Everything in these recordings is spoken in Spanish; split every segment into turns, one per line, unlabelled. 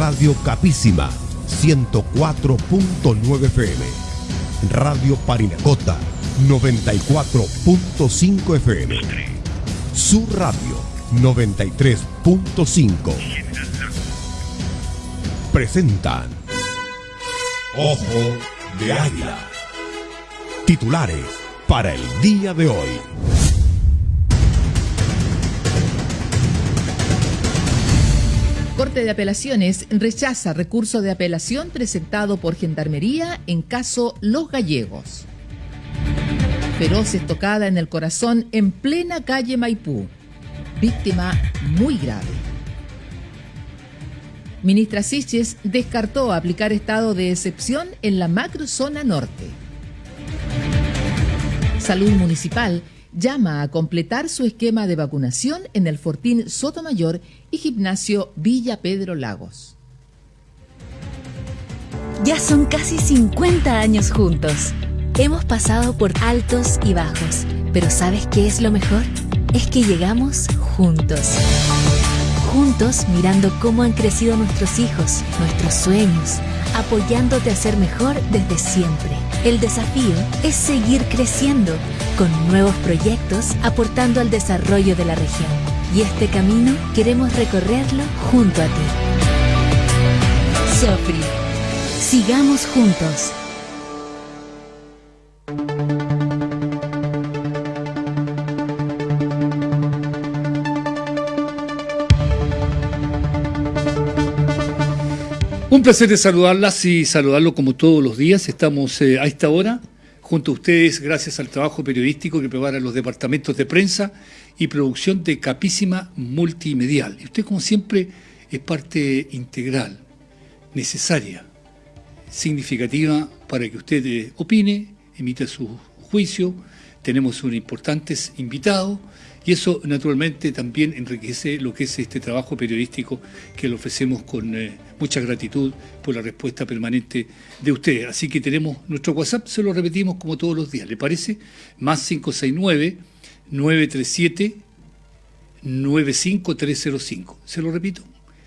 Radio Capísima 104.9 FM. Radio Parinacota 94.5 FM. Su Radio 93.5. Presentan Ojo de Águila. Titulares para el día de hoy.
Corte de Apelaciones rechaza recurso de apelación presentado por Gendarmería en caso Los Gallegos. Feroz estocada en el corazón en plena calle Maipú. Víctima muy grave. Ministra Siches descartó aplicar estado de excepción en la macrozona norte. Salud Municipal llama a completar su esquema de vacunación en el Fortín Sotomayor y Gimnasio Villa Pedro Lagos.
Ya son casi 50 años juntos. Hemos pasado por altos y bajos, pero ¿sabes qué es lo mejor? Es que llegamos juntos. Juntos mirando cómo han crecido nuestros hijos, nuestros sueños, apoyándote a ser mejor desde siempre. El desafío es seguir creciendo con nuevos proyectos aportando al desarrollo de la región. Y este camino queremos recorrerlo junto a ti. Sofri, sigamos juntos.
Un placer de saludarlas y saludarlo como todos los días. Estamos eh, a esta hora junto a ustedes gracias al trabajo periodístico que preparan los departamentos de prensa y producción de Capísima Multimedial. Y usted, como siempre, es parte integral, necesaria, significativa para que usted eh, opine, emita su juicio. Tenemos un importantes invitados y eso naturalmente también enriquece lo que es este trabajo periodístico que le ofrecemos con eh, mucha gratitud por la respuesta permanente de ustedes. Así que tenemos nuestro WhatsApp, se lo repetimos como todos los días, ¿le parece? Más 569 937 95305. Se lo repito,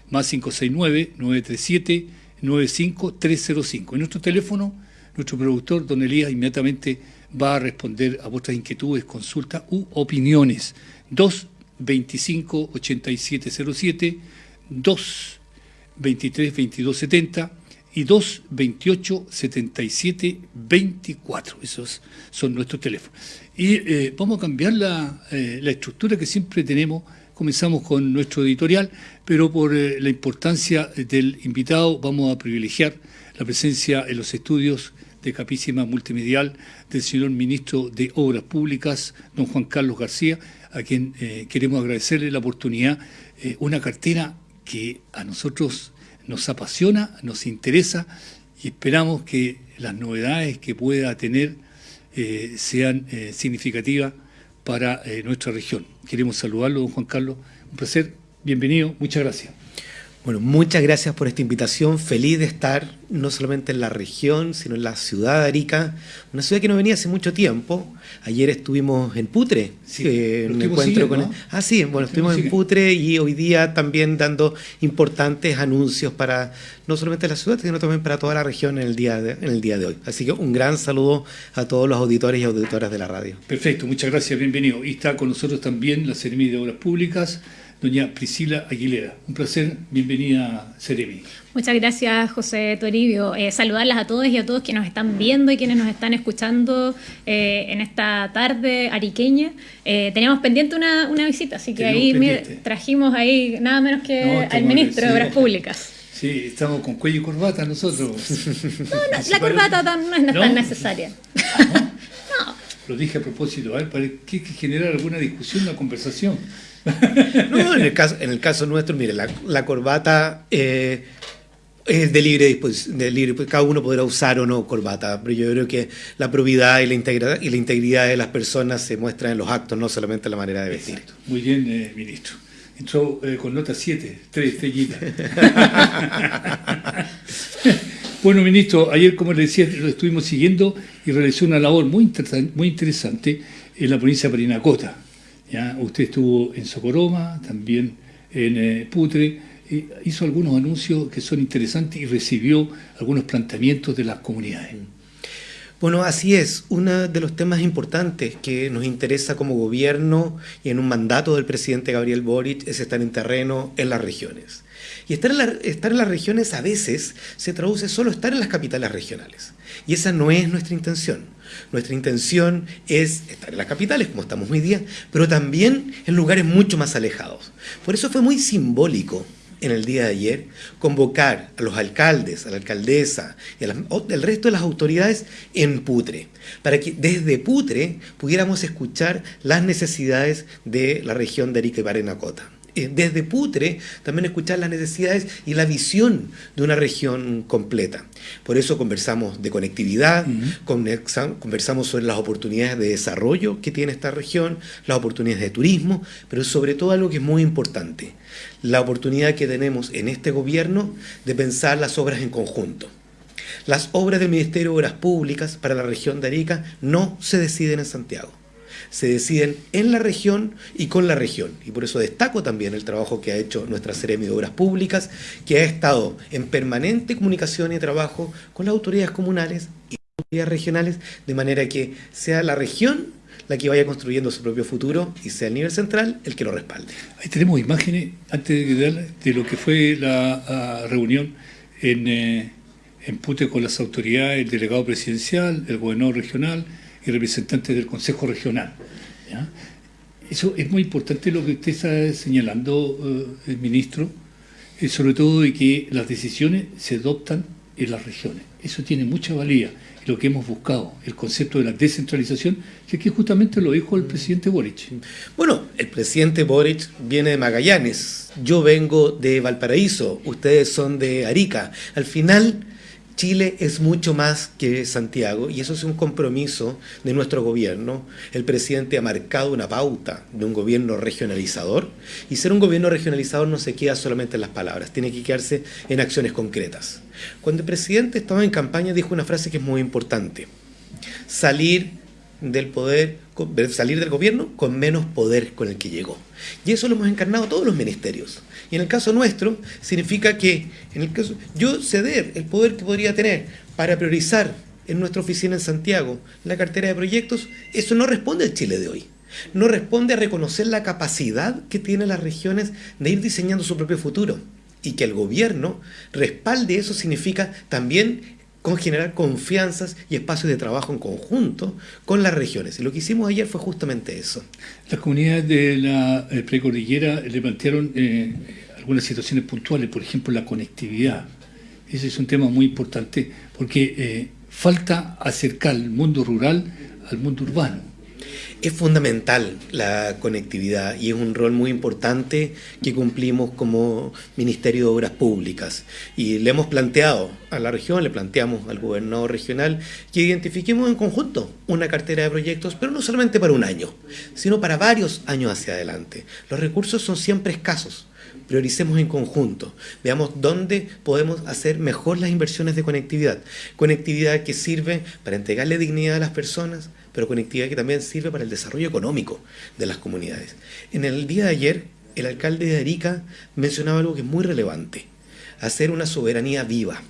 más 569 937 95305. En nuestro teléfono, nuestro productor, don Elías, inmediatamente va a responder a vuestras inquietudes, consultas u opiniones. 2 25 8707, 2 23 22 70 y 2 28 77 24. Esos son nuestros teléfonos. Y eh, vamos a cambiar la, eh, la, estructura que siempre tenemos. Comenzamos con nuestro editorial, pero por eh, la importancia del invitado vamos a privilegiar la presencia en los estudios de Capísima Multimedial del señor ministro de Obras Públicas, don Juan Carlos García, a quien eh, queremos agradecerle la oportunidad, eh, una cartera que a nosotros nos apasiona, nos interesa y esperamos que las novedades que pueda tener eh, sean significativas para nuestra región. Queremos saludarlo, don Juan Carlos. Un placer, bienvenido, muchas gracias.
Bueno, muchas gracias por esta invitación. Feliz de estar no solamente en la región, sino en la ciudad de Arica, una ciudad que no venía hace mucho tiempo. Ayer estuvimos en Putre,
sí, eh, un encuentro con.
Ah, sí, bueno, estuvimos en Putre y hoy día también dando importantes anuncios para no solamente la ciudad, sino también para toda la región en el día de, en el día de hoy. Así que un gran saludo a todos los auditores y auditoras de la radio.
Perfecto, muchas gracias, bienvenido. Y está con nosotros también la Seremi de Obras Públicas doña Priscila Aguilera. Un placer, bienvenida Seremi.
Muchas gracias, José Toribio. Eh, saludarlas a todos y a todos que nos están viendo y quienes nos están escuchando eh, en esta tarde ariqueña. Eh, teníamos pendiente una, visita, así que ahí trajimos ahí nada menos que al ministro de Obras Públicas.
Sí, estamos con cuello y corbata nosotros.
no, la corbata no es tan necesaria.
¿Ah, no? Lo dije a propósito, a ver, para que generar alguna discusión, una conversación.
No, en el caso, en el caso nuestro, mire, la, corbata eh, es de libre, de libre, pues, cada uno podrá usar o no corbata, pero yo creo que la probidad y la integridad, y la integridad de las personas se muestra en los actos, no solamente en la manera de vestir.
Muy bien, eh, ministro. Entró eh, con nota 7, 3 estrellitas. bueno, ministro, ayer, como le decía, lo estuvimos siguiendo y realizó una labor muy, muy interesante en la provincia de Parinacota. Usted estuvo en Socoroma, también en eh, Putre, eh, hizo algunos anuncios que son interesantes y recibió algunos planteamientos de las comunidades.
Bueno, así es. Uno de los temas importantes que nos interesa como gobierno y en un mandato del presidente Gabriel Boric es estar en terreno en las regiones. Y estar en, estar en las regiones a veces se traduce solo estar en las capitales regionales. Y esa no es nuestra intención. Nuestra intención es estar en las capitales, como estamos hoy día, pero también en lugares mucho más alejados. Por eso fue muy simbólico en el día de ayer convocar a los alcaldes, a la alcaldesa y al resto de las autoridades en Putre, para que desde Putre pudiéramos escuchar las necesidades de la región de Arica y. Eh, desde Putre también escuchar las necesidades y la visión de una región completa. Por eso conversamos de conectividad, conversamos sobre las oportunidades de desarrollo que tiene esta región, las oportunidades de turismo, pero sobre todo algo que es muy importante, la oportunidad que tenemos en este gobierno de pensar las obras en conjunto. Las obras del Ministerio de Obras Públicas para la región de Arica no se deciden en Santiago se deciden en la región y con la región. Y por eso destaco también el trabajo que ha hecho nuestra Seremi de Obras Públicas, que ha estado en permanente comunicación y trabajo con las autoridades comunales y las autoridades regionales, de manera que sea la región la que vaya construyendo su propio futuro y sea el nivel central el que lo respalde.
Ahí tenemos imágenes, antes de, de lo que fue la reunión en, eh, en Pute con las autoridades, el delegado presidencial, el gobernador regional, y representantes del Consejo Regional. Eso es muy importante lo que usted está señalando, eh, ministro, eh, sobre todo de que las decisiones se adoptan en las regiones. Eso tiene mucha valía. Y lo que hemos buscado, el concepto de la descentralización, que aquí justamente lo dijo el presidente Boric.
Bueno, el presidente Boric viene de Magallanes, yo vengo de Valparaíso, ustedes son de Arica. Al final Chile es mucho más que Santiago y eso es un compromiso de nuestro gobierno. El presidente ha marcado una pauta de un gobierno regionalizador y ser un gobierno regionalizador no se queda solamente en las palabras, tiene que quedarse en acciones concretas. Cuando el presidente estaba en campaña dijo una frase que es muy importante, salir del poder, salir del gobierno con menos poder con el que llegó. Y eso lo hemos encarnado todos los ministerios. Y en el caso nuestro, significa que en el caso, yo ceder el poder que podría tener para priorizar en nuestra oficina en Santiago la cartera de proyectos, eso no responde al Chile de hoy. No responde a reconocer la capacidad que tienen las regiones de ir diseñando su propio futuro. Y que el gobierno respalde eso significa también con generar confianzas y espacios de trabajo en conjunto con las regiones. Y lo que hicimos ayer fue justamente eso.
Las comunidades de la eh, precordillera le plantearon eh, algunas situaciones puntuales, por ejemplo la conectividad. Ese es un tema muy importante porque eh, falta acercar el mundo rural al mundo urbano.
Es fundamental la conectividad y es un rol muy importante que cumplimos como Ministerio de Obras Públicas. Y le hemos planteado a la región, le planteamos al gobernador regional que identifiquemos en conjunto una cartera de proyectos, pero no solamente para un año, sino para varios años hacia adelante. Los recursos son siempre escasos prioricemos en conjunto, veamos dónde podemos hacer mejor las inversiones de conectividad. Conectividad que sirve para entregarle dignidad a las personas, pero conectividad que también sirve para el desarrollo económico de las comunidades. En el día de ayer, el alcalde de Arica mencionaba algo que es muy relevante, hacer una soberanía viva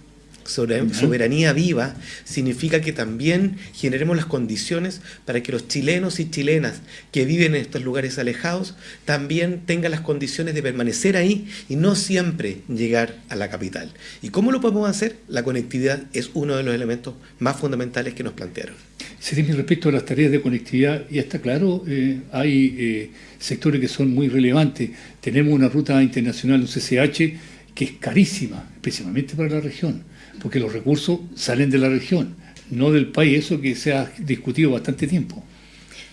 soberanía viva significa que también generemos las condiciones para que los chilenos y chilenas que viven en estos lugares alejados también tengan las condiciones de permanecer ahí y no siempre llegar a la capital. ¿Y cómo lo podemos hacer? La conectividad es uno de los elementos más fundamentales que nos plantearon.
Sí, respecto a las tareas de conectividad, ya está claro, eh, hay eh, sectores que son muy relevantes. Tenemos una ruta internacional, un CCH, que es carísima, especialmente para la región porque los recursos salen de la región, no del país, eso que se ha discutido bastante tiempo.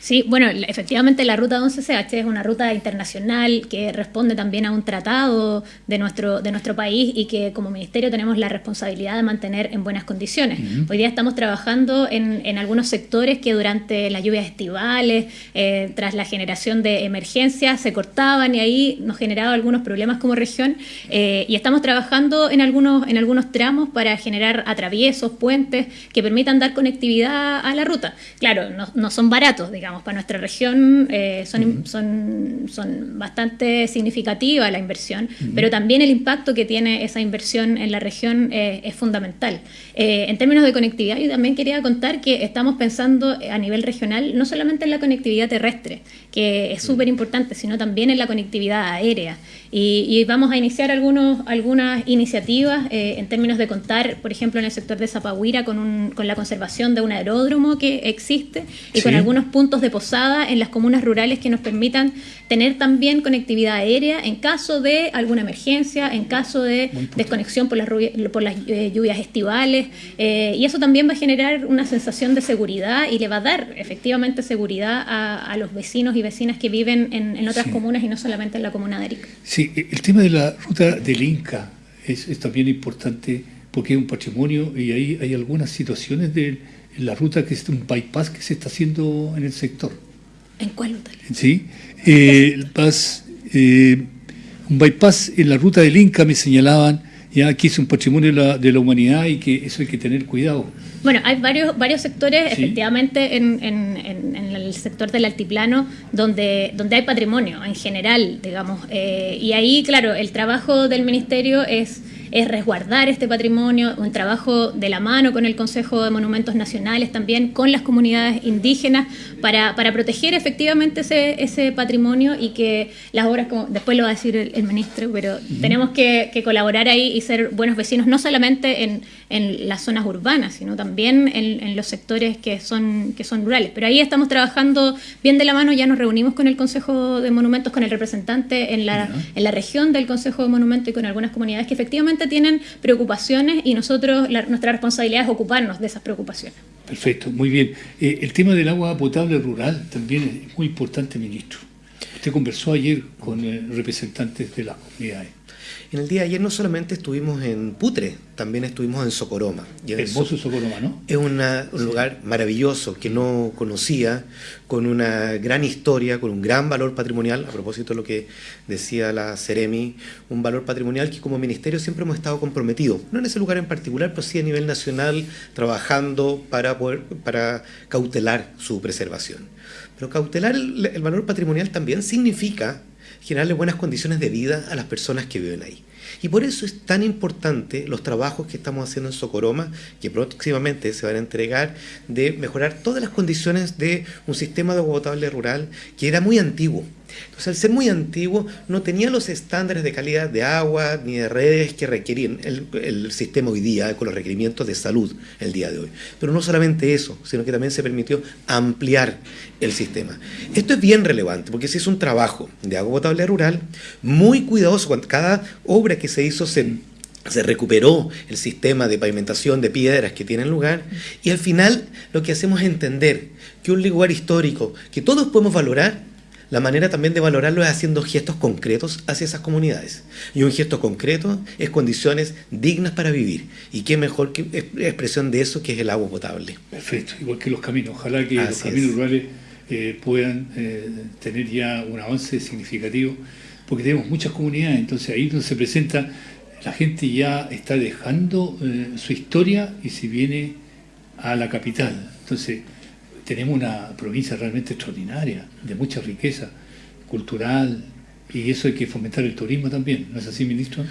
Sí, bueno, efectivamente la ruta 11CH es una ruta internacional que responde también a un tratado de nuestro, de nuestro país y que como ministerio tenemos la responsabilidad de mantener en buenas condiciones. Hoy día estamos trabajando en, en, algunos sectores que durante las lluvias estivales, eh, tras la generación de emergencias, se cortaban y ahí nos generaba algunos problemas como región eh, y estamos trabajando en algunos, en algunos tramos para generar atraviesos, puentes que permitan dar conectividad a la ruta. Claro, no, no son baratos, digamos digamos, para nuestra región eh, son, son, son bastante significativa la inversión, pero también el impacto que tiene esa inversión en la región eh, es fundamental. Eh, en términos de conectividad, yo también quería contar que estamos pensando a nivel regional no solamente en la conectividad terrestre, que es súper importante, sino también en la conectividad aérea. Y, vamos a iniciar algunos, algunas iniciativas eh, en términos de contar, por ejemplo, en el sector de Zapahuira con, un, con la conservación de un aeródromo que existe y con algunos puntos de posada en las comunas rurales que nos permitan tener también conectividad aérea en caso de alguna emergencia, en caso de desconexión por las, por las eh, lluvias estivales. Eh, y eso también va a generar una sensación de seguridad y le va a dar efectivamente seguridad a, los vecinos y vecinas que viven en, otras comunas y no solamente en la comuna de Arica.
Sí, el tema de la ruta del Inca es, también importante porque es un patrimonio y ahí hay algunas situaciones de la ruta que es un bypass que se está haciendo en el sector.
¿En cuál
Sí, eh, eh, un bypass en la ruta del Inca me señalaban ya que es un patrimonio de la, humanidad y que eso hay que tener cuidado.
Bueno, hay varios, varios sectores, efectivamente, en, el sector del altiplano, donde, donde hay patrimonio en general, digamos. Eh, y ahí, claro, el trabajo del ministerio es es resguardar este patrimonio, un trabajo de la mano con el Consejo de Monumentos Nacionales, también con las comunidades indígenas, para, para proteger efectivamente ese, ese, patrimonio y que las obras, como después lo va a decir el, ministro, pero tenemos que, colaborar ahí y ser buenos vecinos, no solamente en, en las zonas urbanas, sino también en, los sectores que son, que son rurales. Pero ahí estamos trabajando bien de la mano, ya nos reunimos con el Consejo de Monumentos, con el representante en la, en la región del Consejo de Monumentos y con algunas comunidades que efectivamente tienen preocupaciones y nosotros, nuestra responsabilidad es ocuparnos de esas preocupaciones.
Perfecto, muy bien. Eh, el tema del agua potable rural también es muy importante, ministro. Usted conversó ayer con eh, representantes de las comunidades.
En el día de ayer no solamente estuvimos en Putre, también estuvimos en Socoroma.
Hermoso Socoroma, ¿no?
Es un lugar maravilloso que no conocía, con una gran historia, con un gran valor patrimonial, a propósito de lo que decía la Ceremi, un valor patrimonial que como ministerio siempre hemos estado comprometidos, no en ese lugar en particular, pero sí a nivel nacional, trabajando para, poder, para cautelar su preservación. Pero cautelar el valor patrimonial también significa generarle buenas condiciones de vida a las personas que viven ahí. Y por eso es tan importante los trabajos que estamos haciendo en Socoroma, que próximamente se van a entregar, de mejorar todas las condiciones de un sistema de agua potable rural que era muy antiguo. Entonces, al ser muy antiguo, no tenía los estándares de calidad de agua ni de redes que requerían el, sistema hoy día, con los requerimientos de salud el día de hoy. Pero no solamente eso, sino que también se permitió ampliar el sistema. Esto es bien relevante, porque se hizo un trabajo de agua potable rural muy cuidadoso. Cuando cada obra que se hizo se se recuperó el sistema de pavimentación de piedras que tiene lugar y al final lo que hacemos es entender que un lugar histórico que todos podemos valorar la manera también de valorarlo es haciendo gestos concretos hacia esas comunidades. Y un gesto concreto es condiciones dignas para vivir. Y qué mejor que expresión de eso que es el agua potable.
Perfecto, igual que los caminos. Ojalá que los caminos rurales eh, puedan eh, tener ya un avance significativo, porque tenemos muchas comunidades, entonces ahí donde se presenta, la gente ya está dejando eh, su historia y se viene a la capital. Entonces, tenemos una provincia realmente extraordinaria, de mucha riqueza cultural, y eso hay que fomentar el turismo también, ¿no es así, ministro?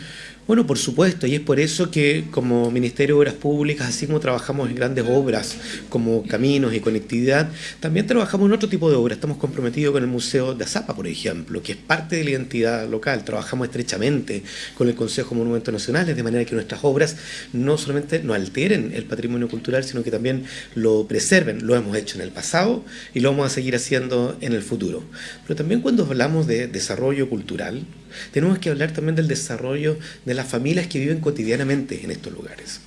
Bueno, por supuesto, y es por eso que como Ministerio de Obras Públicas, así como trabajamos en grandes obras como caminos y conectividad, también trabajamos en otro tipo de obras. Estamos comprometidos con el Museo de Azapa, por ejemplo, que es parte de la identidad local. Trabajamos estrechamente con el Consejo de Monumentos Nacionales, de manera que nuestras obras no solamente no alteren el patrimonio cultural, sino que también lo preserven. Lo hemos hecho en el pasado y lo vamos a seguir haciendo en el futuro. Pero también cuando hablamos de desarrollo cultural, tenemos que hablar también del desarrollo de las familias que viven cotidianamente en estos lugares.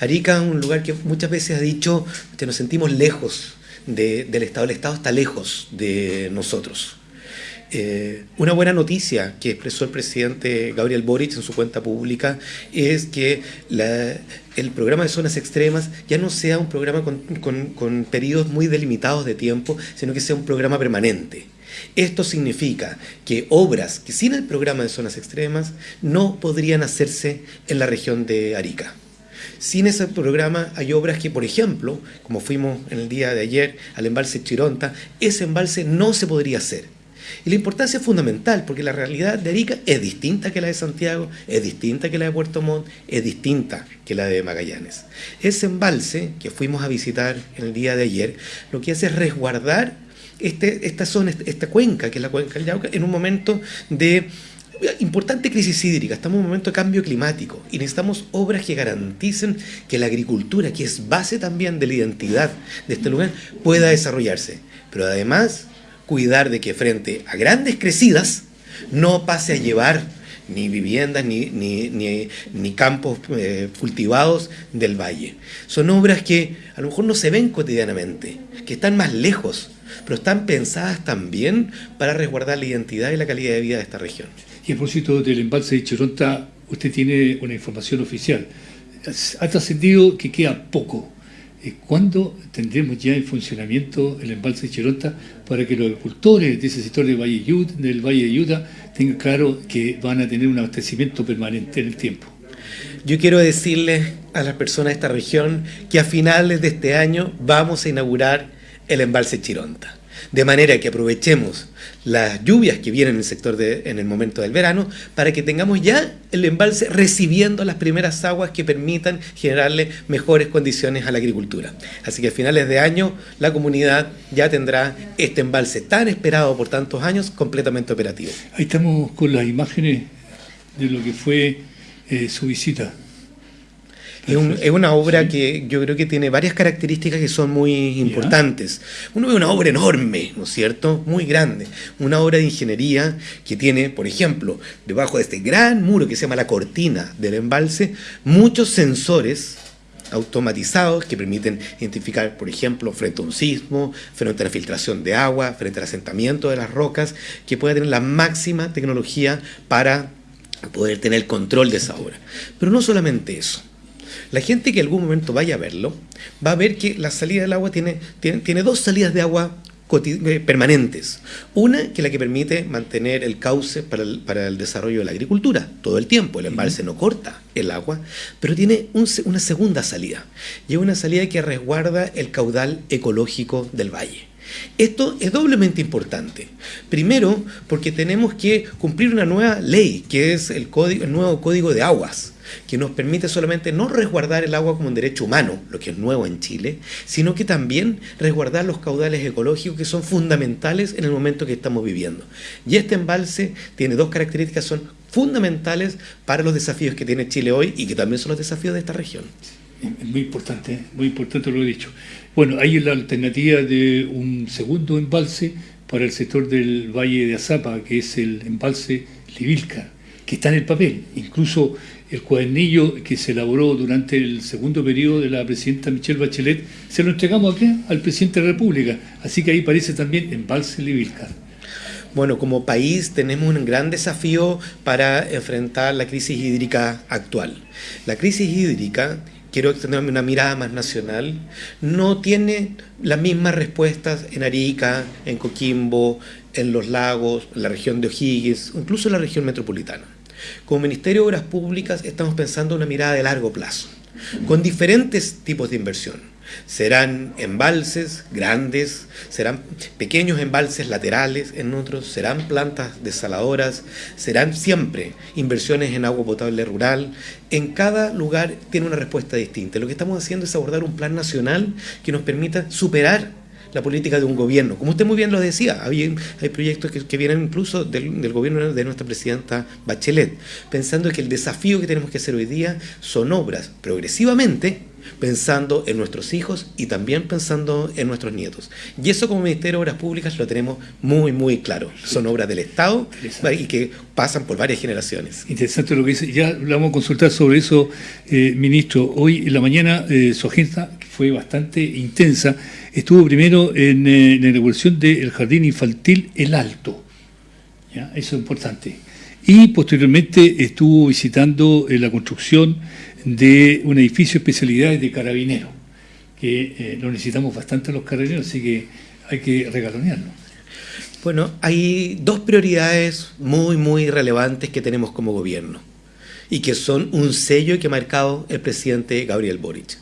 Arica es un lugar que muchas veces ha dicho que nos sentimos lejos del Estado. El Estado está lejos de nosotros. Eh, una buena noticia que expresó el presidente Gabriel Boric en su cuenta pública es que el programa de zonas extremas ya no sea un programa con, con periodos muy delimitados de tiempo, sino que sea un programa permanente. Esto significa que obras que sin el programa de zonas extremas no podrían hacerse en la región de Arica. Sin ese programa hay obras que, por ejemplo, como fuimos en el día de ayer al embalse Chironta, ese embalse no se podría hacer. Y la importancia es fundamental porque la realidad de Arica es distinta que la de Santiago, es distinta que la de Puerto Montt, es distinta que la de Magallanes. Ese embalse que fuimos a visitar en el día de ayer, lo que hace es resguardar este, esta zona, esta cuenca, que es la cuenca del Yauca, en un momento de importante crisis hídrica, estamos en un momento de cambio climático y necesitamos obras que garanticen que la agricultura, que es base también de la identidad de este lugar, pueda desarrollarse. Pero además, cuidar de que frente a grandes crecidas no pase a llevar ni viviendas ni, ni, campos eh, cultivados del valle. Son obras que a lo mejor no se ven cotidianamente, que están más lejos, pero están pensadas también para resguardar la identidad y la calidad de vida de esta región.
Y a propósito del embalse de Chironta, usted tiene una información oficial. Ha trascendido que queda poco. Eh, ¿Cuándo tendremos ya en funcionamiento el embalse de Chironta para que los agricultores de ese sector del Valle, del Valle de Yuda tengan claro que van a tener un abastecimiento permanente en el tiempo?
Yo quiero decirles a las personas de esta región que a finales de este año vamos a inaugurar el embalse Chironta. De manera que aprovechemos las lluvias que vienen en el sector en el momento del verano para que tengamos ya el embalse recibiendo las primeras aguas que permitan generarle mejores condiciones a la agricultura. Así que a finales de año la comunidad ya tendrá este embalse tan esperado por tantos años completamente operativo.
Ahí estamos con las imágenes de lo que fue eh, su visita.
Es, una obra que yo creo que tiene varias características que son muy importantes. Uno ve una obra enorme, ¿no es cierto? Muy grande. Una obra de ingeniería que tiene, por ejemplo, debajo de este gran muro que se llama la cortina del embalse, muchos sensores automatizados que permiten identificar, por ejemplo, frente a un sismo, frente a la filtración de agua, frente al asentamiento de las rocas, que pueda tener la máxima tecnología para poder tener el control de esa obra. Pero no solamente eso. La gente que en algún momento vaya a verlo va a ver que la salida del agua tiene, tiene, dos salidas de agua eh, permanentes. Una que es la que permite mantener el cauce para el, desarrollo de la agricultura todo el tiempo. El embalse no corta el agua, pero tiene una segunda salida. Y es una salida que resguarda el caudal ecológico del valle. Esto es doblemente importante. Primero, porque tenemos que cumplir una nueva ley, que es el, código, el nuevo Código de Aguas, que nos permite solamente no resguardar el agua como un derecho humano, lo que es nuevo en Chile, sino que también resguardar los caudales ecológicos que son fundamentales en el momento que estamos viviendo. Y este embalse tiene dos características, son fundamentales para los desafíos que tiene Chile hoy y que también son los desafíos de esta región.
Muy importante, muy importante lo he dicho. Bueno, hay la alternativa de un segundo embalse para el sector del Valle de Azapa, que es el embalse Livilca, que está en el papel. Incluso el cuadernillo que se elaboró durante el segundo periodo de la presidenta Michelle Bachelet, se lo entregamos aquí al presidente de la República. Así que ahí parece también embalse Livilca.
Bueno, como país tenemos un gran desafío para enfrentar la crisis hídrica actual. La crisis hídrica quiero extenderme una mirada más nacional, no tiene las mismas respuestas en Arica, en Coquimbo, en los lagos, en la región de O'Higgins, incluso en la región metropolitana. Como Ministerio de Obras Públicas estamos pensando una mirada de largo plazo, con diferentes tipos de inversión serán embalses grandes, serán pequeños embalses laterales en otros, serán plantas desaladoras, serán siempre inversiones en agua potable rural. En cada lugar tiene una respuesta distinta. Lo que estamos haciendo es abordar un plan nacional que nos permita superar la política de un gobierno. Como usted muy bien lo decía, hay, proyectos que, vienen incluso del, gobierno de nuestra presidenta Bachelet, pensando que el desafío que tenemos que hacer hoy día son obras progresivamente pensando en nuestros hijos y también pensando en nuestros nietos. Y eso como Ministerio de Obras Públicas lo tenemos muy, muy claro. Son obras del Estado y que pasan por varias generaciones.
Interesante lo que dice. Ya vamos a consultar sobre eso, eh, ministro. Hoy en la mañana eh, su agenda fue bastante intensa. Estuvo primero en, eh, la inauguración del Jardín Infantil El Alto. Eso es importante. Y posteriormente estuvo visitando la construcción de un edificio de especialidades de carabineros, que eh, lo necesitamos bastante los carabineros, así que hay que regalonearlo.
Bueno, hay dos prioridades muy, muy relevantes que tenemos como gobierno y que son un sello que ha marcado el presidente Gabriel Boric.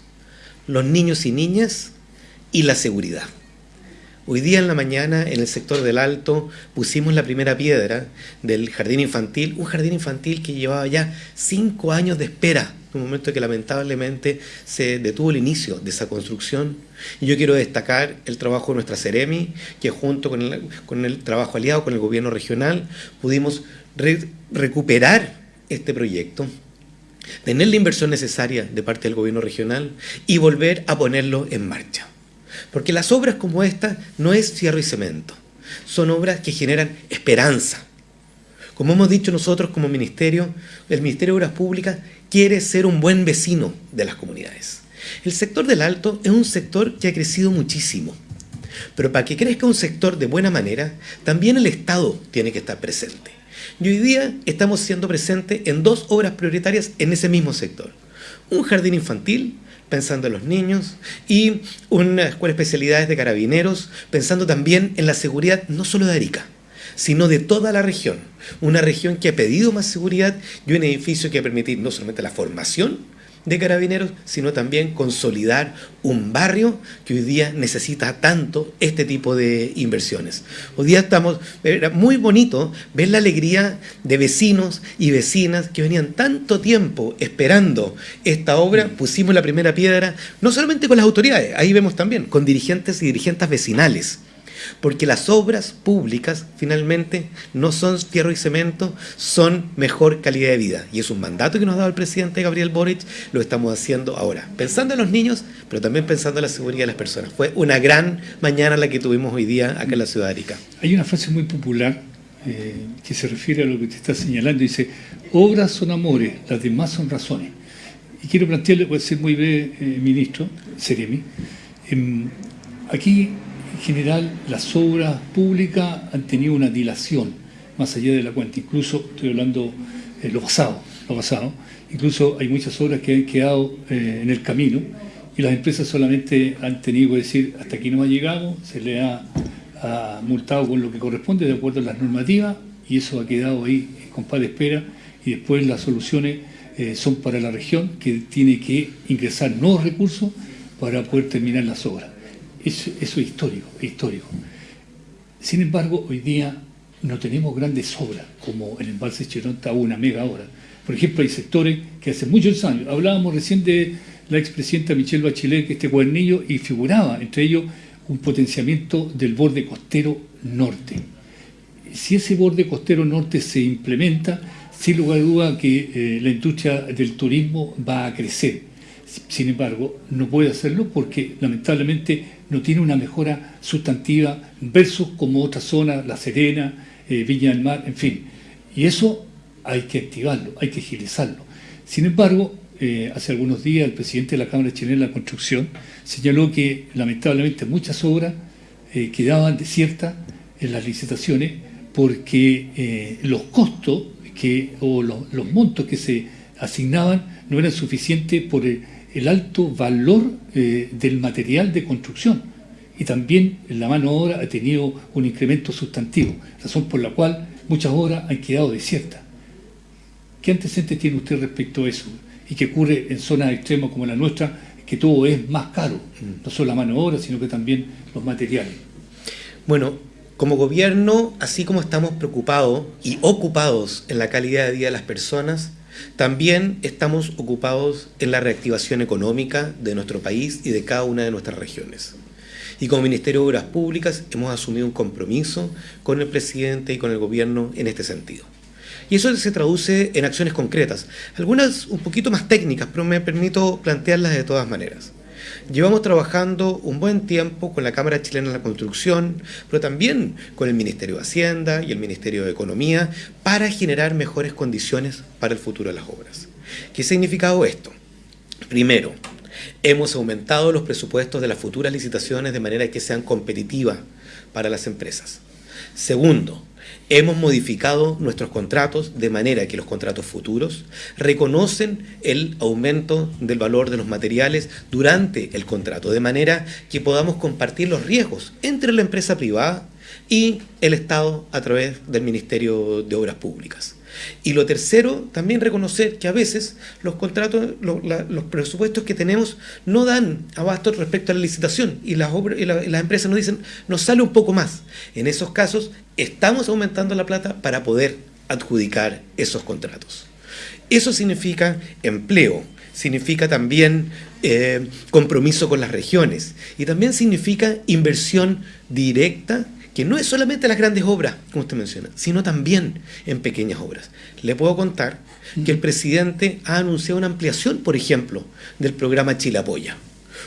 Los niños y niñas y la seguridad. Hoy día en la mañana en el sector del Alto pusimos la primera piedra del jardín infantil, un jardín infantil que llevaba ya cinco años de espera, un momento que lamentablemente se detuvo el inicio de esa construcción. Y yo quiero destacar el trabajo de nuestra Ceremi, que junto con el, con el trabajo aliado con el gobierno regional pudimos recuperar este proyecto tener la inversión necesaria de parte del gobierno regional y volver a ponerlo en marcha. Porque las obras como esta no es fierro y cemento, son obras que generan esperanza. Como hemos dicho nosotros como ministerio, el Ministerio de Obras Públicas quiere ser un buen vecino de las comunidades. El sector del Alto es un sector que ha crecido muchísimo. Pero para que crezca un sector de buena manera, también el Estado tiene que estar presente. Y hoy día estamos siendo presentes en dos obras prioritarias en ese mismo sector. Un jardín infantil pensando en los niños, y una escuela de especialidades de carabineros, pensando también en la seguridad no solo de Arica, sino de toda la región. Una región que ha pedido más seguridad y un edificio que va a permitir no solamente la formación, de carabineros, sino también consolidar un barrio que hoy día necesita tanto este tipo de inversiones. Hoy día estamos, era muy bonito ver la alegría de vecinos y vecinas que venían tanto tiempo esperando esta obra, mm. pusimos la primera piedra, no solamente con las autoridades, ahí vemos también, con dirigentes y dirigentes vecinales porque las obras públicas finalmente no son fierro y cemento, son mejor calidad de vida. Y es un mandato que nos ha dado el presidente Gabriel Boric, lo estamos haciendo ahora, pensando en los niños, pero también pensando en la seguridad de las personas. Fue una gran mañana la que tuvimos hoy día acá en la ciudad de Arica.
Hay una frase muy popular eh, que se refiere a lo que te está señalando, dice, obras son amores, las demás son razones. Y quiero plantearle, voy a ser muy breve, eh, ministro, Seremi, em, aquí general las obras públicas han tenido una dilación más allá de la cuenta. Incluso, estoy hablando de lo pasado, lo pasado, incluso hay muchas obras que han quedado eh, en el camino y las empresas solamente han tenido que decir hasta aquí no ha llegado, se le ha, multado con lo que corresponde de acuerdo a las normativas y eso ha quedado ahí con paz de espera y después las soluciones eh, son para la región que tiene que ingresar nuevos recursos para poder terminar las obras. Eso, es histórico, histórico. Sin embargo, hoy día no tenemos grandes obras, como el embalse Cheronta una mega obra. Por ejemplo, hay sectores que hace muchos años, hablábamos recién de la expresidenta Michelle Bachelet, que este cuadernillo, y figuraba entre ellos un potenciamiento del borde costero norte. Si ese borde costero norte se implementa, sin lugar a duda que eh, la industria del turismo va a crecer. Sin embargo, no puede hacerlo porque lamentablemente no tiene una mejora sustantiva versus como otra zona, La Serena, eh, Viña del Mar, en fin. Y eso hay que activarlo, hay que agilizarlo. Sin embargo, eh, hace algunos días el presidente de la Cámara Chilena de la Construcción señaló que lamentablemente muchas obras eh, quedaban desiertas en las licitaciones porque los costos que, o los, los montos que se asignaban no eran suficientes por el el alto valor eh, del material de construcción y también la mano obra ha tenido un incremento sustantivo, razón por la cual muchas obras han quedado desiertas. ¿Qué antecedentes tiene usted respecto a eso? Y que ocurre en zonas extremas como la nuestra, que todo es más caro, mm. no solo la mano obra, sino que también los materiales.
Bueno, como gobierno, así como estamos preocupados y ocupados en la calidad de vida de las personas, también estamos ocupados en la reactivación económica de nuestro país y de cada una de nuestras regiones. Y como Ministerio de Obras Públicas hemos asumido un compromiso con el presidente y con el gobierno en este sentido. Y eso se traduce en acciones concretas, algunas un poquito más técnicas, pero me permito plantearlas de todas maneras. Llevamos trabajando un buen tiempo con la Cámara Chilena de la Construcción, pero también con el Ministerio de Hacienda y el Ministerio de Economía para generar mejores condiciones para el futuro de las obras. ¿Qué ha significado esto? Primero, hemos aumentado los presupuestos de las futuras licitaciones de manera que sean competitivas para las empresas. Segundo, Hemos modificado nuestros contratos de manera que los contratos futuros reconocen el aumento del valor de los materiales durante el contrato, de manera que podamos compartir los riesgos entre la empresa privada y el Estado a través del Ministerio de Obras Públicas. Y lo tercero, también reconocer que a veces los contratos, los presupuestos que tenemos no dan abasto respecto a la licitación y las, y, las empresas nos dicen, nos sale un poco más. En esos casos, estamos aumentando la plata para poder adjudicar esos contratos. Eso significa empleo, significa también eh, compromiso con las regiones y también significa inversión directa que no es solamente las grandes obras, como usted menciona, sino también en pequeñas obras. Le puedo contar que el presidente ha anunciado una ampliación, por ejemplo, del programa Chile Apoya.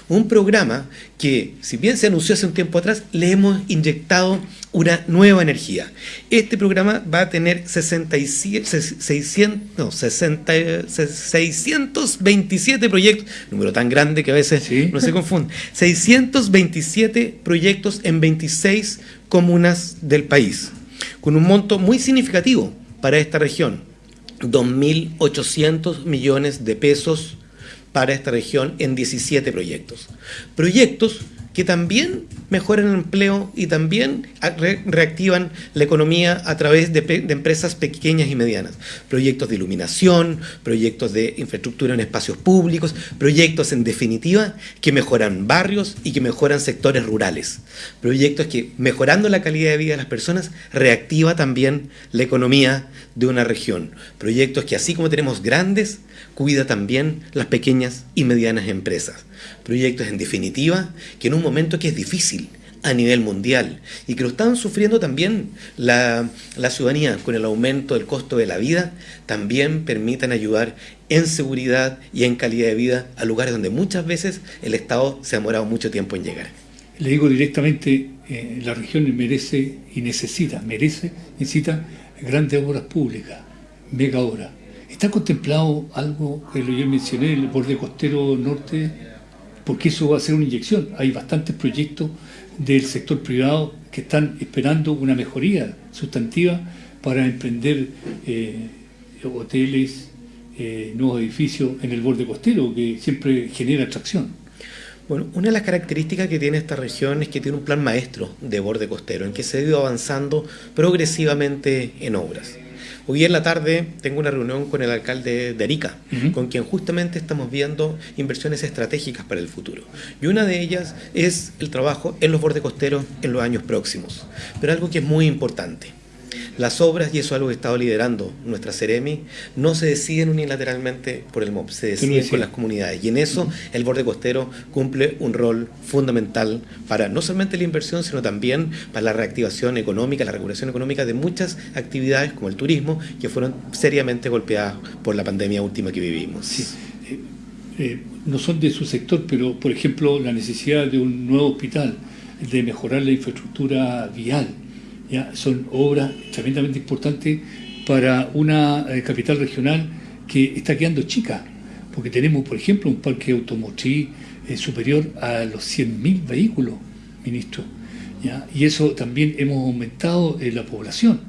Un programa que, si bien se anunció hace un tiempo atrás, le hemos inyectado una nueva energía. Este programa va a tener 67, 600, 627 proyectos, número tan grande que a veces no se confunde, 627 proyectos en 26 comunas del país, con un monto muy significativo para esta región, 2.800 millones de pesos para esta región en 17 proyectos. Proyectos que también mejoran el empleo y también reactivan la economía a través de, empresas pequeñas y medianas. Proyectos de iluminación, proyectos de infraestructura en espacios públicos, proyectos en definitiva que mejoran barrios y que mejoran sectores rurales. Proyectos que mejorando la calidad de vida de las personas reactiva también la economía de una región. Proyectos que así como tenemos grandes, cuida también las pequeñas y medianas empresas. Proyectos en definitiva que en un momento que es difícil a nivel mundial y que lo están sufriendo también la, ciudadanía con el aumento del costo de la vida, también permitan ayudar en seguridad y en calidad de vida a lugares donde muchas veces el Estado se ha demorado mucho tiempo en llegar.
Le digo directamente, eh, la región merece y necesita, merece, necesita grandes obras públicas, mega obras ¿Está contemplado algo que yo mencioné, el borde costero norte? Porque eso va a ser una inyección. Hay bastantes proyectos del sector privado que están esperando una mejoría sustantiva para emprender eh, hoteles, eh, nuevos edificios en el borde costero, que siempre genera atracción.
Bueno, una de las características que tiene esta región es que tiene un plan maestro de borde costero, en que se ha ido avanzando progresivamente en obras. Hoy en la tarde tengo una reunión con el alcalde de Arica, con quien justamente estamos viendo inversiones estratégicas para el futuro. Y una de ellas es el trabajo en los bordes costeros en los años próximos. Pero algo que es muy importante las obras, y eso es algo que estado liderando nuestra Ceremi, no se deciden unilateralmente por el MOP, se deciden con las comunidades. Y en eso el borde costero cumple un rol fundamental para no solamente la inversión, sino también para la reactivación económica, la regulación económica de muchas actividades como el turismo, que fueron seriamente golpeadas por la pandemia última que vivimos.
Eh, eh, no son de su sector, pero por ejemplo la necesidad de un nuevo hospital, de mejorar la infraestructura vial, son obras tremendamente importantes para una eh, capital regional que está quedando chica, porque tenemos, por ejemplo, un parque automotriz eh, superior a los 100.000 vehículos, ministro. Y eso también hemos aumentado en la población.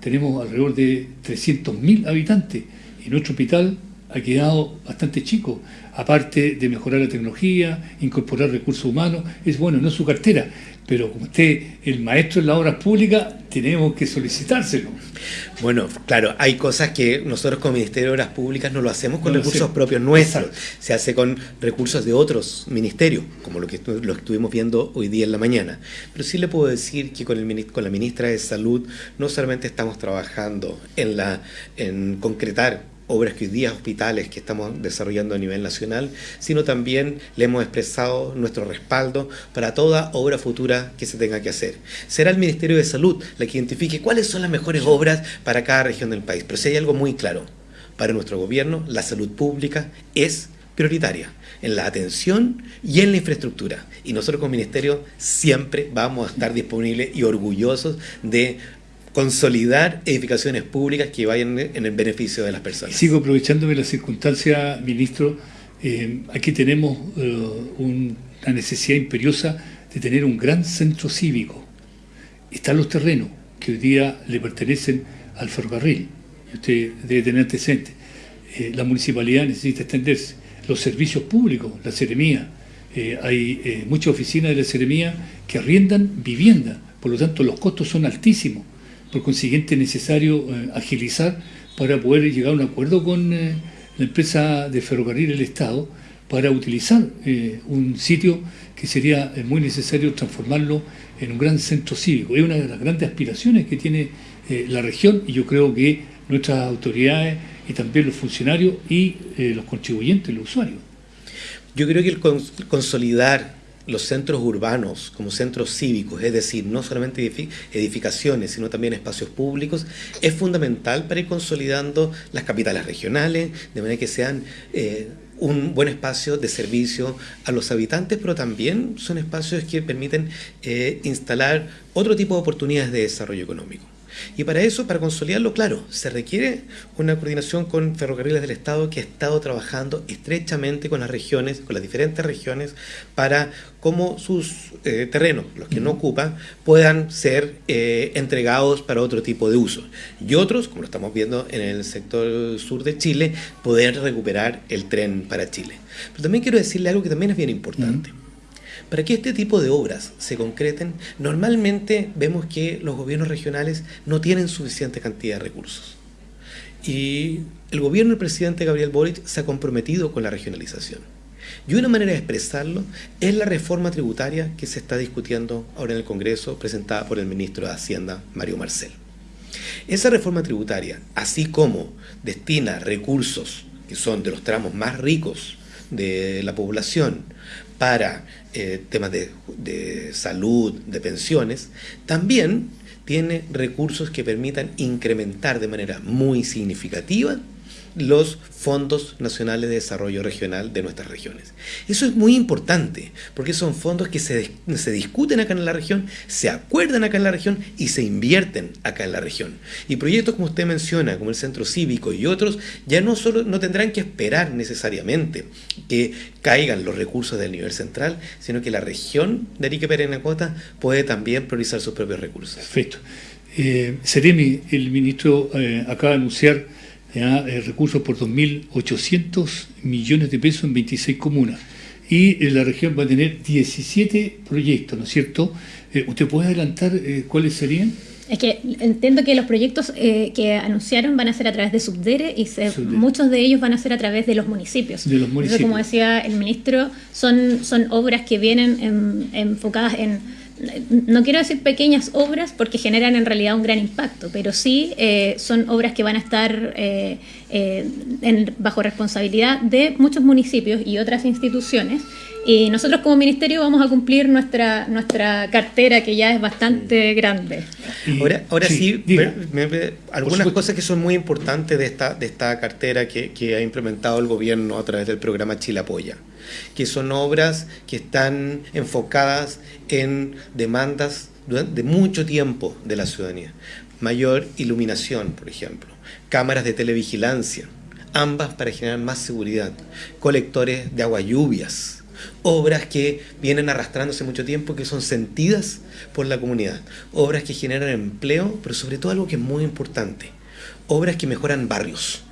Tenemos alrededor de 300.000 habitantes y nuestro hospital ha quedado bastante chico. Aparte de mejorar la tecnología, incorporar recursos humanos, es bueno, no es su cartera, pero como usted el maestro en las obras públicas, tenemos que solicitárselo.
Bueno, claro, hay cosas que nosotros como Ministerio de Obras Públicas no lo hacemos con recursos propios nuestros, se hace con recursos de otros ministerios, como lo que lo estuvimos viendo hoy día en la mañana. Pero sí le puedo decir que con, el, con la ministra de Salud no solamente estamos trabajando en, la, en concretar obras que hoy día, hospitales que estamos desarrollando a nivel nacional, sino también le hemos expresado nuestro respaldo para toda obra futura que se tenga que hacer. Será el Ministerio de Salud la que identifique cuáles son las mejores obras para cada región del país, pero si hay algo muy claro, para nuestro gobierno la salud pública es prioritaria en la atención y en la infraestructura. Y nosotros como ministerio siempre vamos a estar disponibles y orgullosos de consolidar edificaciones públicas que vayan en el beneficio de las personas.
Sigo aprovechándome la circunstancia, ministro. Eh, aquí tenemos eh, una necesidad imperiosa de tener un gran centro cívico. Están los terrenos que hoy día le pertenecen al ferrocarril. Usted debe tener antecedentes. Eh, la municipalidad necesita extenderse. Los servicios públicos, la seremía. hay muchas oficinas de la seremía que arriendan vivienda. Por lo tanto, los costos son altísimos por consiguiente, es necesario eh, agilizar para poder llegar a un acuerdo con la empresa de ferrocarril del Estado para utilizar un sitio que sería muy necesario transformarlo en un gran centro cívico. Es una de las grandes aspiraciones que tiene la región y yo creo que nuestras autoridades y también los funcionarios y los contribuyentes, los usuarios.
Yo creo que el consolidar los centros urbanos como centros cívicos, es decir, no solamente edificaciones, sino también espacios públicos, es fundamental para ir consolidando las capitales regionales, de manera que sean eh, un buen espacio de servicio a los habitantes, pero también son espacios que permiten eh, instalar otro tipo de oportunidades de desarrollo económico. Y para eso, para consolidarlo, claro, se requiere una coordinación con Ferrocarriles del Estado que ha estado trabajando estrechamente con las regiones, con las diferentes regiones, para cómo sus eh, terrenos, los que no ocupan, puedan ser eh, entregados para otro tipo de uso. Y otros, como lo estamos viendo en el sector sur de Chile, poder recuperar el tren para Chile. Pero también quiero decirle algo que también es bien importante. Para que este tipo de obras se concreten, normalmente vemos que los gobiernos regionales no tienen suficiente cantidad de recursos. Y el gobierno del presidente Gabriel Boric se ha comprometido con la regionalización. Y una manera de expresarlo es la reforma tributaria que se está discutiendo ahora en el Congreso, presentada por el ministro de Hacienda, Mario Marcel. Esa reforma tributaria, así como destina recursos que son de los tramos más ricos de la población para eh, temas de, de salud, de pensiones, también tiene recursos que permitan incrementar de manera muy significativa los fondos nacionales de desarrollo regional de nuestras regiones. Eso es muy importante, porque son fondos que se, se, discuten acá en la región, se acuerdan acá en la región y se invierten acá en la región. Y proyectos como usted menciona, como el Centro Cívico y otros, ya no solo no tendrán que esperar necesariamente que caigan los recursos del nivel central, sino que la región de Arique Perenacota puede también priorizar sus propios recursos.
Perfecto. Eh, el ministro eh, acaba de anunciar eh, recursos por 2.800 millones de pesos en 26 comunas. Y eh, la región va a tener 17 proyectos, ¿no es cierto? Eh, ¿Usted puede adelantar cuáles serían?
Es que entiendo que los proyectos que anunciaron van a ser a través de Subdere y muchos de ellos van a ser a través de los municipios.
De los municipios.
como decía el ministro, son, son obras que vienen enfocadas en no quiero decir pequeñas obras porque generan en realidad un gran impacto, pero sí eh, son obras que van a estar eh, eh, bajo responsabilidad de muchos municipios y otras instituciones. Y nosotros como ministerio vamos a cumplir nuestra, nuestra cartera que ya es bastante grande.
Ahora, ahora sí, algunas cosas que son muy importantes de esta, de esta cartera que, que ha implementado el gobierno a través del programa Chile Apoya que son obras que están enfocadas en demandas de mucho tiempo de la ciudadanía. Mayor iluminación, por ejemplo, cámaras de televigilancia, ambas para generar más seguridad, colectores de agua lluvias, obras que vienen arrastrándose mucho tiempo, que son sentidas por la comunidad, obras que generan empleo, pero sobre todo algo que es muy importante, obras que mejoran barrios.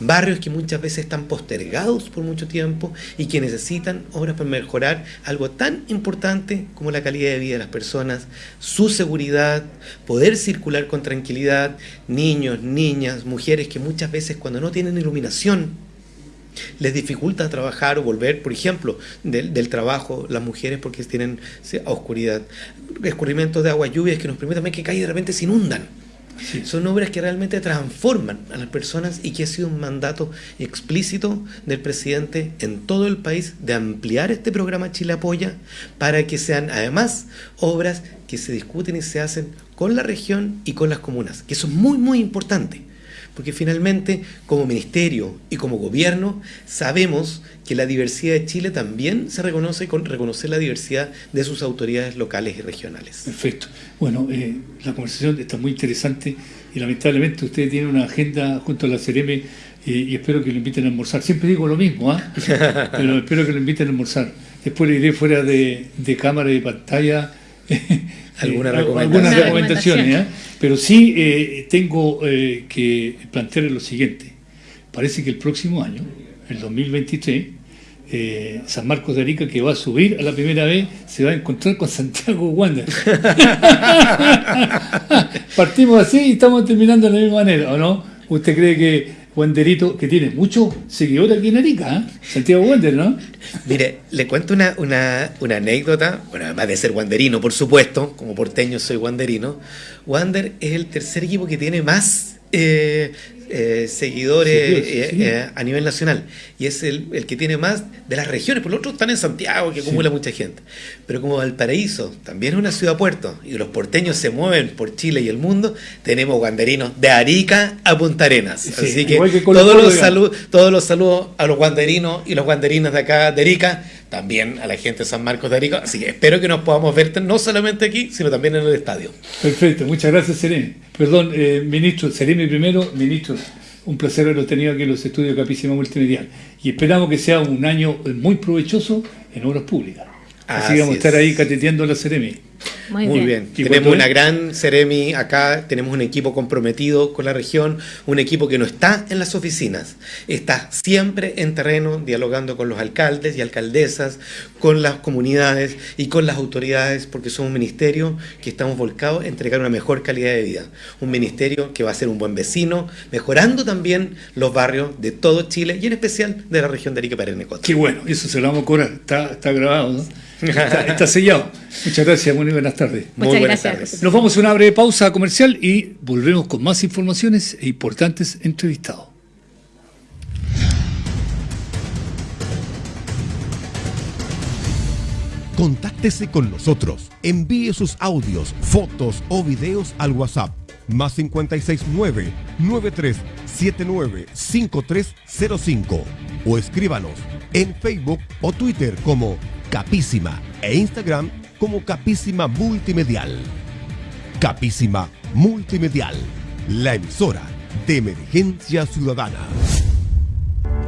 Barrios que muchas veces están postergados por mucho tiempo y que necesitan obras para mejorar algo tan importante como la calidad de vida de las personas, su seguridad, poder circular con tranquilidad, niños, niñas, mujeres que muchas veces cuando no tienen iluminación les dificulta trabajar o volver, por ejemplo, del, del trabajo, las mujeres porque tienen oscuridad, escurrimientos de agua, lluvias que nos permiten también que y de repente se inundan. Son obras que realmente transforman a las personas y que ha sido un mandato explícito del presidente en todo el país de ampliar este programa Chile Apoya para que sean además obras que se discuten y se hacen con la región y con las comunas, que eso es muy muy importante porque finalmente como ministerio y como gobierno sabemos que la diversidad de Chile también se reconoce con reconocer la diversidad de sus autoridades locales y regionales.
Perfecto. Bueno, eh, la conversación está muy interesante y lamentablemente usted tiene una agenda junto a la CRM eh, y espero que lo inviten a almorzar. Siempre digo lo mismo, ¿ah? pero espero que lo inviten a almorzar. Después le iré fuera de, de cámara y de pantalla
algunas
recomendaciones. ¿eh? Pero sí eh, tengo eh, que plantearle lo siguiente. Parece que el próximo año, el 2023, San Marcos de Arica, que va a subir a la primera vez, se va a encontrar con Santiago Wander. Partimos así y estamos terminando de la misma manera, ¿o no? ¿Usted cree que Wanderito, que tiene muchos seguidores aquí en Arica, ¿eh? Santiago Wander, ¿no?
Mire, le cuento una, una, anécdota, bueno, además de ser wanderino, por supuesto, como porteño soy wanderino, Wander es el tercer equipo que tiene más eh, eh, seguidores eh, eh, a nivel nacional y es el, el, que tiene más de las regiones, por lo otro están en Santiago, que acumula sí. mucha gente. Pero como Valparaíso también es una ciudad-puerto y los porteños se mueven por Chile y el mundo, tenemos guanderinos de Arica a Punta Arenas. Sí, Así que, que todos, los salud, todos los saludos a los guanderinos y los guanderinas de acá de Arica, también a la gente de San Marcos de Arica. Así que espero que nos podamos ver no solamente aquí, sino también en el estadio.
Perfecto, muchas gracias, Serene. Perdón, eh, ministro, Serene primero, ministro. Un placer haberlo tenido aquí en los estudios de Capísima Multimedial. Y esperamos que sea un año muy provechoso en obras públicas. Así, Así vamos a estar ahí cateteando la Ceremi.
Muy, Muy bien. bien. Tenemos una gran Ceremi acá, tenemos un equipo comprometido con la región, un equipo que no está en las oficinas, está siempre en terreno, dialogando con los alcaldes y alcaldesas, con las comunidades y con las autoridades, porque somos un ministerio que estamos volcados a entregar una mejor calidad de vida. Un ministerio que va a ser un buen vecino, mejorando también los barrios de todo Chile y en especial de la región de Arica Parenecote.
Qué bueno, eso se lo vamos a cobrar, está, está grabado, ¿no? Está, está, sellado. Muchas gracias, muy buenas tardes.
Muchas
Muy buenas
gracias.
tardes.
Nos vamos a una breve pausa comercial y volvemos con más informaciones e importantes entrevistados.
Contáctese con nosotros. Envíe sus audios, fotos o videos al WhatsApp más 569 9379 5305 o escríbanos en Facebook o Twitter como Capísima e Instagram como Capísima Multimedial. Capísima Multimedial, la emisora de emergencia ciudadana.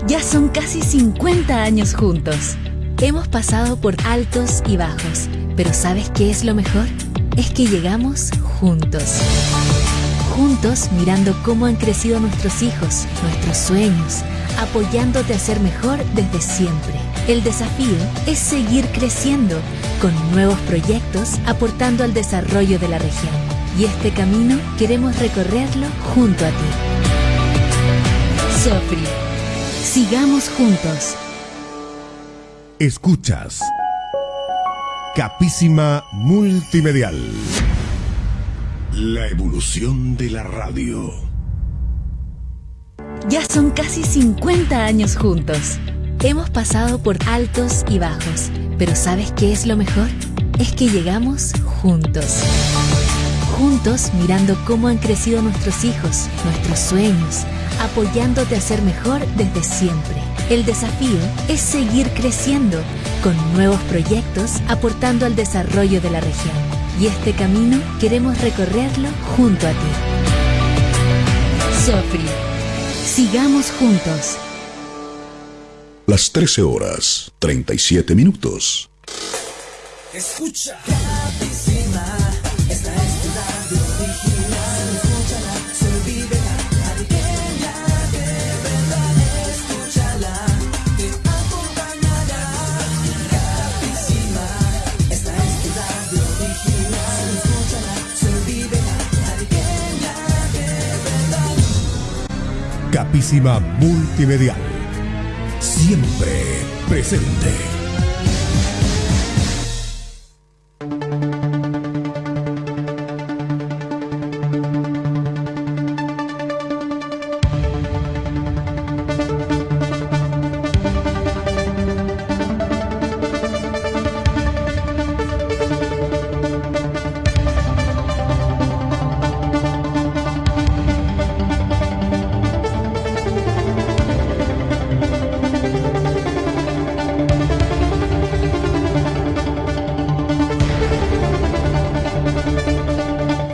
Ya son casi 50 años juntos. Hemos pasado por altos y bajos, pero ¿sabes qué es lo mejor? Es que llegamos juntos. Juntos mirando cómo han crecido nuestros hijos, nuestros sueños, apoyándote a ser mejor desde siempre. El desafío es seguir creciendo con nuevos proyectos aportando al desarrollo de la región. Y este camino queremos recorrerlo junto a ti. Sofri, sigamos juntos.
Escuchas Capísima Multimedial. La evolución de la radio.
Ya son casi 50 años juntos. Hemos pasado por altos y bajos, pero ¿sabes qué es lo mejor? Es que llegamos juntos. Juntos mirando cómo han crecido nuestros hijos, nuestros sueños, apoyándote a ser mejor desde siempre. El desafío es seguir creciendo con nuevos proyectos aportando al desarrollo de la región. Y este camino queremos recorrerlo junto a ti. Sofri, sigamos juntos.
Las 13 horas, 37 minutos.
Escucha. Capísima, esta es tu radio original. Escúchala, se vive la ariqueña de verdad. Escúchala, te acompañará. Capísima, esta es tu radio original. Escúchala, se vive la ariqueña de verdad.
Capísima Multimedial. Siempre presente.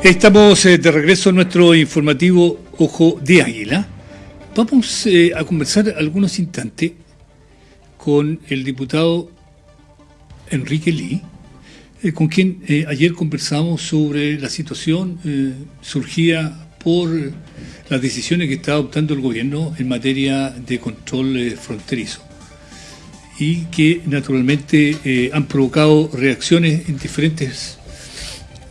Estamos eh, de regreso a nuestro informativo Ojo de Águila. Vamos eh, a conversar algunos instantes con el diputado Enrique Lee, eh, con quien ayer conversamos sobre la situación surgida por las decisiones que está adoptando el gobierno en materia de control fronterizo y que naturalmente han provocado reacciones en diferentes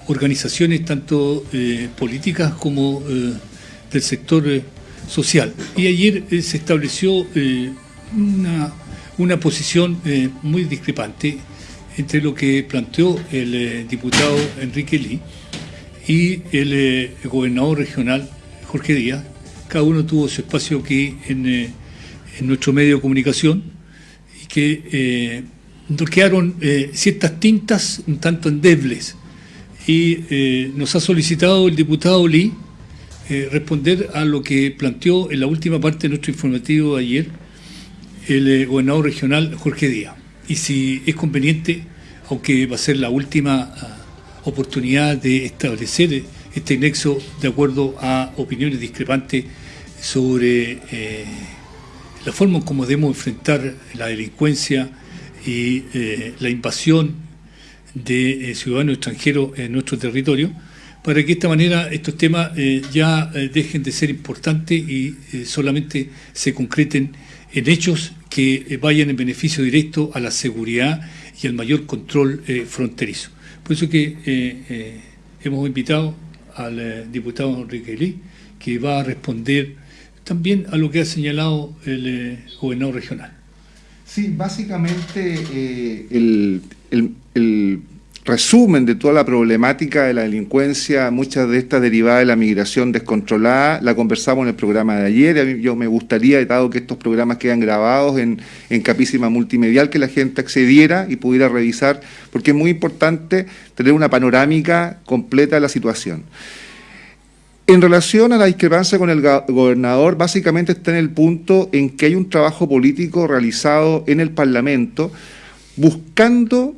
organizaciones, tanto eh, políticas como eh, del sector eh, social. Y ayer se estableció una, una posición muy discrepante entre lo que planteó el diputado Enrique Lee y el gobernador regional Jorge Díaz. Cada uno tuvo su espacio aquí en, nuestro medio de comunicación y que nos ciertas tintas un tanto endebles. Y eh, nos ha solicitado el diputado Lee eh, responder a lo que planteó en la última parte de nuestro informativo ayer el eh, gobernador regional Jorge Díaz. Y si es conveniente, aunque va a ser la última ah, oportunidad de establecer este nexo de acuerdo a opiniones discrepantes sobre la forma en cómo debemos enfrentar la delincuencia y la invasión de eh, ciudadanos extranjeros en nuestro territorio, para que de esta manera estos temas eh, ya eh, dejen de ser importantes y eh, solamente se concreten en hechos que vayan en beneficio directo a la seguridad y al mayor control fronterizo. Por eso que hemos invitado al diputado Enrique Lee, que va a responder también a lo que ha señalado el eh, gobernador regional.
Sí, básicamente el- el resumen de toda la problemática de la delincuencia, muchas de estas derivadas de la migración descontrolada, la conversamos en el programa de ayer. A mí- Yo me gustaría, dado que estos programas quedan grabados en, en capísima multimedial, que la gente accediera y pudiera revisar, porque es muy importante tener una panorámica completa de la situación. En relación a la discrepancia con el gobernador, básicamente está en el punto en que hay un trabajo político realizado en el Parlamento buscando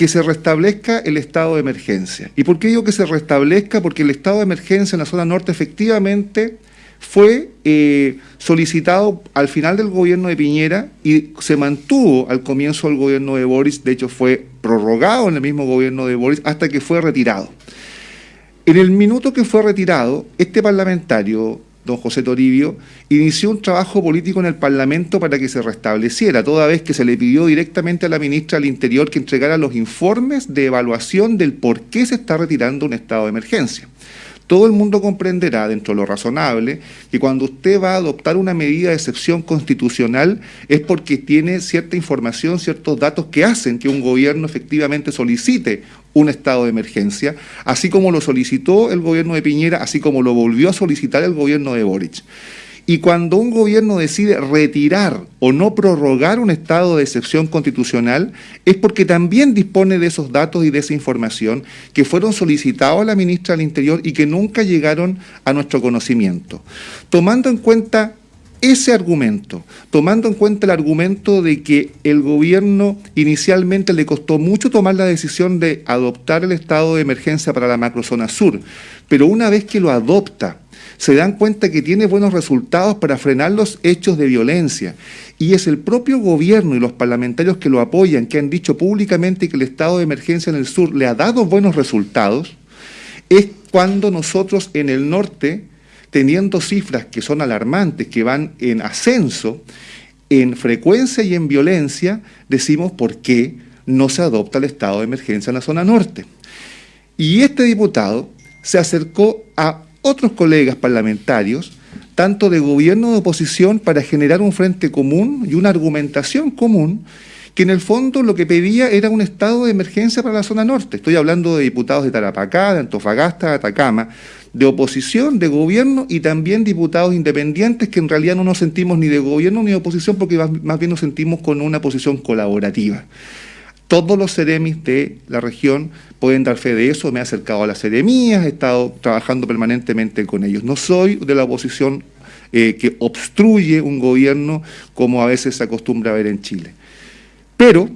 que se restablezca el estado de emergencia. ¿Y por qué digo que se restablezca? Porque el estado de emergencia en la zona norte efectivamente fue eh, solicitado al final del gobierno de Piñera y se mantuvo al comienzo del gobierno de Boris, de hecho fue prorrogado en el mismo gobierno de Boris hasta que fue retirado. En el minuto que fue retirado, este parlamentario, don José Toribio, inició un trabajo político en el Parlamento para que se restableciera, toda vez que se le pidió directamente a la ministra del Interior que entregara los informes de evaluación del por qué se está retirando un estado de emergencia. Todo el mundo comprenderá, dentro de lo razonable, que cuando usted va a adoptar una medida de excepción constitucional es porque tiene cierta información, ciertos datos que hacen que un gobierno efectivamente solicite un estado de emergencia, así como lo solicitó el gobierno de Piñera, así como lo volvió a solicitar el gobierno de Boric. Y cuando un gobierno decide retirar o no prorrogar un estado de excepción constitucional, es porque también dispone de esos datos y de esa información que fueron solicitados a la ministra del Interior y que nunca llegaron a nuestro conocimiento. Tomando en cuenta ese argumento, tomando en cuenta el argumento de que el gobierno inicialmente le costó mucho tomar la decisión de adoptar el estado de emergencia para la macrozona sur, pero una vez que lo adopta, se dan cuenta que tiene buenos resultados para frenar los hechos de violencia. Y es el propio gobierno y los parlamentarios que lo apoyan, que han dicho públicamente que el estado de emergencia en el sur le ha dado buenos resultados, es cuando nosotros en el norte, teniendo cifras que son alarmantes, que van en ascenso, en frecuencia y en violencia, decimos por qué no se adopta el estado de emergencia en la zona norte. Y este diputado se acercó a otros colegas parlamentarios, tanto de gobierno de oposición, para generar un frente común y una argumentación común, que en el fondo lo que pedía era un estado de emergencia para la zona norte. Estoy hablando de diputados de Tarapacá, de Antofagasta, de Atacama, de oposición, de gobierno y también diputados independientes que en realidad no nos sentimos ni de gobierno ni de oposición porque más bien nos sentimos con una posición colaborativa. Todos los seremis de la región pueden dar fe de eso. Me he acercado a las seremías, he estado trabajando permanentemente con ellos. No soy de la oposición eh, que obstruye un gobierno como a veces se acostumbra a ver en Chile. Pero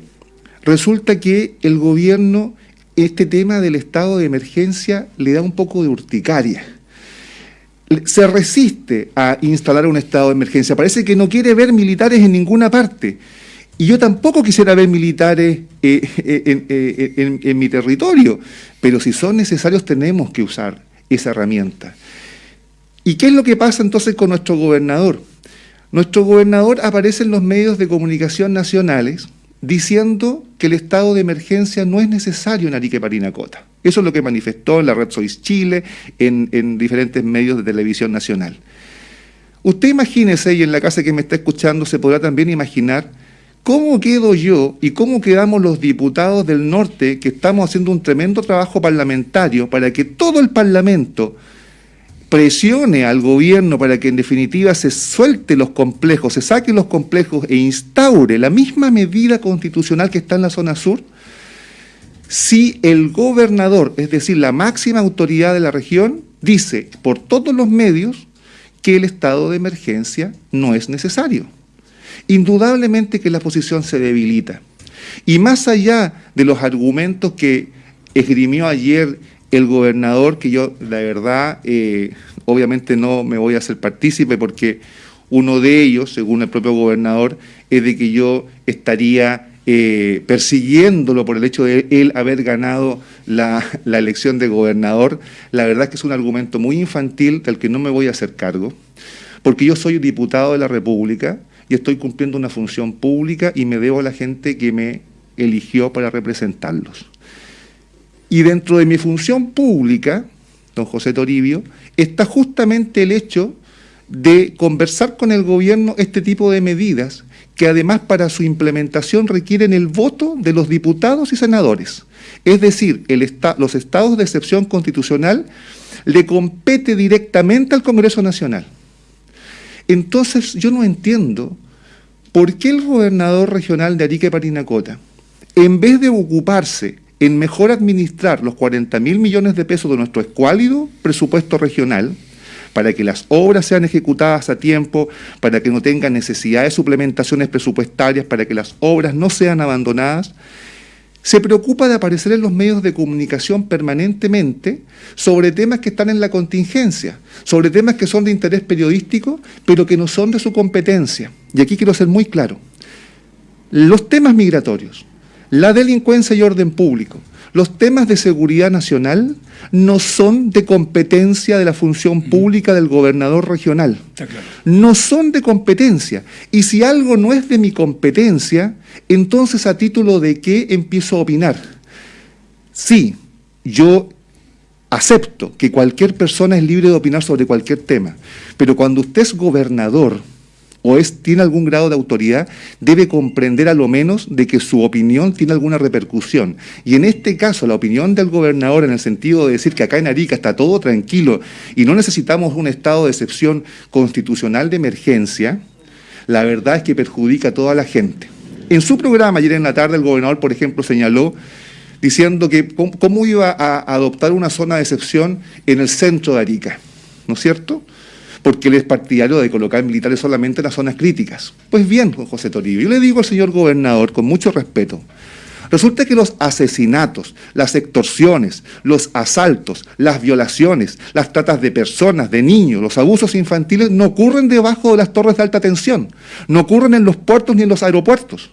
resulta que el gobierno, este tema del estado de emergencia, le da un poco de urticaria. Se resiste a instalar un estado de emergencia. Parece que no quiere ver militares en ninguna parte. Y yo tampoco quisiera ver militares eh, eh, eh, en mi territorio, pero si son necesarios tenemos que usar esa herramienta. ¿Y qué es lo que pasa entonces con nuestro gobernador? Nuestro gobernador aparece en los medios de comunicación nacionales diciendo que el estado de emergencia no es necesario en Arique Parinacota. Eso es lo que manifestó en la red Sois Chile, en, en diferentes medios de televisión nacional. Usted imagínese, y en la casa que me está escuchando se podrá también imaginar, cómo quedo yo y cómo quedamos los diputados del norte que estamos haciendo un tremendo trabajo parlamentario para que todo el Parlamento presione al gobierno para que en definitiva se suelte los complejos, se saque los complejos e instaure la misma medida constitucional que está en la zona sur, si el gobernador, es decir, la máxima autoridad de la región, dice por todos los medios que el estado de emergencia no es necesario. Indudablemente que la posición se debilita. Y más allá de los argumentos que esgrimió ayer el gobernador, que yo, la verdad, eh, obviamente no me voy a hacer partícipe porque uno de ellos, según el propio gobernador, es de que yo estaría eh, persiguiéndolo por el hecho de él haber ganado la, la, elección de gobernador, la verdad es que es un argumento muy infantil del que no me voy a hacer cargo, porque yo soy diputado de la República y estoy cumpliendo una función pública y me debo a la gente que me eligió para representarlos. Y dentro de mi función pública, don José Toribio, está justamente el hecho de conversar con el gobierno este tipo de medidas que además para su implementación requieren el voto de los diputados y senadores. Es decir, los estados de excepción constitucional le compete directamente al Congreso Nacional. Entonces yo no entiendo por qué el gobernador regional de Arica y Parinacota, en vez de ocuparse en mejor administrar los 40 mil millones de pesos de nuestro escuálido presupuesto regional, para que las obras sean ejecutadas a tiempo, para que no tengan necesidad de suplementaciones presupuestarias, para que las obras no sean abandonadas, se preocupa de aparecer en los medios de comunicación permanentemente sobre temas que están en la contingencia, sobre temas que son de interés periodístico, pero que no son de su competencia. Y aquí quiero ser muy claro. Los temas migratorios, la delincuencia y orden público, los temas de seguridad nacional no son de competencia de la función pública del gobernador regional. No son de competencia. Y si algo no es de mi competencia, entonces a título de qué empiezo a opinar. Sí, yo acepto que cualquier persona es libre de opinar sobre cualquier tema, pero cuando usted es gobernador, o es, tiene algún grado de autoridad, debe comprender a lo menos de que su opinión tiene alguna repercusión. Y en este caso, la opinión del gobernador en el sentido de decir que acá en Arica está todo tranquilo y no necesitamos un estado de excepción constitucional de emergencia, la verdad es que perjudica a toda la gente. En su programa ayer en la tarde el gobernador, por ejemplo, señaló diciendo que cómo, iba a adoptar una zona de excepción en el centro de Arica, ¿no es cierto?, porque él es partidario de colocar militares solamente en las zonas críticas. Pues bien, José Toribio, yo le digo al señor gobernador con mucho respeto, Resulta que los asesinatos, las extorsiones, los asaltos, las violaciones, las tratas de personas, de niños, los abusos infantiles no ocurren debajo de las torres de alta tensión, no ocurren en los puertos ni en los aeropuertos,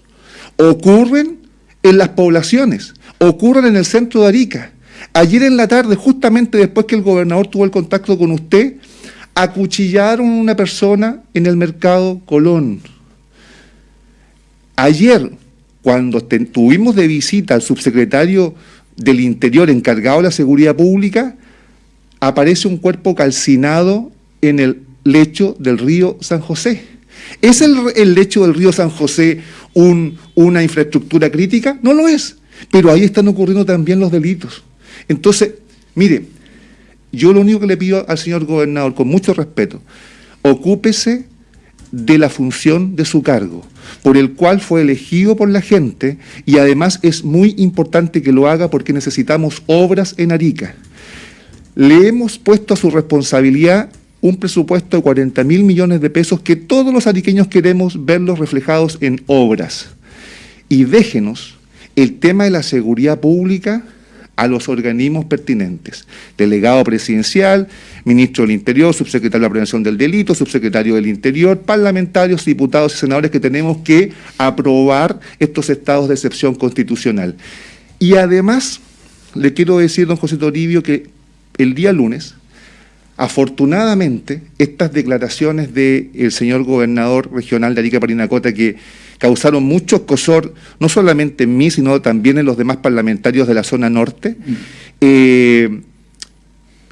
ocurren en las poblaciones, ocurren en el centro de Arica. Ayer en la tarde, justamente después que el gobernador tuvo el contacto con usted, acuchillaron a una persona en el mercado Colón. Ayer, cuando tuvimos de visita al subsecretario del Interior encargado de la seguridad pública, aparece un cuerpo calcinado en el lecho del río San José. ¿Es el, lecho del río San José un, una infraestructura crítica? No lo es, pero ahí están ocurriendo también los delitos. Entonces, mire, yo lo único que le pido al señor gobernador, con mucho respeto, ocúpese de la función de su cargo, por el cual fue elegido por la gente y además es muy importante que lo haga porque necesitamos obras en Arica. Le hemos puesto a su responsabilidad un presupuesto de 40 mil millones de pesos que todos los ariqueños queremos verlos reflejados en obras. Y déjenos el tema de la seguridad pública a los organismos pertinentes. Delegado presidencial, ministro del Interior, subsecretario de la Prevención del Delito, subsecretario del Interior, parlamentarios, diputados y senadores que tenemos que aprobar estos estados de excepción constitucional. Y además, le quiero decir, don José Toribio, que el día lunes, afortunadamente, estas declaraciones del señor gobernador regional de Arica Parinacota, que causaron mucho cosor, no solamente en mí, sino también en los demás parlamentarios de la zona norte. Eh,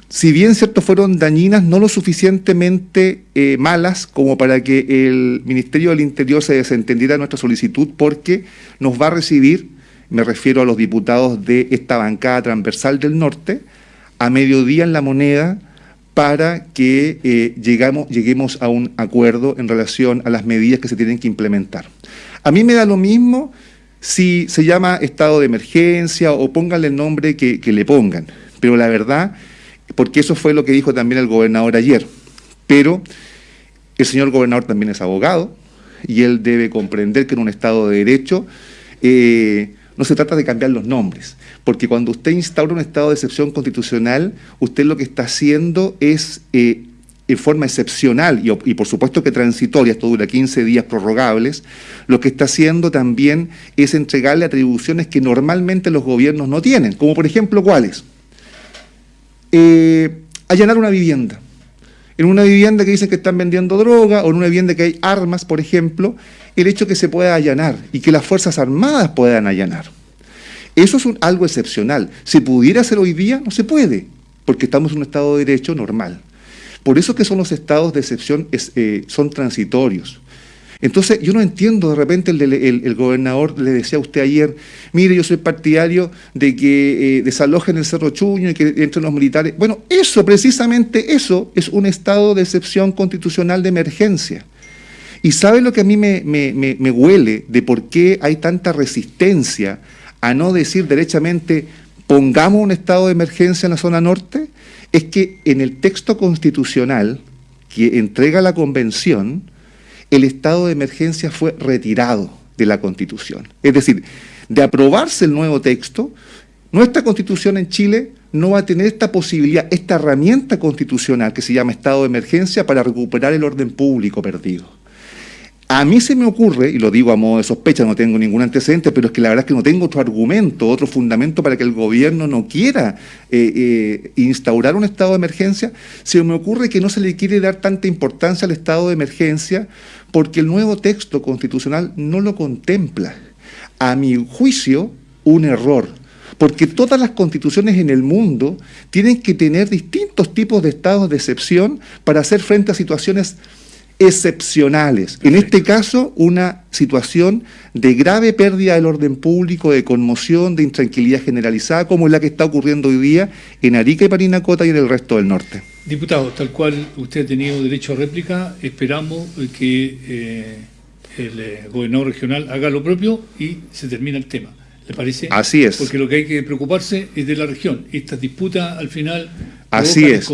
si bien cierto fueron dañinas, no lo suficientemente eh, malas como para que el Ministerio del Interior se desentendiera de nuestra solicitud porque nos va a recibir, me refiero a los diputados de esta bancada transversal del norte, a mediodía en la moneda para que eh, llegamos, lleguemos a un acuerdo en relación a las medidas que se tienen que implementar. A mí me da lo mismo si se llama estado de emergencia o pónganle el nombre que, le pongan, pero la verdad porque eso fue lo que dijo también el gobernador ayer. Pero el señor gobernador también es abogado y él debe comprender que en un Estado de Derecho eh, no se trata de cambiar los nombres, porque cuando usted instaura un estado de excepción constitucional, usted lo que está haciendo es, eh, en forma excepcional y, por supuesto que transitoria, esto dura 15 días prorrogables, lo que está haciendo también es entregarle atribuciones que normalmente los gobiernos no tienen, como por ejemplo, ¿cuáles? eh, allanar una vivienda. En una vivienda que dicen que están vendiendo droga o en una vivienda que hay armas, por ejemplo, el hecho que se pueda allanar y que las Fuerzas Armadas puedan allanar. Eso es algo excepcional. ¿Se pudiera hacer hoy día? No se puede, porque estamos en un Estado de Derecho normal. Por eso que son los estados de excepción, eh, son transitorios. Entonces, yo no entiendo, de repente el, gobernador le decía a usted ayer, mire, yo soy partidario de que eh, desalojen el Cerro Chuño y que entren los militares. Bueno, eso, precisamente eso, es un estado de excepción constitucional de emergencia. ¿Y sabe lo que a mí me huele de por qué hay tanta resistencia a no decir derechamente, pongamos un estado de emergencia en la zona norte? Es que en el texto constitucional que entrega la convención, el estado de emergencia fue retirado de la Constitución. Es decir, de aprobarse el nuevo texto, nuestra Constitución en Chile no va a tener esta posibilidad, esta herramienta constitucional que se llama estado de emergencia para recuperar el orden público perdido. A mí se me ocurre, y lo digo a modo de sospecha, no tengo ningún antecedente, pero es que la verdad es que no tengo otro argumento, otro fundamento para que el gobierno no quiera eh, eh, instaurar un estado de emergencia, se me ocurre que no se le quiere dar tanta importancia al estado de emergencia porque el nuevo texto constitucional no lo contempla. A mi juicio, un error, porque todas las constituciones en el mundo tienen que tener distintos tipos de estados de excepción para hacer frente a situaciones excepcionales. En este caso, una situación de grave pérdida del orden público, de conmoción, de intranquilidad generalizada, como es la que está ocurriendo hoy día en Arica y Parinacota y en el resto del norte.
Diputado, tal cual usted ha tenido derecho a réplica, esperamos que eh, el eh, gobernador regional haga lo propio y se termina el tema. ¿Le parece?
Así es.
Porque lo que hay que preocuparse es de la región. Estas disputas al final
Así es.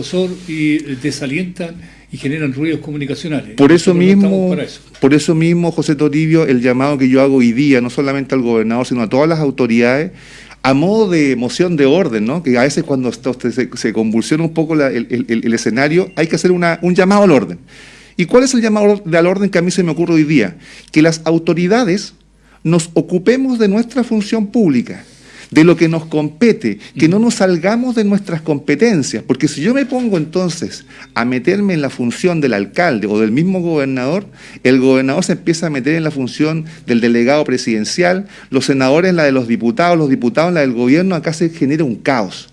y desalientan y generan ruidos comunicacionales.
Por eso mismo, eso. por eso mismo, José Toribio, el llamado que yo hago hoy día, no solamente al gobernador, sino a todas las autoridades, a modo de moción de orden, ¿no? que a veces cuando se, se convulsiona un poco la, el, el, el, escenario, hay que hacer una, un llamado al orden. ¿Y cuál es el llamado al orden que a mí se me ocurre hoy día? Que las autoridades nos ocupemos de nuestra función pública de lo que nos compete, que no nos salgamos de nuestras competencias, porque si yo me pongo entonces a meterme en la función del alcalde o del mismo gobernador, el gobernador se empieza a meter en la función del delegado presidencial, los senadores en la de los diputados, los diputados en la del gobierno, acá se genera un caos.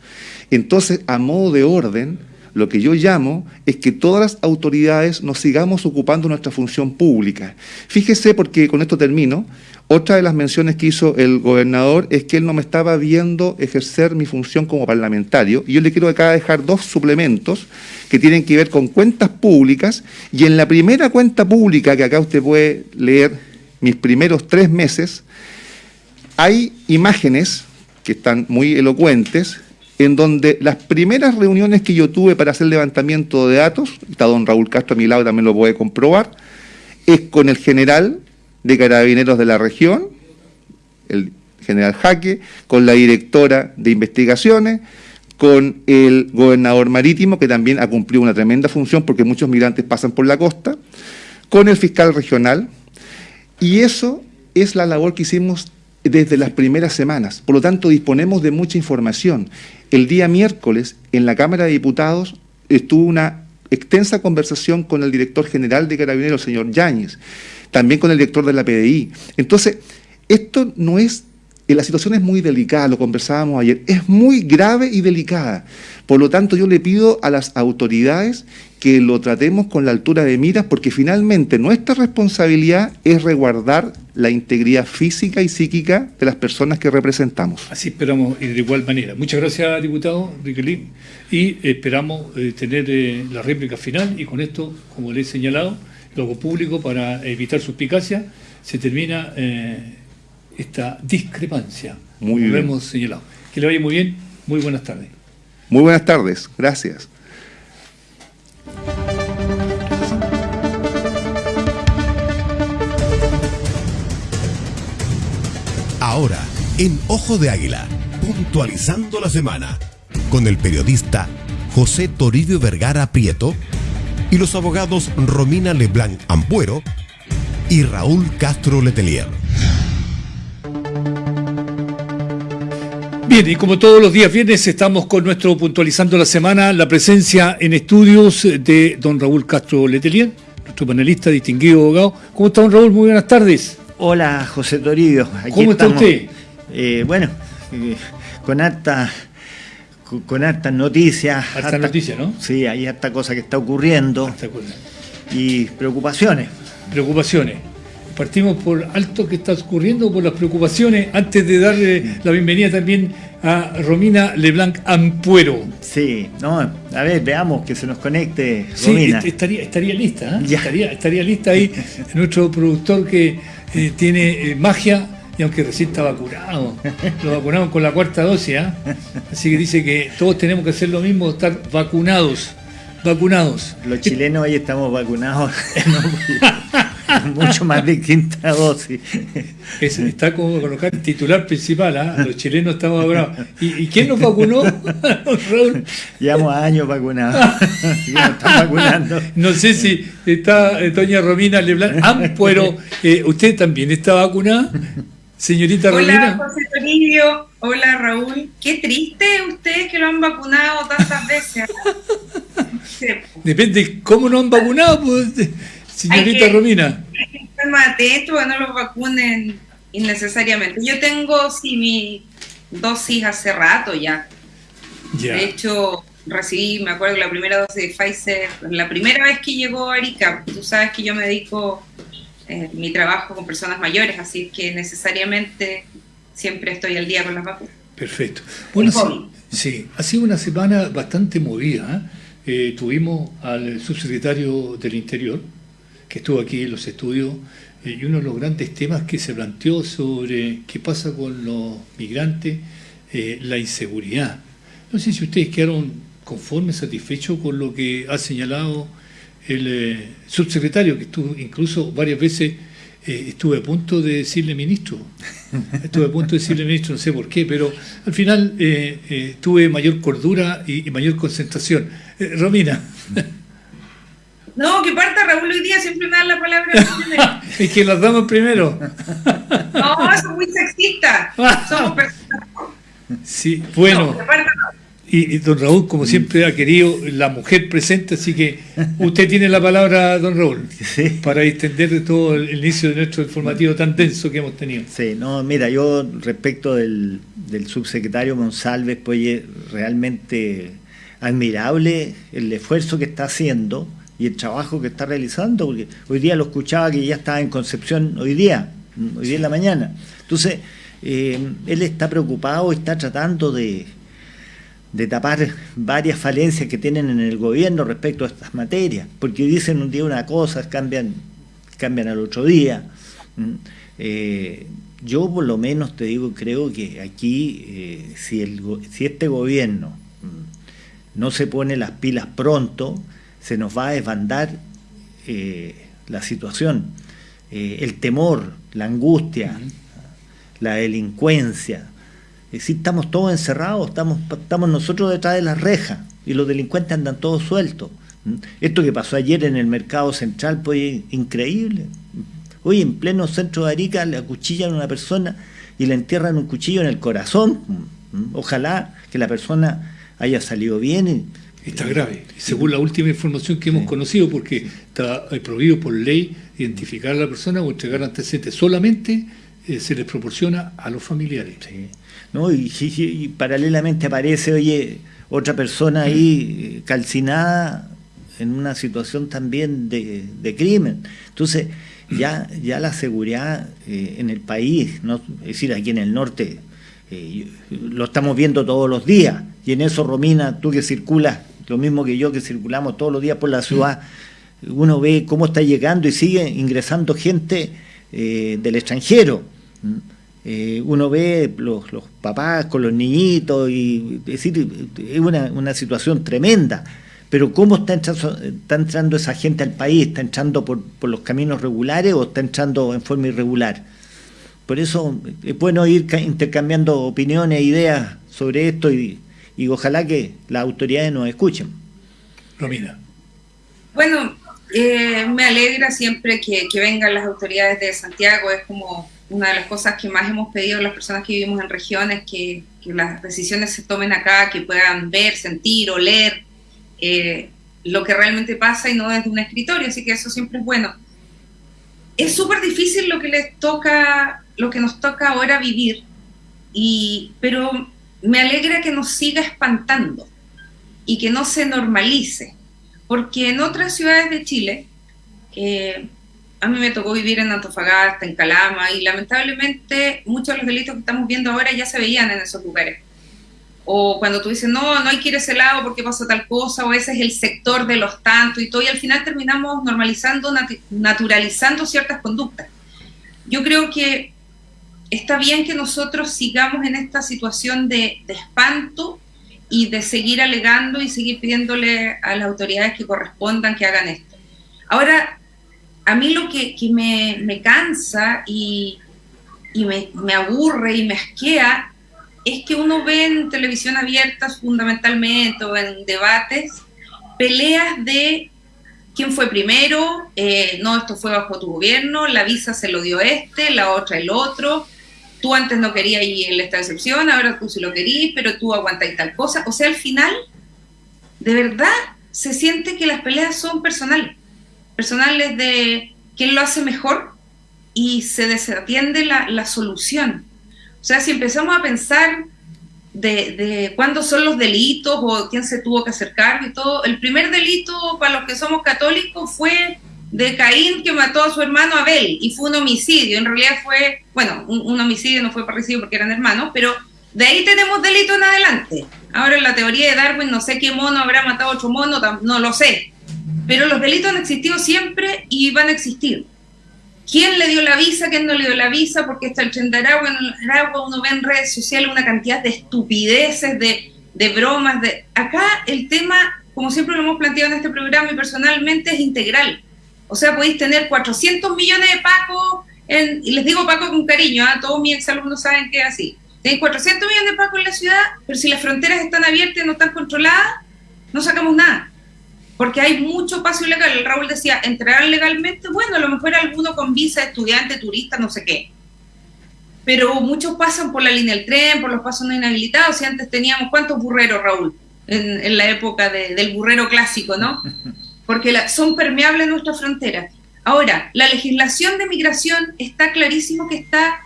Entonces, a modo de orden, lo que yo llamo es que todas las autoridades nos sigamos ocupando nuestra función pública. Fíjese, porque con esto termino, otra de las menciones que hizo el gobernador es que él no me estaba viendo ejercer mi función como parlamentario. Y yo le quiero acá dejar dos suplementos que tienen que ver con cuentas públicas. Y en la primera cuenta pública, que acá usted puede leer mis primeros tres meses, hay imágenes que están muy elocuentes, en donde las primeras reuniones que yo tuve para hacer levantamiento de datos, está don Raúl Castro a mi lado, también lo puede comprobar, es con el general de carabineros de la región, el general Jaque, con la directora de investigaciones, con el gobernador marítimo, que también ha cumplido una tremenda función porque muchos migrantes pasan por la costa, con el fiscal regional, y eso es la labor que hicimos desde las primeras semanas. Por lo tanto, disponemos de mucha información. El día miércoles, en la Cámara de Diputados, estuvo una extensa conversación con el director general de Carabineros, el señor Yáñez, también con el director de la PDI. Entonces, esto no es eh, la situación es muy delicada, lo conversábamos ayer, es muy grave y delicada. Por lo tanto, yo le pido a las autoridades que lo tratemos con la altura de miras, porque finalmente nuestra responsabilidad es resguardar la integridad física y psíquica de las personas que representamos.
Así esperamos y de igual manera. Muchas gracias, diputado Riquelín, y esperamos eh, tener eh, la réplica final y con esto, como le he señalado, lo hago público para evitar suspicacia, se termina eh, esta discrepancia,
Muy
como lo
bien.
hemos señalado. Que le vaya muy bien, muy buenas tardes.
Muy buenas tardes, gracias.
Ahora, en Ojo de Águila, puntualizando la semana, con el periodista José Toribio Vergara Prieto y los abogados Romina Leblanc Ampuero y Raúl Castro Letelier.
Bien, y como todos los días viernes estamos con nuestro puntualizando la semana, la presencia en estudios de don Raúl Castro Letelier, nuestro panelista, distinguido abogado. ¿Cómo está don Raúl? Muy buenas tardes.
Hola, José Toribio. Aquí
¿Cómo está usted?
Eh, bueno, eh, con harta con, hartas noticias.
Harta noticia, ¿no?
Sí, hay harta cosa que está ocurriendo y preocupaciones.
Preocupaciones. Partimos por alto que está ocurriendo, por las preocupaciones, antes de darle la bienvenida también a Romina Leblanc Ampuero.
Sí, no, a ver, veamos que se nos conecte Romina.
est- estaría, estaría lista, ¿eh? Estaría, estaría lista ahí nuestro productor que eh, tiene eh, magia y aunque recién está vacunado, lo vacunaron con la cuarta dosis, ¿ah? así que dice que todos tenemos que hacer lo mismo, estar vacunados, vacunados.
Los chilenos ahí estamos vacunados mucho más de quinta dosis.
Es- está como colocar el titular principal, ¿ah? los chilenos estamos vacunados. ¿Y, y quién nos vacunó? Raúl?
Llevamos años vacunados. Vacunando.
No sé si está eh, doña Romina Leblanc Ampuero, eh, ¿usted también está vacunada? Señorita
Hola,
Romina.
José Toribio. Hola, Raúl. Qué triste ustedes que lo han vacunado tantas veces.
Depende cómo nos han vacunado, pues, señorita
que-
Romina.
Hay que estar más atentos a que no los vacunen innecesariamente. Yo tengo, sí, mi dosis hace rato ya.
Ya.
De hecho, recibí, me acuerdo, la primera dosis de Pfizer, la primera vez que llegó a Arica. Tú sabes que yo me dedico eh, mi trabajo con personas mayores, así que necesariamente siempre estoy al día con las vacunas.
Perfecto. Bueno, sí, sí, ha sido una semana bastante movida. ¿eh? Eh, tuvimos al subsecretario del Interior, que estuvo aquí en los estudios, eh, y uno de los grandes temas que se planteó sobre qué pasa con los migrantes, la inseguridad. No sé si ustedes quedaron conformes, satisfechos con lo que ha señalado el eh, subsecretario, que estuvo incluso varias veces eh, estuve a punto de decirle ministro. Estuve a punto de decirle ministro, no sé por qué, pero al final eh, eh, tuve mayor cordura y, y mayor concentración. Eh, Romina,
No, que parta Raúl hoy día, siempre me dan la palabra.
es que las damos primero.
No, es muy sexista. Somos personas.
Sí, bueno.
No, que parta
Y, y don Raúl, como siempre, ha querido la mujer presente, así que usted tiene la palabra, don Raúl,
Sí.
para extender todo el inicio de nuestro informativo tan denso que hemos tenido.
Sí, no, mira, yo respecto del, del subsecretario Monsalves, pues oye, realmente admirable el esfuerzo que está haciendo y el trabajo que está realizando, porque hoy día lo escuchaba que ya estaba en Concepción hoy día, hoy día en la mañana. Entonces, eh, él está preocupado, está tratando de, de tapar varias falencias que tienen en el gobierno respecto a estas materias, porque dicen un día una cosa, cambian, cambian al otro día. Eh, yo por lo menos te digo, creo que aquí, eh, si, el, si este gobierno no se pone las pilas pronto, se nos va a desbandar eh, la situación. El temor, la angustia, la delincuencia. Decir, estamos todos encerrados, estamos, estamos nosotros detrás de las rejas y los delincuentes andan todos sueltos. Esto que pasó ayer en el mercado central, pues increíble. Hoy en pleno centro de Arica le acuchillan a una persona y le entierran un cuchillo en el corazón. Ojalá que la persona haya salido bien.
Está grave, según la última información que hemos
Sí.
conocido, porque está eh, prohibido por ley identificar a la persona o entregar antecedentes. Solamente eh, se les proporciona a los familiares.
Sí. ¿No? Y, y- paralelamente aparece, oye, otra persona ahí eh, calcinada en una situación también de, de crimen. Entonces, ya, ya la seguridad eh, en el país, ¿no? es decir, aquí en el norte, eh, lo estamos viendo todos los días. Y en eso, Romina, tú que circulas, lo mismo que yo que circulamos todos los días por la ciudad, uno ve cómo está llegando y sigue ingresando gente del extranjero. Eh, uno ve los, los papás con los niñitos y es decir, es una, una situación tremenda. Pero ¿cómo está entrando, está entrando esa gente al país? ¿Está entrando por, por los caminos regulares o está entrando en forma irregular? Por eso es bueno ir ca- intercambiando opiniones e ideas sobre esto y, y ojalá que las autoridades nos escuchen.
Romina.
Bueno, eh, me alegra siempre que, que vengan las autoridades de Santiago. Es como una de las cosas que más hemos pedido las personas que vivimos en regiones, que, que las decisiones se tomen acá, que puedan ver, sentir, oler eh, lo que realmente pasa y no desde un escritorio. Así que eso siempre es bueno. Es súper difícil lo que les toca, lo que nos toca ahora vivir, y, pero me alegra que nos siga espantando y que no se normalice porque en otras ciudades de Chile, eh, a mí me tocó vivir en Antofagasta, en Calama, y lamentablemente muchos de los delitos que estamos viendo ahora ya se veían en esos lugares. O cuando tú dices, no, no hay que ir a ese lado porque pasó tal cosa, o ese es el sector de los tantos y todo, y al final terminamos normalizando, nat- naturalizando ciertas conductas. Yo creo que está bien que nosotros sigamos en esta situación de, de espanto y de seguir alegando y seguir pidiéndole a las autoridades que correspondan que hagan esto. Ahora, a mí lo que, me, cansa y, me, aburre y me asquea es que uno ve en televisión abierta fundamentalmente o en debates peleas de quién fue primero, eh, no, esto fue bajo tu gobierno, la visa se lo dio este, la otra el otro, tú antes no querías ir en esta excepción, ahora tú sí lo querías, pero tú aguantas tal cosa. O sea, al final, de verdad, se siente que las peleas son personales. Personales de quién lo hace mejor y se desatiende la, la solución. O sea, si empezamos a pensar de, de cuándo son los delitos o quién se tuvo que hacer cargo y todo, el primer delito para los que somos católicos fue de Caín que mató a su hermano Abel y fue un homicidio. En realidad fue, bueno, un, un homicidio no fue parecido porque eran hermanos, pero de ahí tenemos delito en adelante. Ahora en la teoría de Darwin no sé qué mono habrá matado a otro mono, no lo sé. Pero los delitos han existido siempre y van a existir. ¿Quién le dio la visa? ¿Quién no le dio la visa? Porque está el tren en Aragua uno ve en redes sociales una cantidad de estupideces, de, de bromas. De... Acá el tema, como siempre lo hemos planteado en este programa y personalmente, es integral. O sea, podéis tener 400 millones de pacos, en, y les digo paco con cariño, ¿ah? todos mis exalumnos saben que es así. Tenéis 400 millones de pacos en la ciudad, pero si las fronteras están abiertas y no están controladas, no sacamos nada. Porque hay mucho paso ilegal. Raúl decía, entrarán legalmente, bueno, a lo mejor alguno con visa, estudiante, turista, no sé qué. Pero muchos pasan por la línea del tren, por los pasos no inhabilitados. Y antes teníamos, ¿cuántos burreros, Raúl? En, en la época de- del burrero clásico, ¿no? porque la- son permeables nuestras fronteras. Ahora, la legislación de migración está clarísimo que está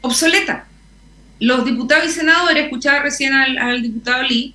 obsoleta. Los diputados y senadores, escuchaba recién al, al diputado Lee,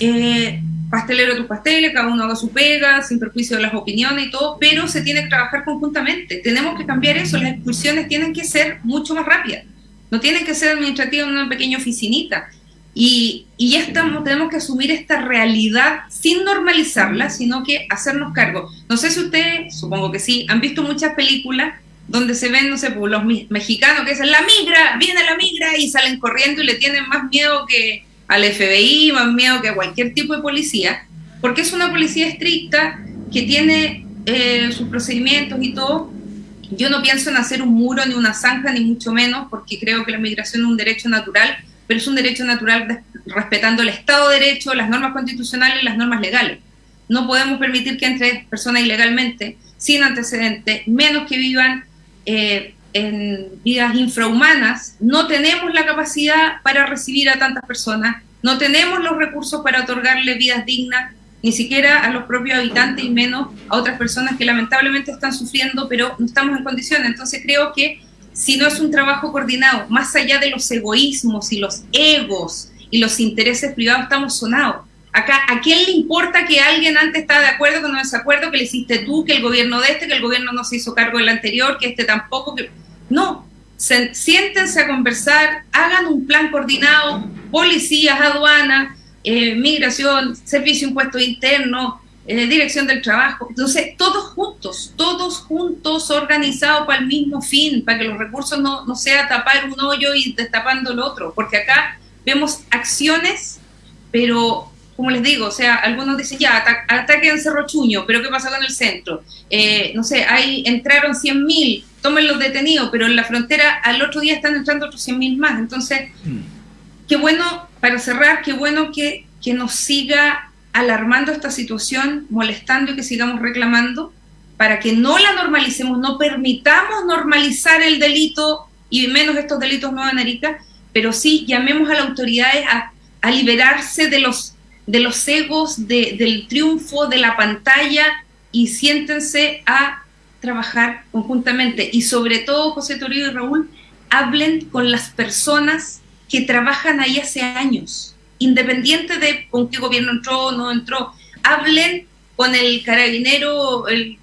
eh, pastelero tus pasteles, cada uno haga su pega, sin perjuicio de las opiniones y todo, pero se tiene que trabajar conjuntamente. Tenemos que cambiar eso, las expulsiones tienen que ser mucho más rápidas, no tienen que ser administrativas en una pequeña oficinita. Y, y ya estamos, tenemos que asumir esta realidad sin normalizarla, sino que hacernos cargo. No sé si ustedes, supongo que sí, han visto muchas películas donde se ven, no sé, pues, los mexicanos que dicen, la migra, viene la migra, y salen corriendo y le tienen más miedo que al FBI, más miedo que a cualquier tipo de policía, porque es una policía estricta que tiene eh, sus procedimientos y todo. Yo no pienso en hacer un muro ni una zanja, ni mucho menos, porque creo que la migración es un derecho natural, pero es un derecho natural respetando el Estado de Derecho, las normas constitucionales y las normas legales. No podemos permitir que entre personas ilegalmente, sin antecedentes, menos que vivan eh, en vidas infrahumanas. No tenemos la capacidad para recibir a tantas personas, no tenemos los recursos para otorgarle vidas dignas, ni siquiera a los propios habitantes y menos a otras personas que lamentablemente están sufriendo, pero no estamos en condiciones. Entonces creo que si no es un trabajo coordinado, más allá de los egoísmos y los egos y los intereses privados, estamos sonados. Acá, ¿a quién le importa que alguien antes estaba de acuerdo, que no desacuerdo, que le hiciste tú, que el gobierno de este, que el gobierno no se hizo cargo del anterior, que este tampoco? Que... No, se, siéntense a conversar, hagan un plan coordinado, policías, aduanas, eh, migración, servicio de impuestos internos, eh, dirección del trabajo. Entonces, todos juntos, todos juntos organizados para el mismo fin, para que los recursos no, no sea tapar un hoyo y destapando el otro, porque acá vemos acciones, pero como les digo, o sea, algunos dicen ya, ata ataque en Cerro Chuño, pero ¿qué pasa con el centro? Eh, no sé, ahí entraron 100.000, tomen los detenidos, pero en la frontera al otro día están entrando otros 100.000 más. Entonces, qué bueno, para cerrar, qué bueno que, que nos siga alarmando esta situación, molestando y que sigamos reclamando, para que no la normalicemos, no permitamos normalizar el delito y menos estos delitos nuevos en Arica, pero sí llamemos a las autoridades a, a liberarse de los de los egos, de, del triunfo, de la pantalla y siéntense a trabajar conjuntamente. Y sobre todo, José Toribio y Raúl, hablen con las personas que trabajan ahí hace años, independiente de con qué gobierno entró o no entró. Hablen con el carabinero, el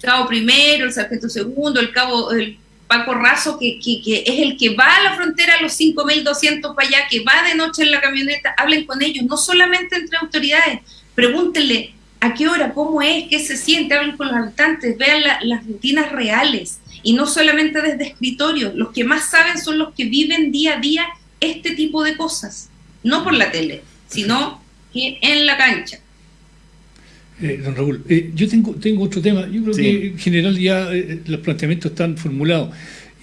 cabo primero, el sargento segundo, el cabo, el Paco Razo, que, que, que, es el que va a la frontera a los 5.200 para allá, que va de noche en la camioneta, hablen con ellos, no solamente entre autoridades, pregúntenle a qué hora, cómo es, qué se siente, hablen con los habitantes, vean la, las rutinas reales. Y no solamente desde escritorio, los que más saben son los que viven día a día este tipo de cosas, no por la tele, sino en la cancha.
Eh, don Raúl, eh, yo tengo, tengo otro tema. Yo creo
Sí.
que en general ya eh, los planteamientos están formulados.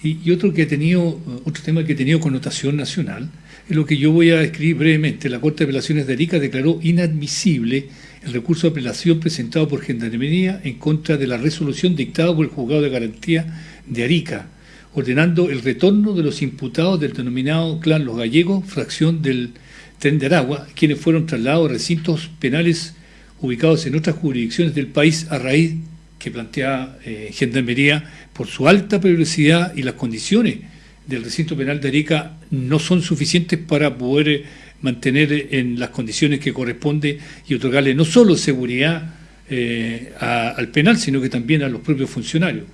Y, y otro que ha tenido, otro tema que ha tenido connotación nacional, es lo que yo voy a escribir brevemente. La Corte de Apelaciones de Arica declaró inadmisible el recurso de apelación presentado por Gendarmería en contra de la resolución dictada por el Juzgado de Garantía de Arica, ordenando el retorno de los imputados del denominado clan Los Gallegos, fracción del Tren de Aragua, quienes fueron trasladados a recintos penales ubicados en otras jurisdicciones del país a raíz que plantea eh, Gendarmería por su alta peligrosidad y las condiciones del recinto penal de Arica no son suficientes para poder eh, mantener en las condiciones que corresponde y otorgarle no solo seguridad eh, a- al penal, sino que también a los propios funcionarios.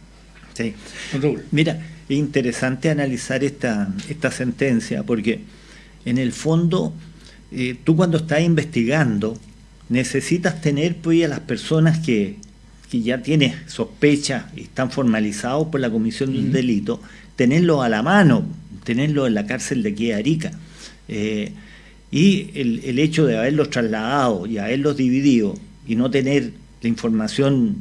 Sí.
Don Raúl.
Mira, es interesante analizar esta, esta sentencia porque en el fondo eh, tú cuando estás investigando necesitas tener pues, a las personas que, que ya tienes sospecha y están formalizados por la comisión de un delito, tenerlos a la mano, tenerlos en la cárcel de aquí de Arica. Eh, y el, el hecho de haberlos trasladado y haberlos dividido y no tener la información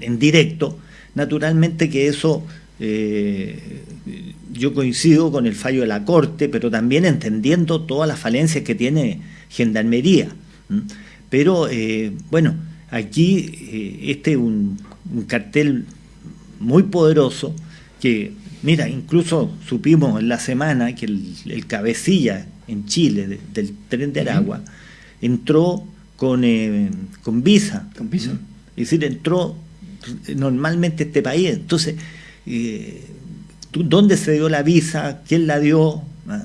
en directo, naturalmente que eso eh, yo coincido con el fallo de la Corte, pero también entendiendo todas las falencias que tiene Gendarmería. Pero eh, bueno, aquí eh, este es un, un cartel muy poderoso que, mira, incluso supimos en la semana que el, el cabecilla en Chile de- del tren de Aragua entró con, eh, con visa.
Con visa.
Es decir, entró normalmente este país. Entonces, eh, ¿dónde se dio la visa? ¿Quién la dio? Ah,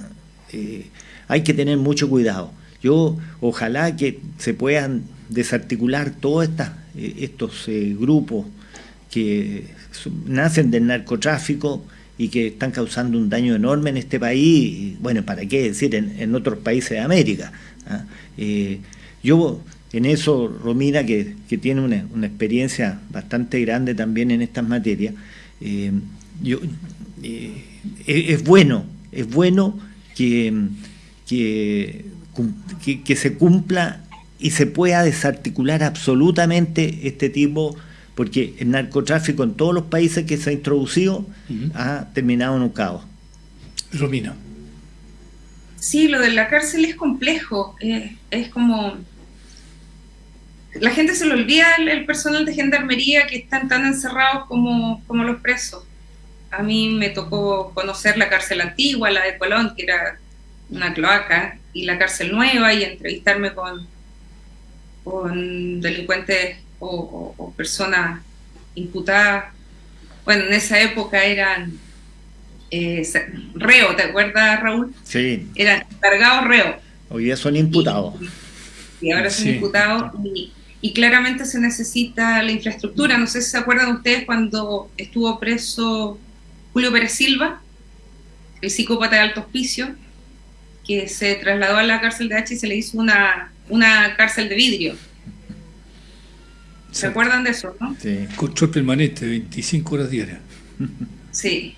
eh, hay que tener mucho cuidado. Yo ojalá que se puedan desarticular todos eh, estos eh, grupos que nacen del narcotráfico y que están causando un daño enorme en este país, y, bueno, ¿para qué decir en, otros países de América? ¿ah? Eh, yo en eso, Romina, que, que tiene una, experiencia bastante grande también en estas materias, yo, es, bueno, es bueno que, que- que se cumpla y se pueda desarticular absolutamente este tipo, porque el narcotráfico en todos los países que se ha introducido ha terminado en un caos.
Romina.
Sí, lo de la cárcel es complejo. eh, es como. La gente se le olvida el, el personal de gendarmería que están tan encerrados como, como los presos. A mí me tocó conocer la cárcel antigua, la de Colón, que era una cloaca, y la cárcel nueva, y entrevistarme con, con delincuentes o, o- o personas imputadas. Bueno, en esa época eran eh, reo, ¿te acuerdas, Raúl?
Sí,
Eran encargados reo.
hoy día son imputados.
y ahora son
Sí.
imputados y, y claramente se necesita la infraestructura. No sé si se acuerdan ustedes cuando estuvo preso Julio Pérez Silva, el psicópata de alto hospicio, que se trasladó a la cárcel de H y se le hizo una, una cárcel de vidrio. ¿Se acuerdan de eso, no?
Sí.
Control permanente, 25 horas diarias.
Sí.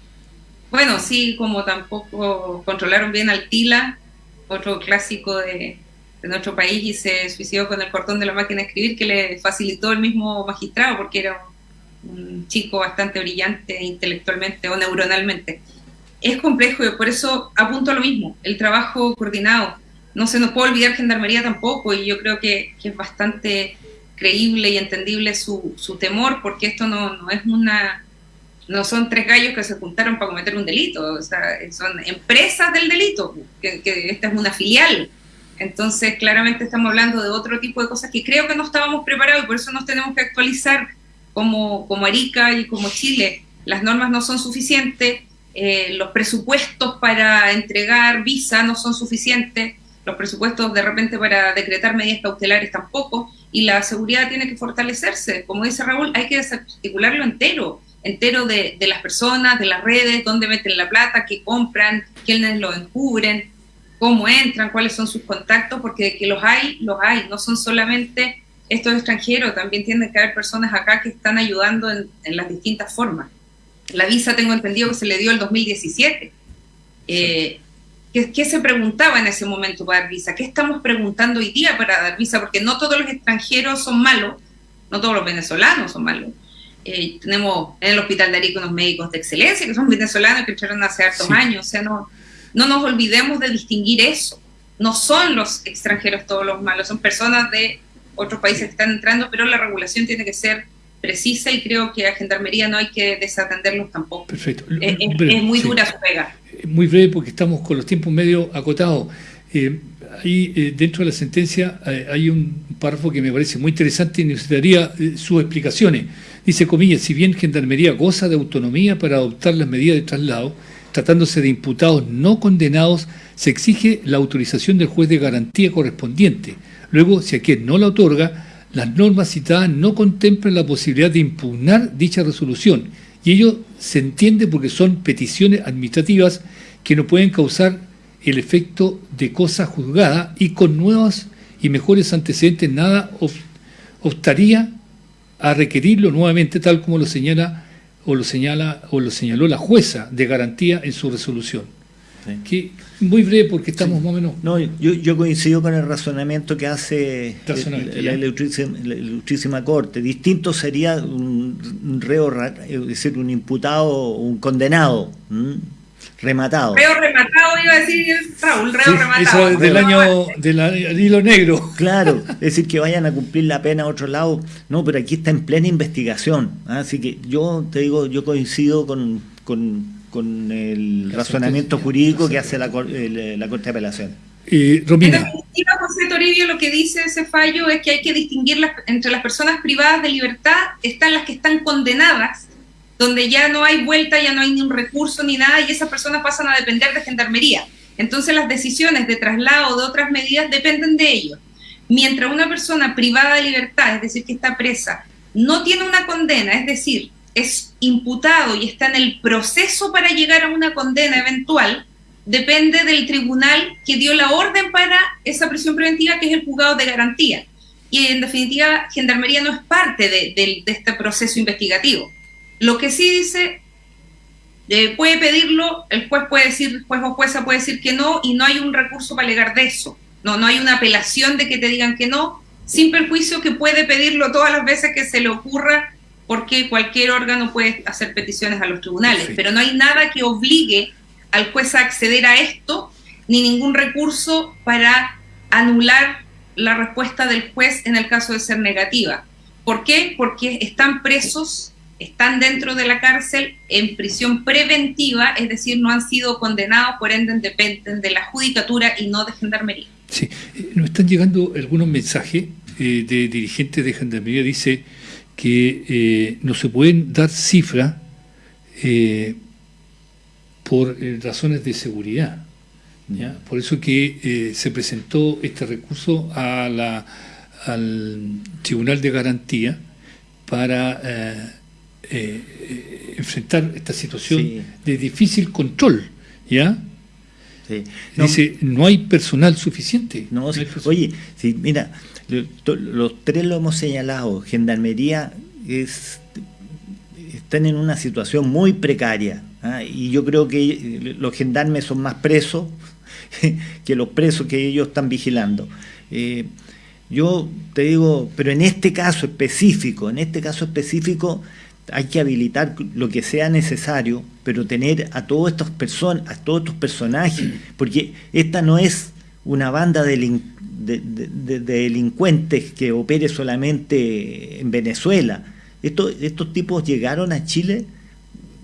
Bueno, sí, como tampoco controlaron bien al Tila, otro clásico de, de nuestro país, y se suicidó con el cortón de la máquina de escribir que le facilitó el mismo magistrado, porque era un, un chico bastante brillante intelectualmente o neuronalmente. Es complejo y por eso apunto a lo mismo, el trabajo coordinado. No se nos puede olvidar Gendarmería tampoco, y yo creo que, es bastante creíble y entendible su, temor, porque esto no, no es una no son tres gallos que se juntaron para cometer un delito, o sea, son empresas del delito, que, que esta es una filial. Entonces, claramente estamos hablando de otro tipo de cosas que creo que no estábamos preparados y por eso nos tenemos que actualizar como, como Arica y como Chile. Las normas no son suficientes, eh, los presupuestos para entregar visa no son suficientes, los presupuestos de repente para decretar medidas cautelares tampoco, y la seguridad tiene que fortalecerse. Como dice Raúl, hay que desarticularlo entero entero de, de, las personas, de las redes, dónde meten la plata, qué compran, quiénes lo encubren, cómo entran, cuáles son sus contactos, porque que los hay, los hay, no son solamente estos extranjeros, también tienen que haber personas acá que están ayudando en, en las distintas formas. La visa tengo entendido que se le dio el 2017. Eh, ¿qué, ¿Qué se preguntaba en ese momento para dar visa? ¿Qué estamos preguntando hoy día para dar visa? Porque no todos los extranjeros son malos, no todos los venezolanos son malos. Eh, tenemos en el Hospital de Arica unos médicos de excelencia que son venezolanos que entraron hace hartos sí. años. O sea, no, no nos olvidemos de distinguir eso. No son los extranjeros todos los malos, son personas de otros países que están entrando, pero la regulación tiene que ser precisa y creo que a Gendarmería no hay que desatenderlos tampoco.
Perfecto.
Es, muy sí. dura su pega.
Muy breve porque estamos con los tiempos medio acotados. Eh, ahí eh, dentro de la sentencia eh, hay un párrafo que me parece muy interesante y necesitaría eh, sus explicaciones. Dice, comillas, si bien Gendarmería goza de autonomía para adoptar las medidas de traslado, tratándose de imputados no condenados, se exige la autorización del juez de garantía correspondiente. Luego, si a quien no la otorga, las normas citadas no contemplan la posibilidad de impugnar dicha resolución. Y ello se entiende porque son peticiones administrativas que no pueden causar el efecto de cosa juzgada y con nuevos y mejores antecedentes nada optaría a requerirlo nuevamente tal como lo señala o lo señala o lo señaló la jueza de garantía en su resolución. Sí. Que muy breve porque estamos sí. más o menos.
No, yo, yo, coincido con el razonamiento que hace la, la, ilustrísima, la, ilustrísima, corte. Distinto sería un reo, es decir, un imputado, un condenado. ¿m? rematado.
Reo rematado, iba a decir Raúl, reo sí, rematado.
Eso del año del hilo negro.
Claro, es decir, que vayan a cumplir la pena a otro lado. No, pero aquí está en plena investigación. ¿ah? Así que yo te digo, yo coincido con, con, con el la razonamiento jurídico que hace la, el, la Corte de Apelación.
Eh, Romina.
En definitiva, José Toribio, lo que dice ese fallo es que hay que distinguir las, entre las personas privadas de libertad, están las que están condenadas donde ya no hay vuelta, ya no hay ni un recurso ni nada, y esas personas pasan a depender de gendarmería. Entonces las decisiones de traslado o de otras medidas dependen de ellos. Mientras una persona privada de libertad, es decir, que está presa, no tiene una condena, es decir, es imputado y está en el proceso para llegar a una condena eventual, depende del tribunal que dio la orden para esa prisión preventiva, que es el juzgado de garantía. Y en definitiva, Gendarmería no es parte de, este proceso investigativo. Lo que sí dice, eh, puede pedirlo, el juez puede decir, juez o jueza puede decir que no, y no hay un recurso para alegar de eso. No, no hay una apelación de que te digan que no, sin perjuicio que puede pedirlo todas las veces que se le ocurra, porque cualquier órgano puede hacer peticiones a los tribunales. Sí. Pero no hay nada que obligue al juez a acceder a esto, ni ningún recurso para anular la respuesta del juez en el caso de ser negativa. ¿Por qué? Porque están presos están dentro de la cárcel en prisión preventiva, es decir, no han sido condenados, por ende dependen de la judicatura y no de gendarmería.
Sí, nos están llegando algunos mensajes eh, de dirigentes de gendarmería, dice que eh, no se pueden dar cifras eh, por eh, razones de seguridad. ¿ya? Por eso que eh, se presentó este recurso a la, al Tribunal de Garantía para enfrentar esta situación
Sí.
de difícil control. ¿ya?
Sí. No,
Dice, no hay personal suficiente.
No,
No
sí.
hay personal.
oye, sí, mira, los tres lo hemos señalado. Gendarmería es, están en una situación muy precaria. ¿ah? Y yo creo que eh, los gendarmes son más presos que los presos que ellos están vigilando. Eh, yo te digo, pero en este caso específico, en este caso específico hay que habilitar lo que sea necesario, pero tener a todas estas personas, a todos estos personajes, porque esta no es una banda de, delin- de- de- de- de delincuentes que opere solamente en Venezuela. Estos, estos tipos llegaron a Chile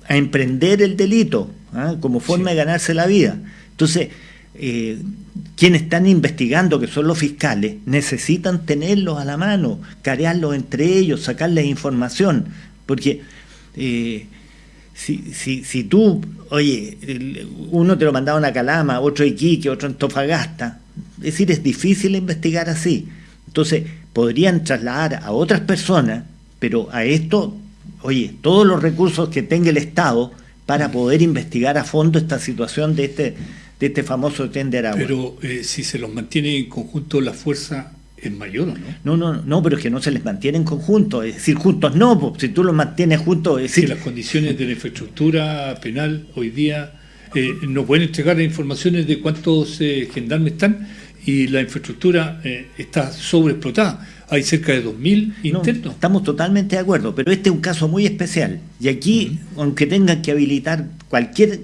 a emprender el delito ¿ah? como forma de ganarse la vida. Entonces, eh, quienes están investigando, que son los fiscales, necesitan tenerlos a la mano, carearlos entre ellos, sacarles información, porque eh, si, si, si tú, oye, uno te lo mandaba a una Calama, otro a Iquique, otro en Tofagasta, es decir, es difícil investigar así. Entonces, podrían trasladar a otras personas, pero a esto, oye, todos los recursos que tenga el Estado para poder investigar a fondo esta situación de este, de este famoso tren de Aragua.
Pero eh, si se los mantiene en conjunto la fuerza es mayor, ¿o no?
No, no, no, pero es que no se les mantiene en conjunto, es decir, juntos no, pues, si tú los mantienes juntos, es
Es que
decir,
las condiciones de la infraestructura penal hoy día eh, no pueden entregar informaciones de cuántos eh, gendarmes están y la infraestructura eh, está sobreexplotada. Hay cerca de 2.000
No,
internos.
estamos totalmente de acuerdo, pero este es un caso muy especial. Y aquí, aunque tengan que habilitar cualquier,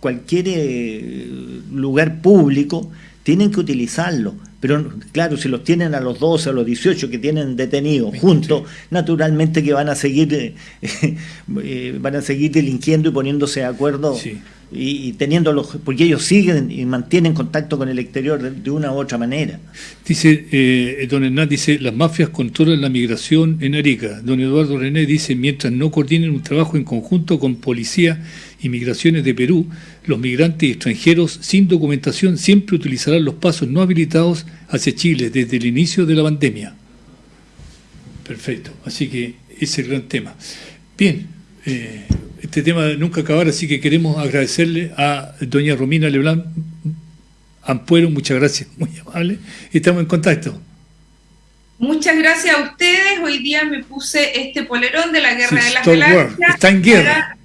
cualquier eh, lugar público, tienen que utilizarlo. Pero claro, si los tienen a los 12 o a los 18 que tienen detenidos juntos, naturalmente que van a seguir eh, eh, van a seguir delinquiendo y poniéndose de acuerdo
Sí.
Y, y teniéndolos, porque ellos siguen y mantienen contacto con el exterior de, de una u otra manera.
Dice, eh, don Hernán dice, las mafias controlan la migración en Arica. Don Eduardo René dice, mientras no coordinen un trabajo en conjunto con Policía y Migraciones de Perú, los migrantes extranjeros sin documentación siempre utilizarán los pasos no habilitados hacia Chile desde el inicio de la pandemia. Perfecto, así que ese es el gran tema. Bien, eh, este tema nunca acabará, así que queremos agradecerle a doña Romina Leblanc Ampuero, muchas gracias, muy amable. Estamos en contacto.
Muchas gracias a ustedes. Hoy día me puse este polerón de la Guerra
Sí,
de las. Galaxias.
Está en guerra.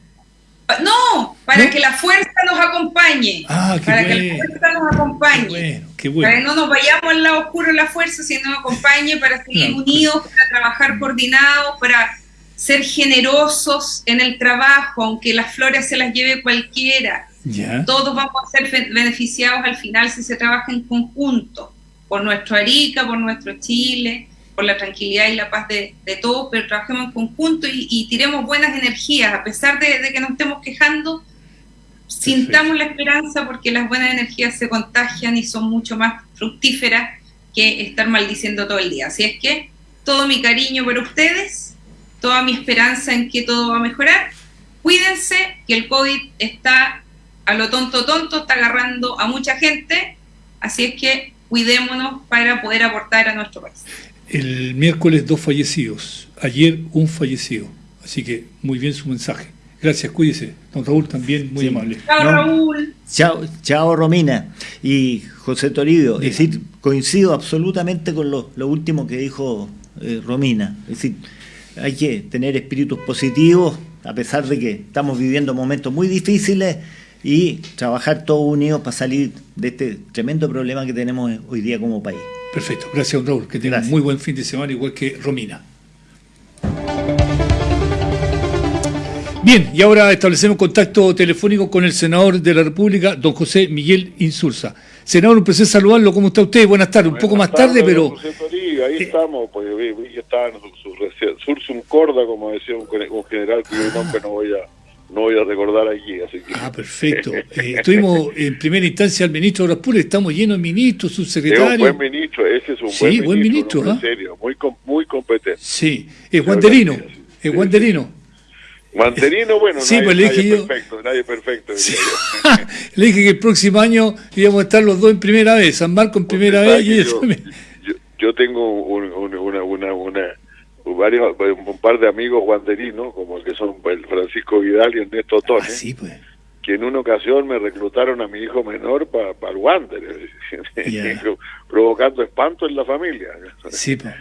para- no, para
¿No?
que la fuerza nos acompañe.
Ah, qué
para que la fuerza nos acompañe.
Qué bueno, qué
Para que no nos vayamos al lado oscuro de la fuerza, sino nos acompañe para seguir unidos, para trabajar coordinados, para ser generosos en el trabajo, aunque las flores se las lleve cualquiera. Todos vamos a ser beneficiados al final si se trabaja en conjunto, por nuestro Arica, por nuestro Chile, por la tranquilidad y la paz de, de todos, pero trabajemos en conjunto y, y tiremos buenas energías, a pesar de, de que nos estemos quejando, sintamos la esperanza porque las buenas energías se contagian y son mucho más fructíferas que estar maldiciendo todo el día. Así es que todo mi cariño por ustedes, toda mi esperanza en que todo va a mejorar. Cuídense, que el COVID está a lo tonto tonto, está agarrando a mucha gente, así es que cuidémonos para poder aportar a nuestro país.
El miércoles dos fallecidos, ayer un fallecido. Así que muy bien su mensaje. Gracias, cuídese. Don Raúl también muy
Sí.
amable.
Chao
No.
Raúl.
Chao, chao Romina y José Toribio. Es decir, coincido absolutamente con lo, lo último que dijo eh, Romina. Es decir, hay que tener espíritus positivos a pesar de que estamos viviendo momentos muy difíciles y trabajar todos unidos para salir de este tremendo problema que tenemos hoy día como país.
Perfecto. Gracias, don Raúl. Que tenga un
Gracias.
muy buen fin de semana, igual que Romina. Bien, y ahora establecemos contacto telefónico con el senador de la República, don José Miguel Insulza. Senador, un placer saludarlo. ¿Cómo está usted? Buenas tardes. Un poco más tarde, pero...
Ahí
Eh,
estamos, pues vi- vi- está en su, su rece- sursum corda, como decía un, general cuyo nombre no voy a no voy a recordar aquí, así que
Ah, perfecto. Eh, estuvimos en primera instancia al ministro de Obras Públicas, estamos llenos de ministros,
es un
subsecretarios.
buen ministro, ese es un
Sí,
buen
buen
ministro,
ministro,
hombre
¿ah?
serio, muy muy competente.
Sí, es Wanderino, es Wanderino.
Guanterino, bueno,
Sí,
nadie,
pues le
nadie
yo-
perfecto, nadie.
Le dije que el próximo año íbamos a estar los dos en primera vez, San Marco en primera vez y
yo,
me-
yo, yo tengo un, un- una, una, una, varios, un par de amigos guanderinos, como el que son el Francisco Vidal y Ernesto Tone,
Ah, sí, pues.
que en una ocasión me reclutaron a mi hijo menor para el Wander, provocando espanto en la familia,
Sí, pues.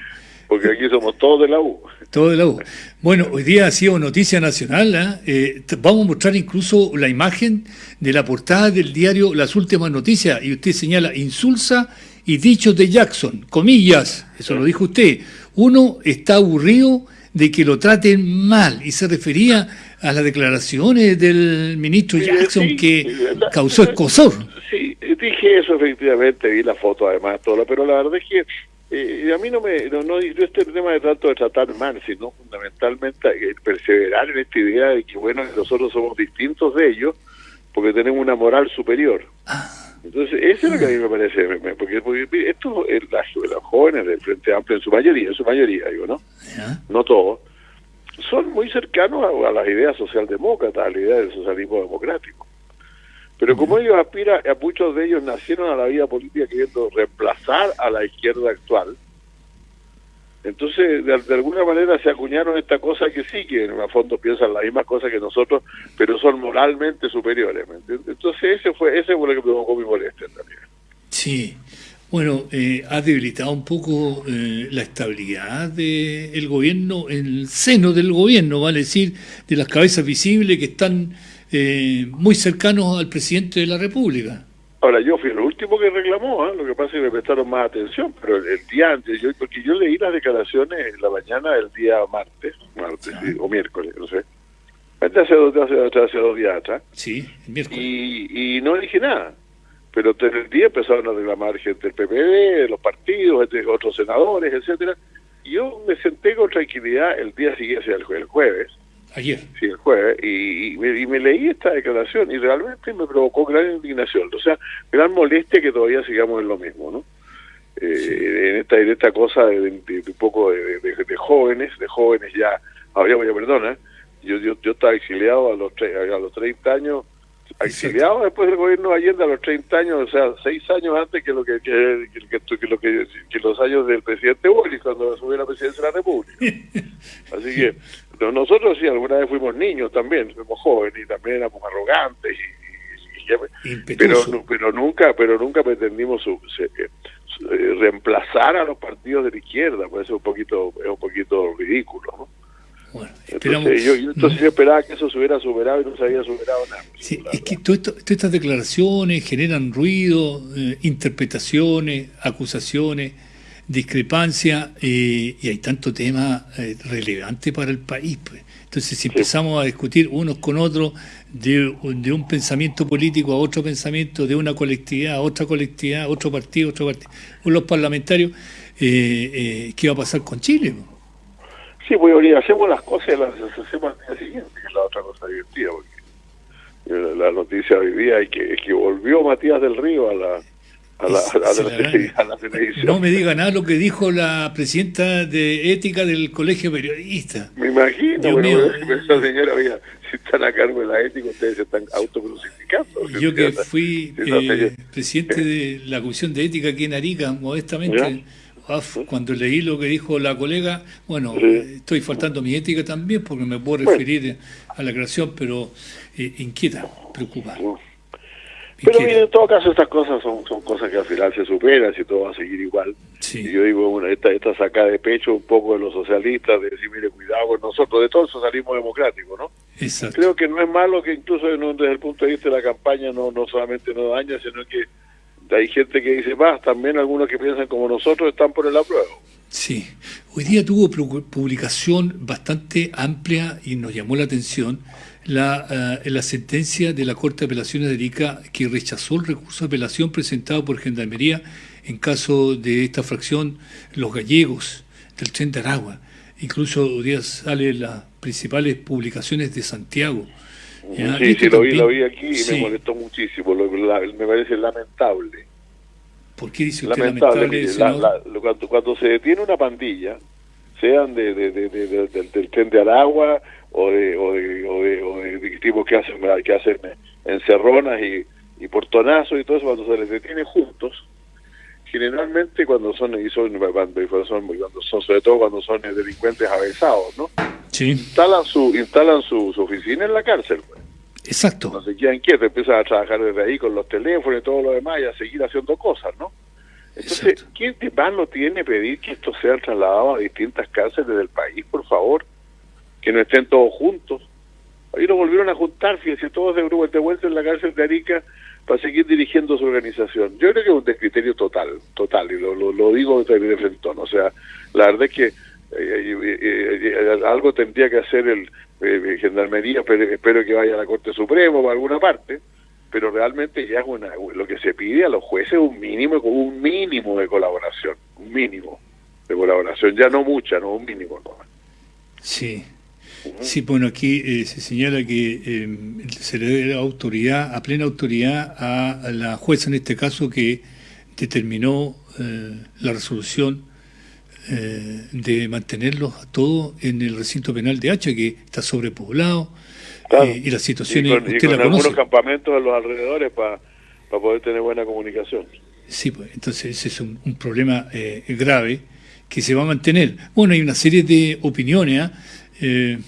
Porque aquí somos todos de la U.
Todo de la U. Bueno, hoy día ha sido noticia nacional. Eh, t- vamos a mostrar incluso la imagen de la portada del diario Las Últimas Noticias. Y usted señala insulsa y dichos de Jackson. Comillas, eso lo dijo usted. Uno está aburrido de que lo traten mal. Y se refería a las declaraciones del ministro Jackson
sí,
que causó escosor.
Sí, dije eso efectivamente, vi la foto además, todo, pero la verdad es que eh, a mí no me, no, no, yo este tema de tanto de tratar mal, sino fundamentalmente eh, perseverar en esta idea de que, bueno, nosotros somos distintos de ellos porque tenemos una moral superior. Entonces, eso es lo que a mí me parece, me- porque, porque mire, estos, eh, las, los jóvenes del Frente Amplio, en su mayoría, en su mayoría, digo, ¿no? No todos, son muy cercanos a, a las ideas socialdemócratas, a la idea del socialismo democrático. Pero como ellos aspiran, a muchos de ellos nacieron a la vida política queriendo reemplazar a la izquierda actual, entonces de, de alguna manera se acuñaron esta cosa que sí, que en el fondo piensan las mismas cosas que nosotros, pero son moralmente superiores. ¿me entiendes? Entonces ese fue, ese fue lo que provocó mi molestia en realidad.
Sí. Bueno, eh, ha debilitado un poco eh, la estabilidad del gobierno, en el seno del gobierno, vale decir, de las cabezas visibles que están eh, muy cercanos al presidente de la República.
Ahora, yo fui el último que reclamó, ¿ah? lo que pasa es que me prestaron más atención, pero el, el día antes, yo, porque yo leí las declaraciones en la mañana del día martes, martes sí, o miércoles, no sé, hace dos, hace, hace dos días atrás,
Sí, el miércoles.
y, y no dije nada. Pero en el día empezaron a reclamar gente del PPD, de los partidos, de otros senadores, etcétera. Y yo me senté con tranquilidad el día siguiente, el jueves,
Ayer.
sí, el jueves, y, y me, y me leí esta declaración y realmente me provocó gran indignación, o sea, gran molestia que todavía sigamos en lo mismo, ¿no? Eh, en, esta, en esta cosa de, de- de un poco de, jóvenes, de jóvenes ya, ya perdona, yo, yo, yo estaba exiliado a los, tre- a los 30 años, exiliado después del gobierno de Allende a los 30 años, o sea, seis años antes que lo que, que, que- que- que lo que, los años del presidente Boris cuando asumió la presidencia de la República. Así que no- nosotros sí, alguna vez fuimos niños también, fuimos jóvenes y también éramos arrogantes, y, y- y ya- pero, pero nunca pero nunca pretendimos su- se- eh, su- eh, reemplazar a los partidos de la izquierda, pues eso es un poquito es un poquito ridículo, ¿no?
Esperamos-
Entonces, yo, yo entonces yo esperaba que eso se hubiera superado y no se había superado nada.
Sí, es que todo esto- todas estas declaraciones generan ruido, eh, interpretaciones, acusaciones, discrepancia, eh, y hay tanto tema eh, relevante para el país. pues. Entonces, si empezamos a discutir unos con otros de, de un pensamiento político a otro pensamiento, de una colectividad a otra colectividad, otro partido, otro partido, los parlamentarios, eh, ¿qué va a pasar con Chile? pues?
Sí, pues ahorita hacemos las cosas y las hacemos al día siguiente, que es la otra cosa divertida, porque eh, la noticia hoy día es que, es que volvió Matías del Río a la a la, a la, a televisión.
No me diga nada lo que dijo la presidenta de ética del Colegio de Periodistas.
Me imagino,
Dios
bueno,
mío.
pero esa señora, si están a cargo de la ética, ustedes se están autocrucificando.
Yo que fui eh, presidente de la Comisión de Ética aquí en Arica, modestamente, cuando leí lo que dijo la colega, bueno, eh, estoy faltando mi ética también porque me puedo
Bueno.
referir a la creación, pero eh, inquieta, preocupa.
Pero en todo caso estas cosas son, son cosas que al final se superan si todo va a seguir igual. Y yo digo, bueno, esta, esta sacada de pecho un poco de los socialistas, de decir, mire, cuidado con nosotros, de todo el socialismo democrático, ¿no?
Exacto.
Creo que no es malo que incluso desde el punto de vista de la campaña no, no solamente no daña, sino que hay gente que dice más, también algunos que piensan como nosotros están por el apruebo.
Sí, hoy día tuvo pu- publicación bastante amplia y nos llamó la atención la, eh, la sentencia de la Corte de Apelaciones de Arica que rechazó el recurso de apelación presentado por Gendarmería en caso de esta fracción Los Gallegos del Tren de Aragua. Incluso hoy día salen las principales publicaciones de Santiago. ¿Ya?
Sí, sí, lo vi, lo vi aquí y
sí.
me molestó muchísimo, lo- la- me parece lamentable.
¿Por qué dice usted
lamentable,
lamentable,
la- la- cuando, cuando se detiene una pandilla, sean de, de- de- de- de- del, del tren de Aragua o de, o de, o de, o de- tipos que hacen, que hacen encerronas y, y portonazos y todo eso, cuando se les detiene juntos, generalmente cuando son, y son, cuando son, cuando son, sobre todo cuando son delincuentes avesados, ¿no?
Sí,
Instalan su, instalan su, su oficina en la cárcel, pues.
exacto.
no se quedan quietos, empiezan a trabajar desde ahí con los teléfonos y todo lo demás y a seguir haciendo cosas, ¿no? Entonces,
Exacto.
¿quién de más no tiene pedir que esto sea trasladado a distintas cárceles del país, por favor? Que no estén todos juntos. Ahí nos volvieron a juntar, fíjense, todos de grupo de vuelta en la cárcel de Arica para seguir dirigiendo su organización. Yo creo que es un descriterio total, total, y lo, lo, lo digo de, de frente. O sea, la verdad es que eh, eh, eh, eh, algo tendría que hacer el Gendarmería, pero espero que vaya a la Corte Suprema o a alguna parte, pero realmente ya es una, lo que se pide a los jueces es un mínimo, un mínimo de colaboración, un mínimo de colaboración, ya no mucha, no un mínimo. ¿no?
Sí. Sí, bueno, aquí eh, se señala que eh, se le da autoridad, a plena autoridad a la jueza en este caso que determinó eh, la resolución eh, de mantenerlos a todos en el recinto penal de Hacha, que está sobrepoblado,
Claro.
eh, y las
Y
situaciones,
con, y
usted
con
la
algunos
conoce.
campamentos en los alrededores para poder tener buena comunicación.
Sí, pues, entonces ese es un, un problema eh, grave que se va a mantener. Bueno, hay una serie de opiniones ¿ah? eh,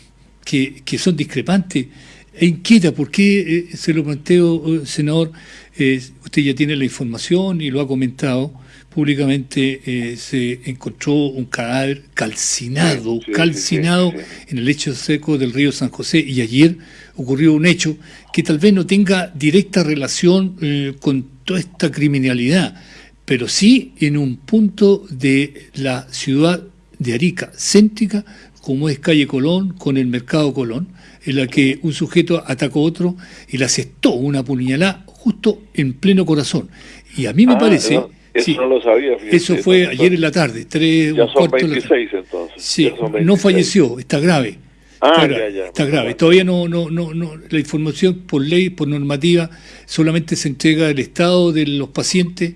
que, que son discrepantes e inquieta. ¿Por qué eh, se lo planteo, eh, senador? Eh, usted ya tiene la información y lo ha comentado. Públicamente eh, se encontró un cadáver calcinado,
Sí,
calcinado
sí, sí,
en el lecho seco del río San José. Y ayer ocurrió un hecho que tal vez no tenga directa relación eh, con toda esta criminalidad, pero sí en un punto de la ciudad de Arica, céntrica, como es calle Colón, con el mercado Colón, en la que un sujeto atacó a otro y le asestó una puñalada justo en pleno corazón. Y a mí me
Ah,
parece...
no, eso
sí,
no lo sabía. fíjese,
eso fue
entonces,
ayer en la tarde, tres
Ya
o
son
cuarto de la tarde.
26 entonces.
Sí, no
26.
falleció, está grave.
Ah,
está
ya,
grave,
ya.
está grave. Todavía no, no, no, no, la información por ley, por normativa, solamente se entrega el estado de los pacientes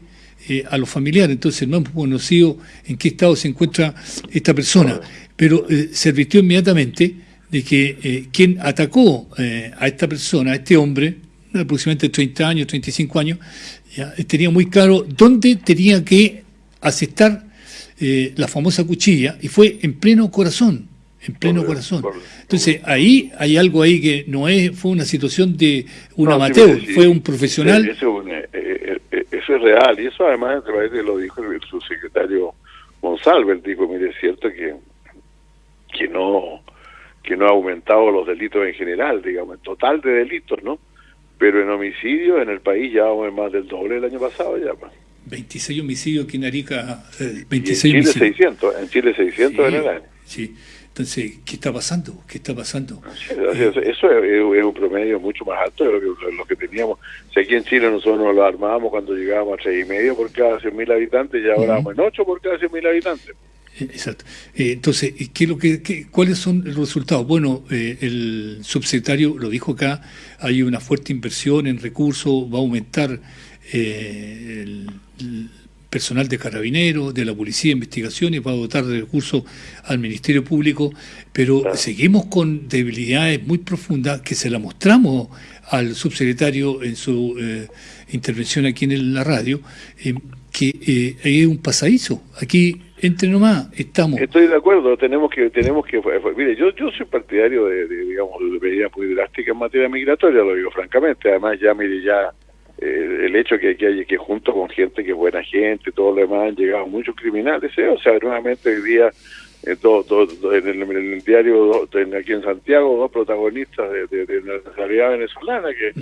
eh, a los familiares. Entonces no hemos conocido en qué estado se encuentra esta persona. Pero eh, se advirtió inmediatamente de que eh, quien atacó a esta persona, a este hombre, aproximadamente 30 años, 35 años, ya, tenía muy claro dónde tenía que asestar eh, la famosa cuchilla y fue en pleno corazón, en pleno corazón. Entonces ahí hay algo ahí que no es fue una situación de un
No,
amateur,
sí,
fue un
sí,
profesional.
Eso, es un, eh, eh, eso es real y eso además lo dijo el subsecretario Monsalve, dijo, mire, es cierto que, que no que no ha aumentado los delitos en general, digamos, en total de delitos, ¿no? Pero en homicidios en el país ya vamos en más del doble del año pasado ya. pues.
26 homicidios aquí en Arica, eh,
Y en
26
Chile
homicidios.
600, en Chile 600 en
Sí,
el año.
sí. Entonces, ¿qué está pasando? ¿Qué está pasando?
Sí, Eso eso es, es un promedio mucho más alto de lo que, lo que teníamos. Si aquí en Chile nosotros nos lo armábamos cuando llegábamos a tres y medio por cada 100.000 habitantes, y ahora vamos en 8 por cada 100.000 habitantes.
Eh, Exacto. Eh, entonces, ¿y ¿qué lo que, qué- ¿cuáles son los resultados? Bueno, eh, el subsecretario lo dijo acá, hay una fuerte inversión en recursos, va a aumentar eh, el, el personal de carabineros, de la policía de investigaciones, va a dotar de recursos al Ministerio Público, pero seguimos con debilidades muy profundas que se la mostramos al subsecretario en su eh, intervención aquí en la radio, eh, que eh, es un pasadizo. Aquí, entre nomás, estamos.
Estoy de acuerdo, tenemos que, tenemos que, fue- fue- mire, yo, yo soy partidario de, digamos, de medidas muy drásticas en materia migratoria, lo digo francamente, además ya, mire, ya eh, el hecho que, que hay que junto con gente que es buena gente, todo lo demás, han llegado muchos criminales, ¿eh? o sea, nuevamente hoy día, eh, en, el, en el diario en- aquí en Santiago, dos protagonistas de, de, de la nacionalidad venezolana que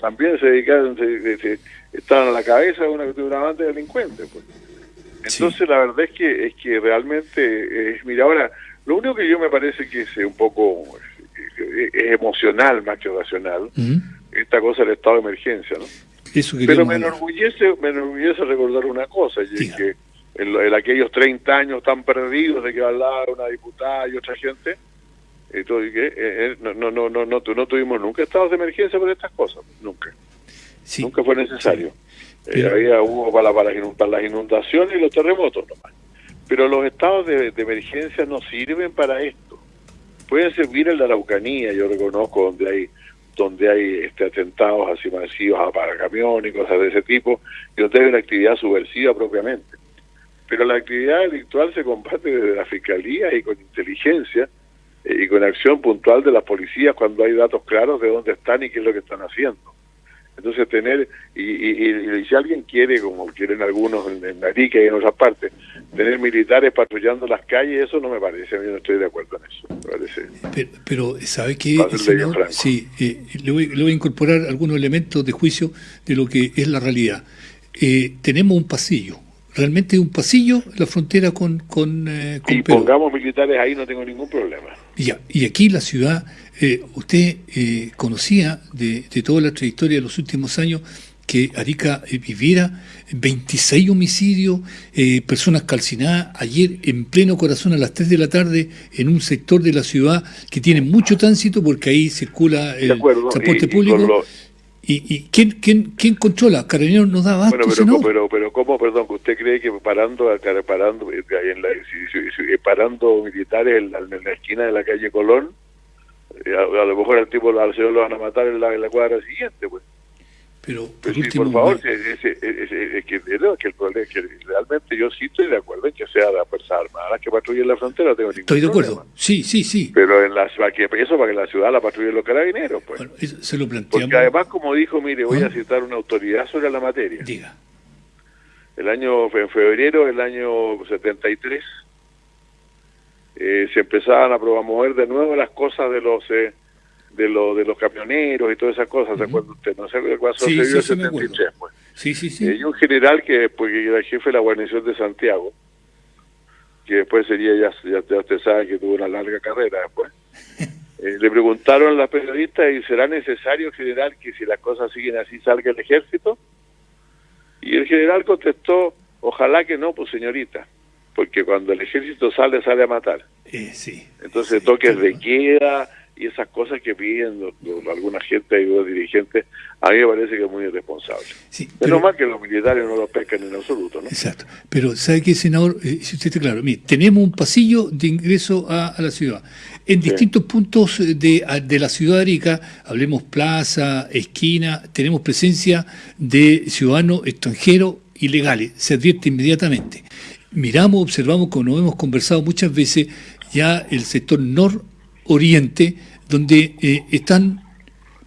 también se dedicaron, se, se- estaban a la cabeza de una, de una banda de delincuentes. pues. Entonces la verdad es que es que realmente es, mira ahora lo único que yo me parece que es eh, un poco eh, es emocional más que racional esta cosa del estado de emergencia, ¿no?
Eso
Pero me enorgullece, me enorgullece recordar una cosa, y es que en, en aquellos 30 años tan perdidos de que hablaba una diputada y otra gente, y todo, y que, eh, eh, no, no, no, no, no, no tuvimos nunca estados de emergencia por estas cosas, nunca. Nunca fue necesario. Eh,
Pero-
había hubo para, para, para las inundaciones y los terremotos nomás. Pero los estados de, de emergencia no sirven para esto. Pueden servir en la Araucanía, yo reconozco donde hay donde hay este, atentados así masivos a para camiones y cosas de ese tipo, y donde hay una actividad subversiva propiamente. Pero la actividad delictual se combate desde la fiscalía y con inteligencia eh, y con acción puntual de las policías cuando hay datos claros de dónde están y qué es lo que están haciendo. Entonces tener, y, y, y si alguien quiere, como quieren algunos en, en Arica y en otras partes, tener militares patrullando las calles, eso no me parece, a mí no estoy de acuerdo en eso. Me parece.
Pero, pero ¿sabe qué? Senador?
Franco.
Sí, eh, le, voy, le voy a incorporar algunos elementos de juicio de lo que es la realidad. Eh, tenemos un pasillo, realmente un pasillo la frontera con, con, eh, con
Y
Perú.
pongamos militares ahí, no tengo ningún problema.
Y Ya, y aquí la ciudad, eh, usted eh, conocía de, de toda la trayectoria de los últimos años que Arica eh, viviera 26 homicidios, eh, personas calcinadas, ayer en pleno corazón a las 3 de la tarde en un sector de la ciudad que tiene mucho tránsito porque ahí circula el transporte
y- y
público. ¿Y, y quién, quién, quién controla? ¿Carabineros nos da abasto,
Bueno, pero,
senador?
pero, pero ¿cómo, perdón, que usted cree que parando, parando, eh, en la, si- parando militares en la, en la esquina de la calle Colón, eh, a, a lo mejor al tipo, al señor lo van a matar en la, en la cuadra siguiente, pues?
Pero, por
Pues sí, por favor, es que, el problema que realmente yo sí estoy de acuerdo en que sea la Fuerza Armada que patrulle la frontera, tengo ningún
estoy de
problema.
acuerdo. Sí, sí, sí.
Pero en la, para que, eso para que la ciudad la patrullen los carabineros, pues.
Bueno, eso se lo planteamos.
Porque además, como dijo, mire, voy
¿Ah?
a citar una autoridad sobre la materia.
Diga.
El año, en febrero del año 73, eh, se empezaban a promover de nuevo las cosas de los eh, de los de los camioneros y todas esas cosas, ¿se acuerda usted? No sé qué pasó
Sí,
se dio
sí,
el
me acuerdo.
73, pues.
Sí, sí, sí.
Y un general que después que era jefe de la guarnición de Santiago, que después sería, ya, ya, ya usted sabe que tuvo una larga carrera después. Eh, le preguntaron a las periodistas, ¿y será necesario, general, que si las cosas siguen así salga el ejército? Y el general contestó, ojalá que no, pues señorita, porque cuando el ejército sale, sale a matar.
Eh, sí.
Entonces toques de queda y esas cosas que piden los- alguna gente y los dirigentes, a mí me parece que es muy irresponsable.
Sí,
Menos
pero-
mal que los militares no lo pescan en absoluto, ¿no?
Exacto. Pero, ¿sabe qué, senador? Eh, si usted está claro, mire, tenemos un pasillo de ingreso a, a la ciudad. En distintos puntos de, de la ciudad de Arica, hablemos plaza, esquina, tenemos presencia de ciudadanos extranjeros ilegales. Se advierte inmediatamente. Miramos, observamos, como hemos conversado muchas veces, ya el sector nororiente, donde eh, están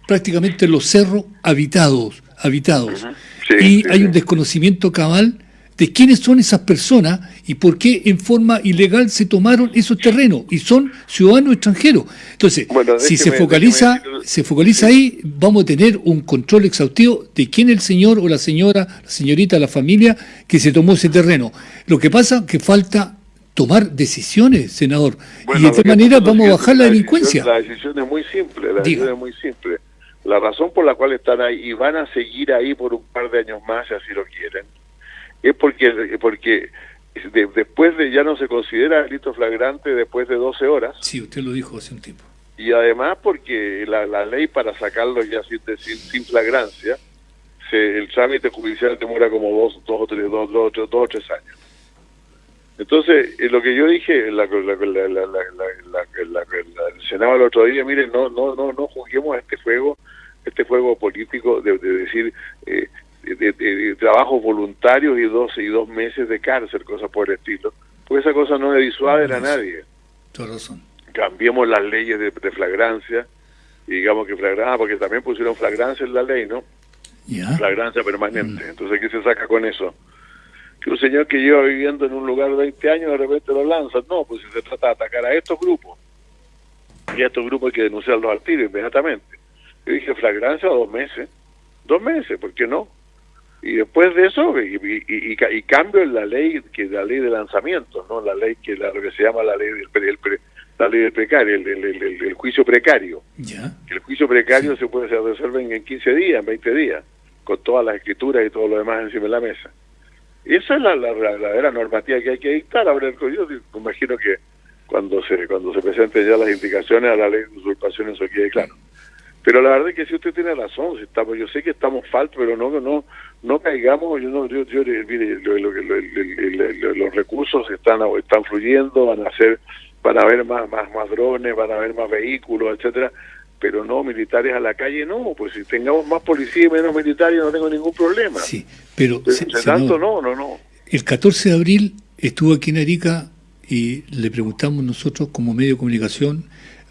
prácticamente los cerros habitados, habitados.
Sí,
y
sí,
hay
sí.
un desconocimiento cabal de quiénes son esas personas y por qué en forma ilegal se tomaron esos terrenos y son ciudadanos extranjeros. Entonces,
Bueno,
si se focaliza,
déjeme
se focaliza ahí, vamos a tener un control exhaustivo de quién es el señor o la señora, la señorita, la familia que se tomó ese terreno. Lo que pasa que falta tomar decisiones, senador,
Bueno,
y de esta manera vamos a bajar la delincuencia.
La decisión es muy simple, la decisión es muy simple. La razón por la cual están ahí y van a seguir ahí por un par de años más, si así lo quieren, es porque porque de- después de ya no se considera delito flagrante después de 12 horas
Sí, usted lo dijo hace un tiempo.
y además porque la, la ley para sacarlo ya sin, sin, sin flagrancia, se, el trámite judicial demora como dos, dos o tres, dos, dos, dos, dos o tres años. Entonces, eh, lo que yo dije en la, la, la, la, la- el otro día, miren, no, no, no, no juguemos a este juego, este juego político de, de decir eh, de, de- de trabajos voluntarios y dos y dos meses de cárcel, cosas por el estilo, porque esa cosa no le disuaden a nadie
razón.
cambiemos las leyes de, flagrancia y digamos que flagrancia, porque también pusieron flagrancia en la ley, ¿no? Flagrancia permanente. Entonces, ¿qué se saca con eso? Que un señor que lleva viviendo en un lugar 20 años de repente lo lanza. No, pues si se trata de atacar a estos grupos, y a estos grupos hay que denunciarlos al tiro inmediatamente. Yo dije, flagrancia dos meses. Dos meses, ¿por qué no? Y después de eso, y, y- y- y ca- y cambio en la ley, que la ley de lanzamiento, ¿no? La ley que, la, lo que se llama la ley del, pre- el la ley del precario, el, juicio precario. El juicio precario se puede se resuelve en, en 15 días, en 20 días, con todas las escrituras y todo lo demás encima de la mesa. Esa es la, la, verdadera normativa que hay que dictar. Ahora, yo imagino que cuando se cuando se presenten ya las indicaciones a la ley de usurpación eso quede claro. Pero la verdad es que si usted tiene razón, si estamos, yo sé que estamos faltos, pero no no no caigamos, yo no, yo, yo mire, lo- lo- lo- los recursos están están fluyendo, van a ser, van a haber más más más drones, van a haber más vehículos, etcétera, pero no militares a la calle, no, pues si tengamos más policía y menos militares no tengo ningún problema.
Sí, pero,
Pero
se-
tanto no, no, no.
El 14 de abril estuvo aquí en Arica y le preguntamos nosotros como medio de comunicación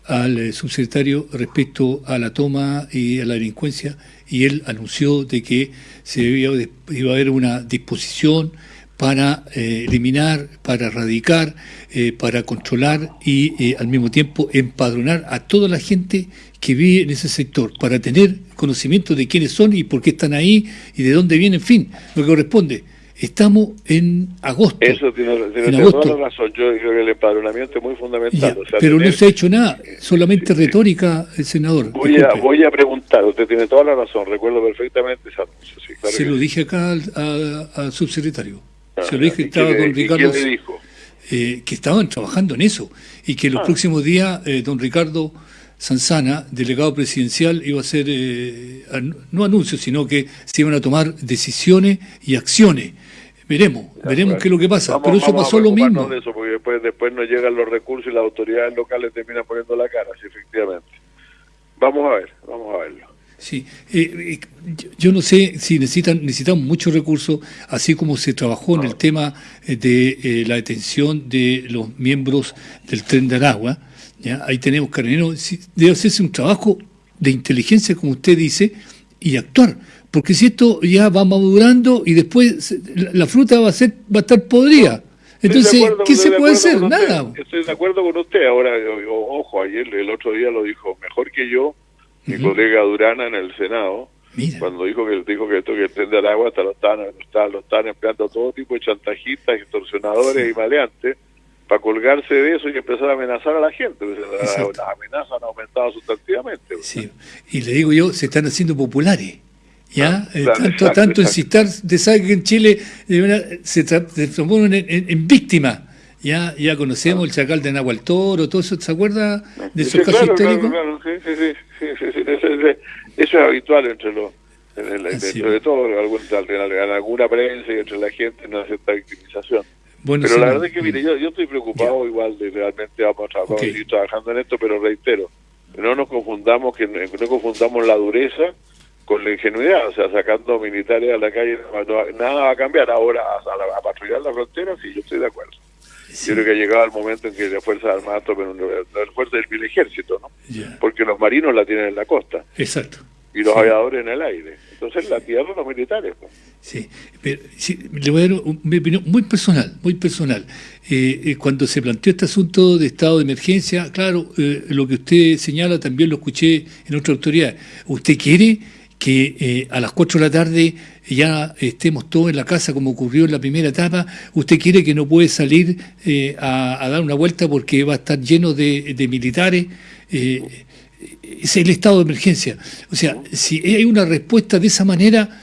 al eh, subsecretario respecto a la toma y a la delincuencia y él anunció de que se iba, iba a haber una disposición para eh, eliminar, para erradicar, eh, para controlar y eh, al mismo tiempo empadronar a toda la gente que vive en ese sector, para tener conocimiento de quiénes son y por qué están ahí y de dónde vienen, en fin, lo que corresponde. Estamos en agosto.
Eso tiene, tiene
En
tiene
agosto.
toda la razón. Yo creo que el empadronamiento es muy fundamental.
Ya,
o sea,
pero no se ha hecho nada, solamente retórica, el senador.
voy, a, voy a preguntar, usted tiene toda la razón, recuerdo perfectamente ese anuncio. Sí, claro
se
que
lo dije acá al, a- al subsecretario.
Ah,
se lo dije,
¿y
estaba
quién le-
con Ricardo.
quién le dijo?
eh, que estaban trabajando en eso y que los
Ah.
próximos días eh, don Ricardo Sanzana, delegado presidencial, iba a hacer, eh, no anuncios, sino que se iban a tomar decisiones y acciones. Veremos, veremos qué es lo que pasa.
Vamos-
Pero eso pasó lo mismo.
de eso, porque después, después nos llegan los recursos y las autoridades locales terminan poniendo la cara, sí, efectivamente. Vamos a ver, vamos a verlo.
Sí, eh, eh, yo- no sé si necesitan necesitamos muchos recursos, así como se trabajó en el tema eh, de eh, la detención de los miembros del tren de Aragua. ¿Ya? Ahí tenemos carabineros. debe hacerse un trabajo de inteligencia, como usted dice, y actuar. Porque si esto ya va madurando y después la, fruta va a ser va a estar podrida. Entonces, ¿qué se
de
puede hacer? Nada.
Estoy de acuerdo con usted. Ahora, ojo, ayer, el otro día lo dijo mejor que yo, mi colega Durana en el Senado, cuando dijo que dijo que esto que el tren de Aragua hasta lo están, lo están, lo están empleando todo tipo de chantajistas, extorsionadores y maleantes para colgarse de eso y empezar a amenazar a la gente. La-
Exacto.
las amenazas han aumentado sustantivamente.
Sí. Y le digo yo, se están haciendo populares. ¿Ya? Eh,
claro,
tanto
exacto,
tanto
exacto.
incitar de saber que en Chile verdad, se, tra- se transforman en, en- en víctimas. Ya, ya conocemos el chacal de Nahual Toro, todo eso, ¿se acuerda de esos
Sí,
casos
claro,
históricos?
claro, sí, sí, sí, sí, sí, sí, eso, es- eso es habitual entre los, en el- dentro de todo, en alguna prensa y entre la gente, una cierta victimización.
Bueno,
pero
sí,
la verdad es que, mire, yo, yo estoy preocupado igual de realmente vamos a, seguir trabajando en esto, pero reitero, no nos confundamos, que no confundamos la dureza con la ingenuidad, o sea, sacando militares a la calle, no- nada va a cambiar. Ahora, a, la- a patrullar la frontera, sí, yo estoy de acuerdo. Yo creo que ha llegado el momento en que las Fuerzas Armadas tomen un, las fuerzas del ejército, ¿no? Porque los marinos la tienen en la costa.
Exacto.
Y los aviadores en el aire. Entonces la tierra los militares. pues.
Sí, pero sí, le voy a dar un- mi opinión muy personal, muy personal. Eh, eh, cuando se planteó este asunto de estado de emergencia, claro, eh, lo que usted señala también lo escuché en otra autoridad. ¿Usted quiere que a las 4 de la tarde ya estemos todos en la casa como ocurrió en la primera etapa? ¿Usted quiere que no puede salir eh, a, a dar una vuelta porque va a estar lleno de, de militares? Eh, es el estado de emergencia. O sea, si hay una respuesta de esa manera,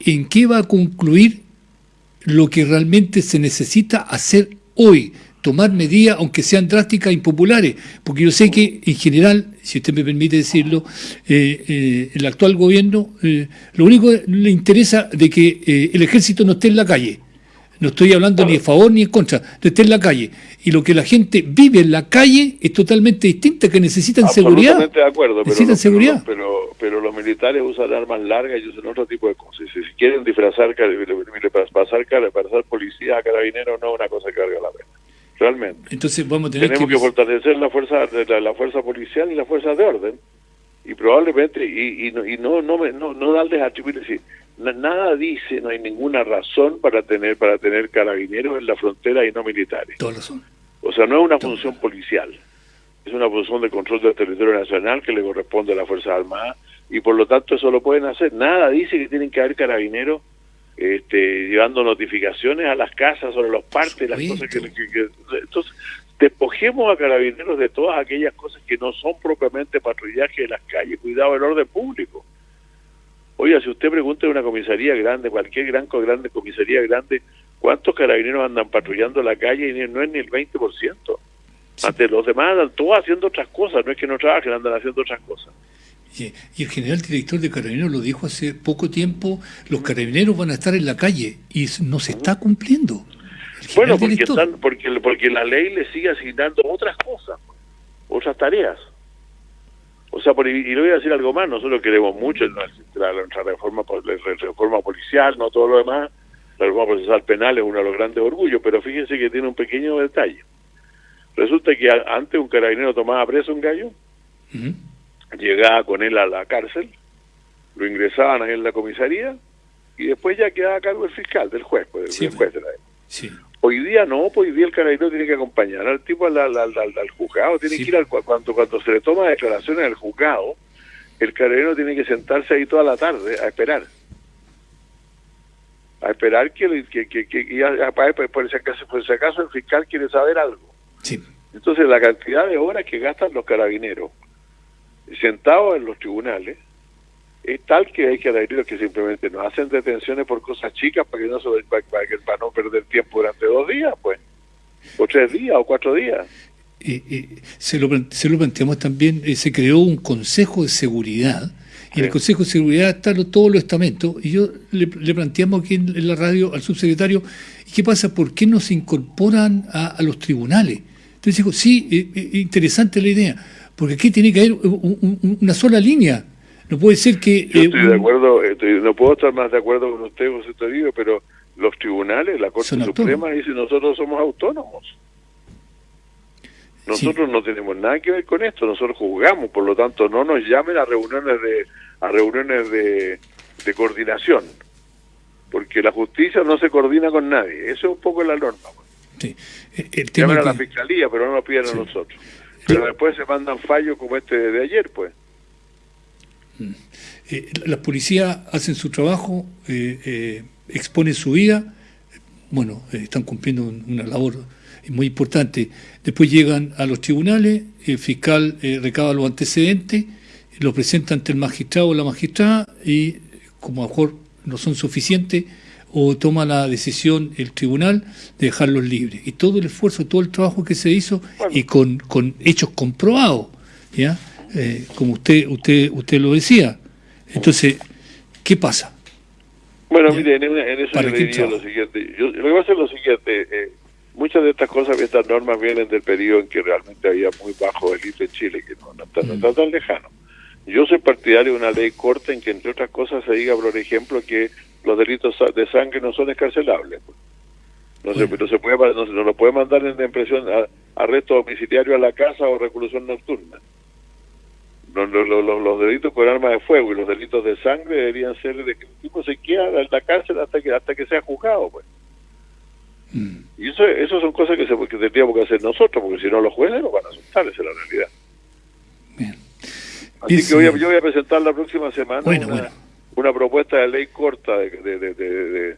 ¿en qué va a concluir lo que realmente se necesita hacer hoy? Tomar medidas, aunque sean drásticas e impopulares, porque yo sé que en general, si usted me permite decirlo, eh, eh, el actual gobierno, eh, lo único que le interesa de que el ejército no esté en la calle. No estoy hablando ni a favor ni en contra, de esté en la calle. Y lo que la gente vive en la calle es totalmente distinta, que necesitan seguridad.
De acuerdo, pero,
Necesitan
los-
seguridad.
Pero, pero, pero los militares usan armas largas y usan otro tipo de cosas. Si, si quieren disfrazar, pasar, pasar policía a carabineros no es una cosa que valga la pena. Realmente.
Entonces vamos a tener
Tenemos
que...
que fortalecer la fuerza la, la fuerza policial y la fuerza de orden y probablemente y, y no y no no me- no, no darles decir na- nada dice no hay ninguna razón para tener para tener carabineros en la frontera y no militares. O sea no es una función policial es una función de control del territorio nacional que le corresponde a las fuerzas armadas y por lo tanto eso lo pueden hacer. Nada dice que tienen que haber carabineros este, llevando notificaciones a las casas sobre los partes, las cosas que, que- que- entonces despojemos a carabineros de todas aquellas cosas que no son propiamente patrullaje de las calles, cuidado del orden público. Oiga, si usted pregunta en una comisaría grande, cualquier gran grande comisaría grande, ¿cuántos carabineros andan patrullando la calle? Y no es ni el 20%. Ante los demás andan todos haciendo otras cosas, no es que no trabajen, andan haciendo otras cosas.
Y, y el general director de Carabineros lo dijo hace poco tiempo, los carabineros van a estar en la calle y no se está cumpliendo.
Bueno, porque, están, porque, porque la ley le sigue asignando otras cosas, otras tareas. O sea, por, y le voy a decir algo más, nosotros queremos mucho en nuestra, reforma, la reforma policial, no todo lo demás, la reforma procesal penal es uno de los grandes orgullos, pero fíjense que tiene un pequeño detalle. Resulta que a- antes un carabinero tomaba preso a un gallo, llegaba con él a la cárcel, lo ingresaban ahí en la comisaría y después ya quedaba a cargo el fiscal, del juez, pues, del
Sí,
juez de la
Sí.
Hoy día no, pues hoy día el carabinero tiene que acompañar al tipo al, al, al- juzgado, tiene
Sí.
que ir al, cu- cuando, cuando se le toma declaraciones al juzgado, el carabinero tiene que sentarse ahí toda la tarde a esperar. A esperar que, que, que, que- y a- a- por, por si acaso, por si acaso el fiscal quiere saber algo.
Sí.
Entonces la cantidad de horas que gastan los carabineros sentados en los tribunales es tal que hay carabineros que simplemente no hacen detenciones por cosas chicas para que no se- para, para que- para no perder tiempo durante dos días, pues, o tres días o cuatro días.
Eh, eh, se, lo, se lo planteamos también, eh, se creó un consejo de seguridad, y en el consejo de seguridad están todos los estamentos, y yo le, le planteamos aquí en, en la radio al subsecretario, ¿y qué pasa? ¿Por qué no se incorporan a, a los tribunales? Entonces dijo, sí, eh, eh, interesante la idea, porque aquí tiene que haber un- un- una sola línea, no puede ser que...
Yo
eh,
estoy de acuerdo, estoy- no puedo estar más de acuerdo con usted, José Toribio, pero los tribunales, la Corte Suprema dice nosotros somos autónomos. Nosotros no tenemos nada que ver con esto, nosotros juzgamos, por lo tanto no nos llamen a reuniones de a reuniones de, de coordinación, porque la justicia no se coordina con nadie, eso es un poco la norma.
sí, eh, el tema
Llaman a la fiscalía, pero no nos piden a nosotros. Pero después se mandan fallos como este de ayer, pues.
Eh, las policías hacen su trabajo, eh, eh, exponen su vida, bueno, eh, están cumpliendo un- una labor muy importante. Después llegan a los tribunales, el fiscal eh, recaba los antecedentes, lo presenta ante el magistrado o la magistrada y como a lo mejor no son suficientes, o toma la decisión el tribunal de dejarlos libres. Y todo el esfuerzo, todo el trabajo que se hizo y con, con hechos comprobados, ¿ya? Eh, como usted, usted, usted lo decía. Entonces, ¿qué pasa?
Bueno, mire, en, en eso
¿Para
yo le diría lo siguiente. Yo, lo que pasa es lo siguiente. eh, muchas de estas cosas, estas normas vienen del periodo en que realmente había muy bajo delito en Chile, que no, no está, no está tan lejano. Yo soy partidario de una ley corta en que, entre otras cosas, se diga, por ejemplo, que los delitos de sangre no son escarcelables. No, se, no se puede, no, se- no lo puede mandar en, en prisión, a- arresto domiciliario a la casa o reclusión nocturna. Los, los, los- los delitos con armas de fuego y los delitos de sangre deberían ser de que el tipo se queda en la cárcel hasta que hasta que sea juzgado, pues. Y eso, eso son cosas que, se, que tendríamos que hacer nosotros, porque si no los jueces nos van a asustar, esa es la realidad. Así que voy a- yo voy a presentar la próxima semana
Bueno,
una,
bueno.
una propuesta de ley corta de, de, de, de, de-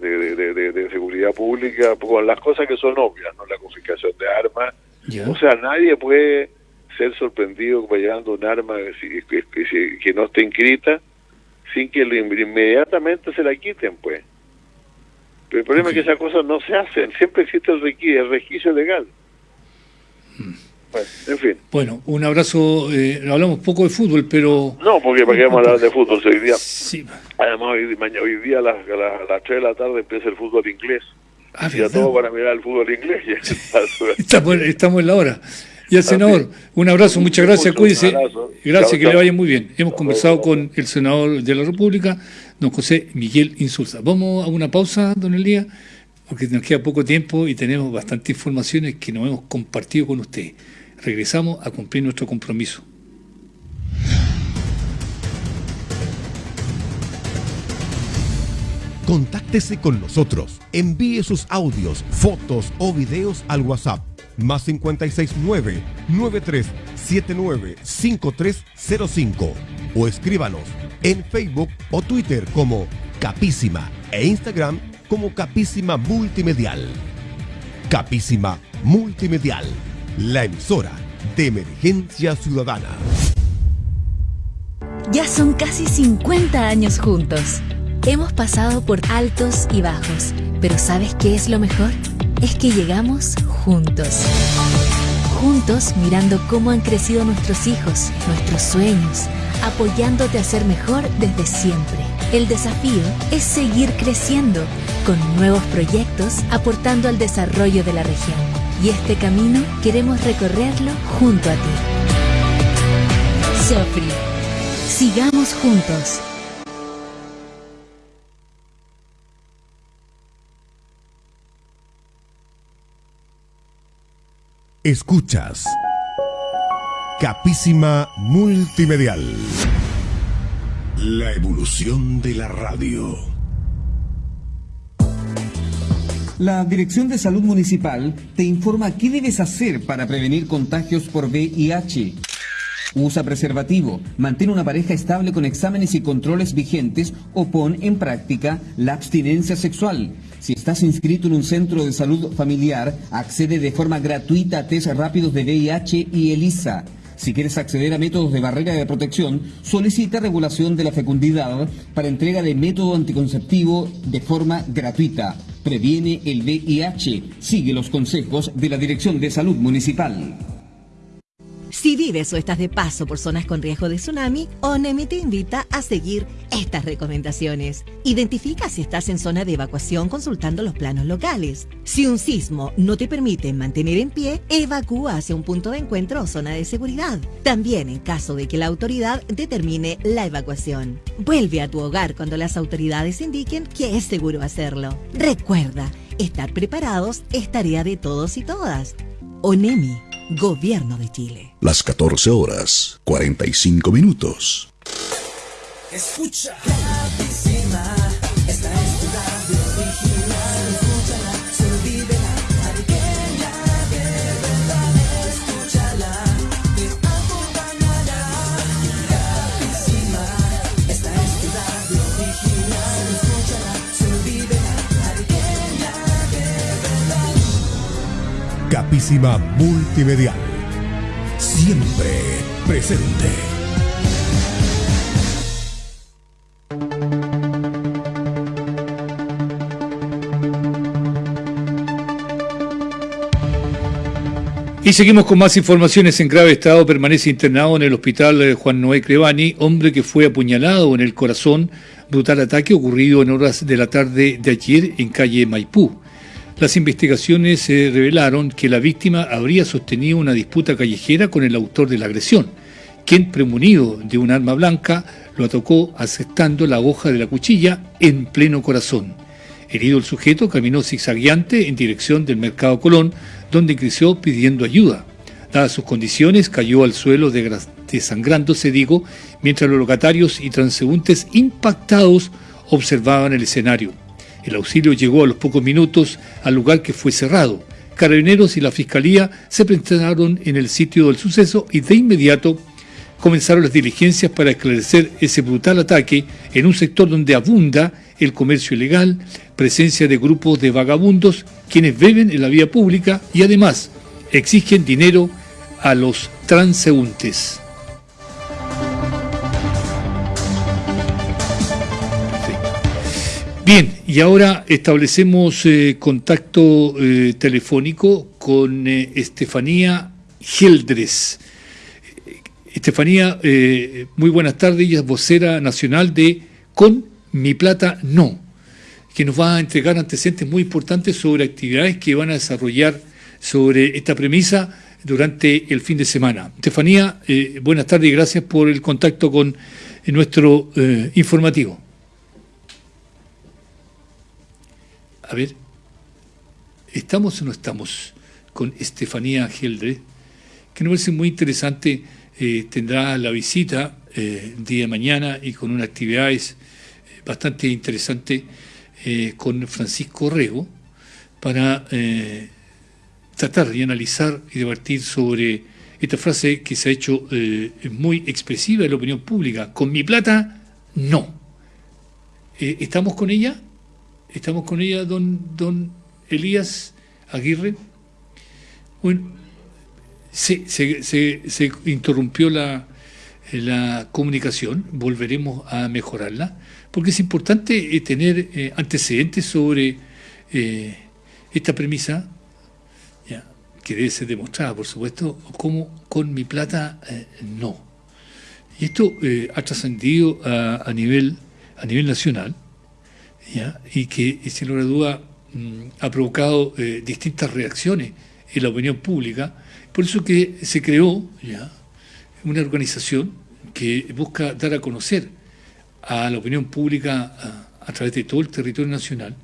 de- de- de- de- de seguridad pública con las cosas que son obvias, ¿no? La confiscación de armas.
Ya.
O sea, nadie puede ser sorprendido llevando un arma que, que- que- que no esté inscrita sin que lo in- inmediatamente se la quiten, pues. Pero el problema es que esas cosas no se hacen. Siempre existe el, requi- el resquicio legal. Bueno, en fin.
Bueno, un abrazo, eh, hablamos poco de fútbol, pero...
No, porque para qué vamos a hablar de fútbol hoy día.
Sí.
Además, hoy, mañana, hoy día a las, a las, a las 3 de la tarde empieza el fútbol inglés.
Ah,
y a todos van a mirar el fútbol inglés.
Estamos, estamos en la hora. Y al senador, un abrazo, muchas gracias,
Mucho,
cuídese. Gracias, que le vaya muy bien. Hemos conversado con el senador de la República, don José Miguel Insulza. Vamos a una pausa, don Elías, porque nos queda poco tiempo y tenemos bastantes informaciones que nos hemos compartido con usted. Regresamos a cumplir nuestro compromiso.
Contáctese con nosotros. Envíe sus audios, fotos o videos al WhatsApp más 569 9379 5305 o escríbanos en Facebook o Twitter como Capísima e Instagram como Capísima Multimedial. Capísima Multimedial, la emisora de emergencia ciudadana.
Ya son casi 50 años juntos. Hemos pasado por altos y bajos, pero ¿sabes qué es lo mejor? Es que llegamos juntos. Juntos mirando cómo han crecido nuestros hijos, nuestros sueños, apoyándote a ser mejor desde siempre. El desafío es seguir creciendo con nuevos proyectos aportando al desarrollo de la región. Y este camino queremos recorrerlo junto a ti. Sofri, sigamos juntos.
Escuchas Capísima Multimedial. La evolución de la radio.
La Dirección de Salud Municipal te informa qué debes hacer para prevenir contagios por VIH. Usa preservativo, mantén una pareja estable con exámenes y controles vigentes o pon en práctica la abstinencia sexual. Si estás inscrito en un centro de salud familiar, accede de forma gratuita a test rápidos de VIH y ELISA. Si quieres acceder a métodos de barrera de protección, solicita regulación de la fecundidad para entrega de método anticonceptivo de forma gratuita. Previene el VIH. Sigue los consejos de la Dirección de Salud Municipal.
Si vives o estás de paso por zonas con riesgo de tsunami, ONEMI te invita a seguir estas recomendaciones. Identifica si estás en zona de evacuación consultando los planos locales. Si un sismo no te permite mantener en pie, evacúa hacia un punto de encuentro o zona de seguridad. También en caso de que la autoridad determine la evacuación. Vuelve a tu hogar cuando las autoridades indiquen que es seguro hacerlo. Recuerda, estar preparados es tarea de todos y todas. ONEMI, Gobierno de Chile.
Las 14 horas, 45 minutos.
Escucha. Capísima
Multimedial. Siempre presente.
Y seguimos con más informaciones. En grave estado permanece internado en el hospital eh, Juan Noé Crevani, hombre que fue apuñalado en el corazón, brutal ataque ocurrido en horas de la tarde de ayer en calle Maipú. Las investigaciones eh, revelaron que la víctima habría sostenido una disputa callejera con el autor de la agresión, quien, premunido de un arma blanca, lo atacó aceptando la hoja de la cuchilla en pleno corazón. Herido el sujeto, caminó zigzagueante en dirección del Mercado Colón, donde creció pidiendo ayuda. Dadas sus condiciones, cayó al suelo desangrándose, digo, mientras los locatarios y transeúntes impactados observaban el escenario. El auxilio llegó a los pocos minutos al lugar que fue cerrado. Carabineros y la Fiscalía se presentaron en el sitio del suceso y de inmediato comenzaron las diligencias para esclarecer ese brutal ataque en un sector donde abunda el comercio ilegal, presencia de grupos de vagabundos quienes beben en la vía pública y además exigen dinero a los transeúntes. Bien, y ahora establecemos eh, contacto eh, telefónico con eh, Estefanía Geldres. Estefanía, muy buenas tardes, ella es vocera nacional de Con Mi Plata No, que nos va a entregar antecedentes muy importantes sobre actividades que van a desarrollar sobre esta premisa durante el fin de semana. Estefanía, buenas tardes y gracias por el contacto con nuestro informativo. A ver, ¿estamos o no estamos con Estefanía Geldre? Que nos parece muy interesante, eh, tendrá la visita eh, día de mañana y con unas actividades eh, bastante interesantes eh, con Francisco Rego para eh, tratar y analizar y debatir sobre esta frase que se ha hecho muy expresiva en la opinión pública. Con mi plata, no. ¿Estamos con ella? ¿Estamos con ella, don, don Elías Aguirre? Bueno, se, se, interrumpió la, la comunicación, volveremos a mejorarla, porque es importante eh, tener eh, antecedentes sobre eh, esta premisa, ya, que debe ser demostrada, por supuesto, como con mi plata no. Y esto ha trascendido a, a nivel, a nivel nacional, ¿ya? y que, sin lugar a duda, mm, ha provocado eh, distintas reacciones en la opinión pública. Por eso que se creó ya una organización que busca dar a conocer a la opinión pública a, través de todo el territorio nacional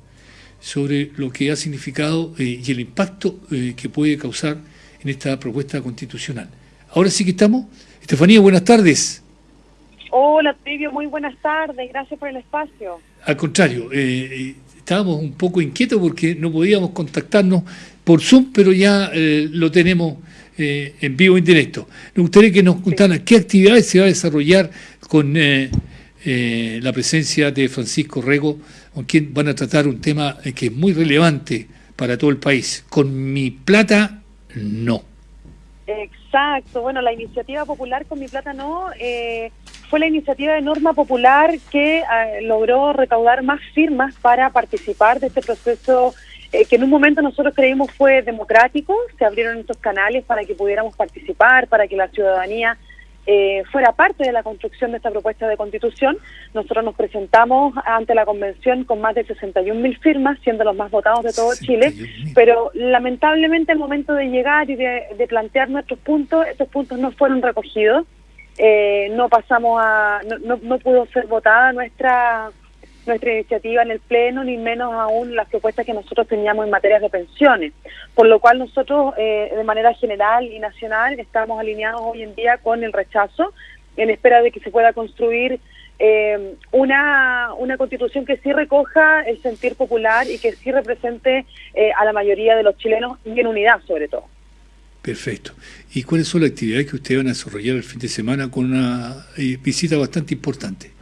sobre lo que ha significado eh, y el impacto eh, que puede causar en esta propuesta constitucional. Ahora sí que estamos. Estefanía, buenas tardes.
Hola, Trivio, muy buenas tardes. Gracias por el espacio.
Al contrario, eh, eh, estábamos un poco inquietos porque no podíamos contactarnos por Zoom, pero ya eh, lo tenemos eh, en vivo en directo. Me gustaría que nos contaran qué actividades se va a desarrollar con eh, eh, la presencia de Francisco Rego, con quien van a tratar un tema que es muy relevante para todo el país. Con mi plata, no.
Exacto. Bueno, la iniciativa popular con mi plata no eh, fue la iniciativa de norma popular que eh, logró recaudar más firmas para participar de este proceso eh, que en un momento nosotros creímos fue democrático. Se abrieron estos canales para que pudiéramos participar, para que la ciudadanía eh, fuera parte de la construcción de esta propuesta de constitución. Nosotros nos presentamos ante la convención con más de 61 mil firmas, siendo los más votados de todo Chile, pero lamentablemente al momento de llegar y de, de plantear nuestros puntos, estos puntos no fueron recogidos. Eh, no pasamos a, no, no, no pudo ser votada nuestra nuestra iniciativa en el Pleno, ni menos aún las propuestas que nosotros teníamos en materia de pensiones. Por lo cual nosotros, eh, de manera general y nacional, estamos alineados hoy en día con el rechazo, en espera de que se pueda construir eh, una, una constitución que sí recoja el sentir popular y que sí represente eh, a la mayoría de los chilenos y en unidad sobre todo.
Perfecto. ¿Y cuáles son las actividades que ustedes van a desarrollar el fin de semana con una eh, visita bastante importante?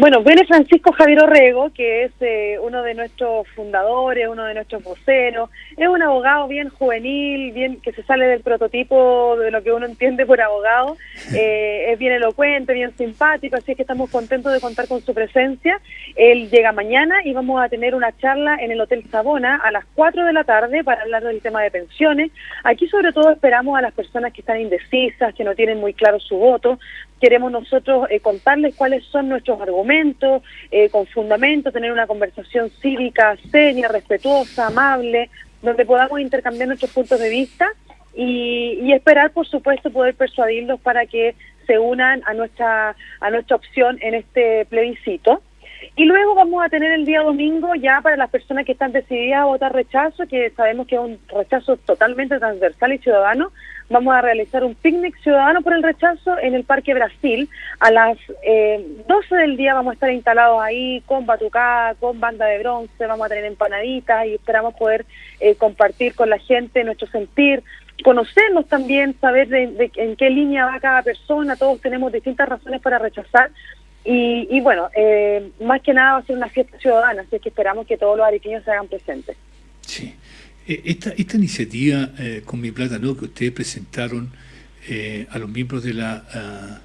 Bueno, viene Francisco Javier Orrego, que es eh, uno de nuestros fundadores, uno de nuestros voceros. Es un abogado bien juvenil, bien que se sale del prototipo de lo que uno entiende por abogado. Eh, es bien elocuente, bien simpático, así es que estamos contentos de contar con su presencia. Él llega mañana y vamos a tener una charla en el Hotel Sabona a las 4 de la tarde para hablar del tema de pensiones. Aquí sobre todo esperamos a las personas que están indecisas, que no tienen muy claro su voto. Queremos nosotros eh, contarles cuáles son nuestros argumentos, eh, con fundamento, tener una conversación cívica, seria, respetuosa, amable, donde podamos intercambiar nuestros puntos de vista y, y esperar, por supuesto, poder persuadirlos para que se unan a nuestra, a nuestra opción en este plebiscito. Y luego vamos a tener el día domingo ya para las personas que están decididas a votar rechazo, que sabemos que es un rechazo totalmente transversal y ciudadano. Vamos a realizar un picnic ciudadano por el rechazo en el Parque Brasil. A las eh, 12 del día vamos a estar instalados ahí con batucada, con banda de bronce, vamos a tener empanaditas y esperamos poder eh, compartir con la gente nuestro sentir, conocernos también, saber de, en qué línea va cada persona. Todos tenemos distintas razones para rechazar. Y, y bueno, eh, más que nada va a ser una fiesta ciudadana, así que esperamos que todos los arequipeños se hagan presentes.
Eh, Esta, esta iniciativa eh, con mi plata no que ustedes presentaron eh, a los miembros de la ah,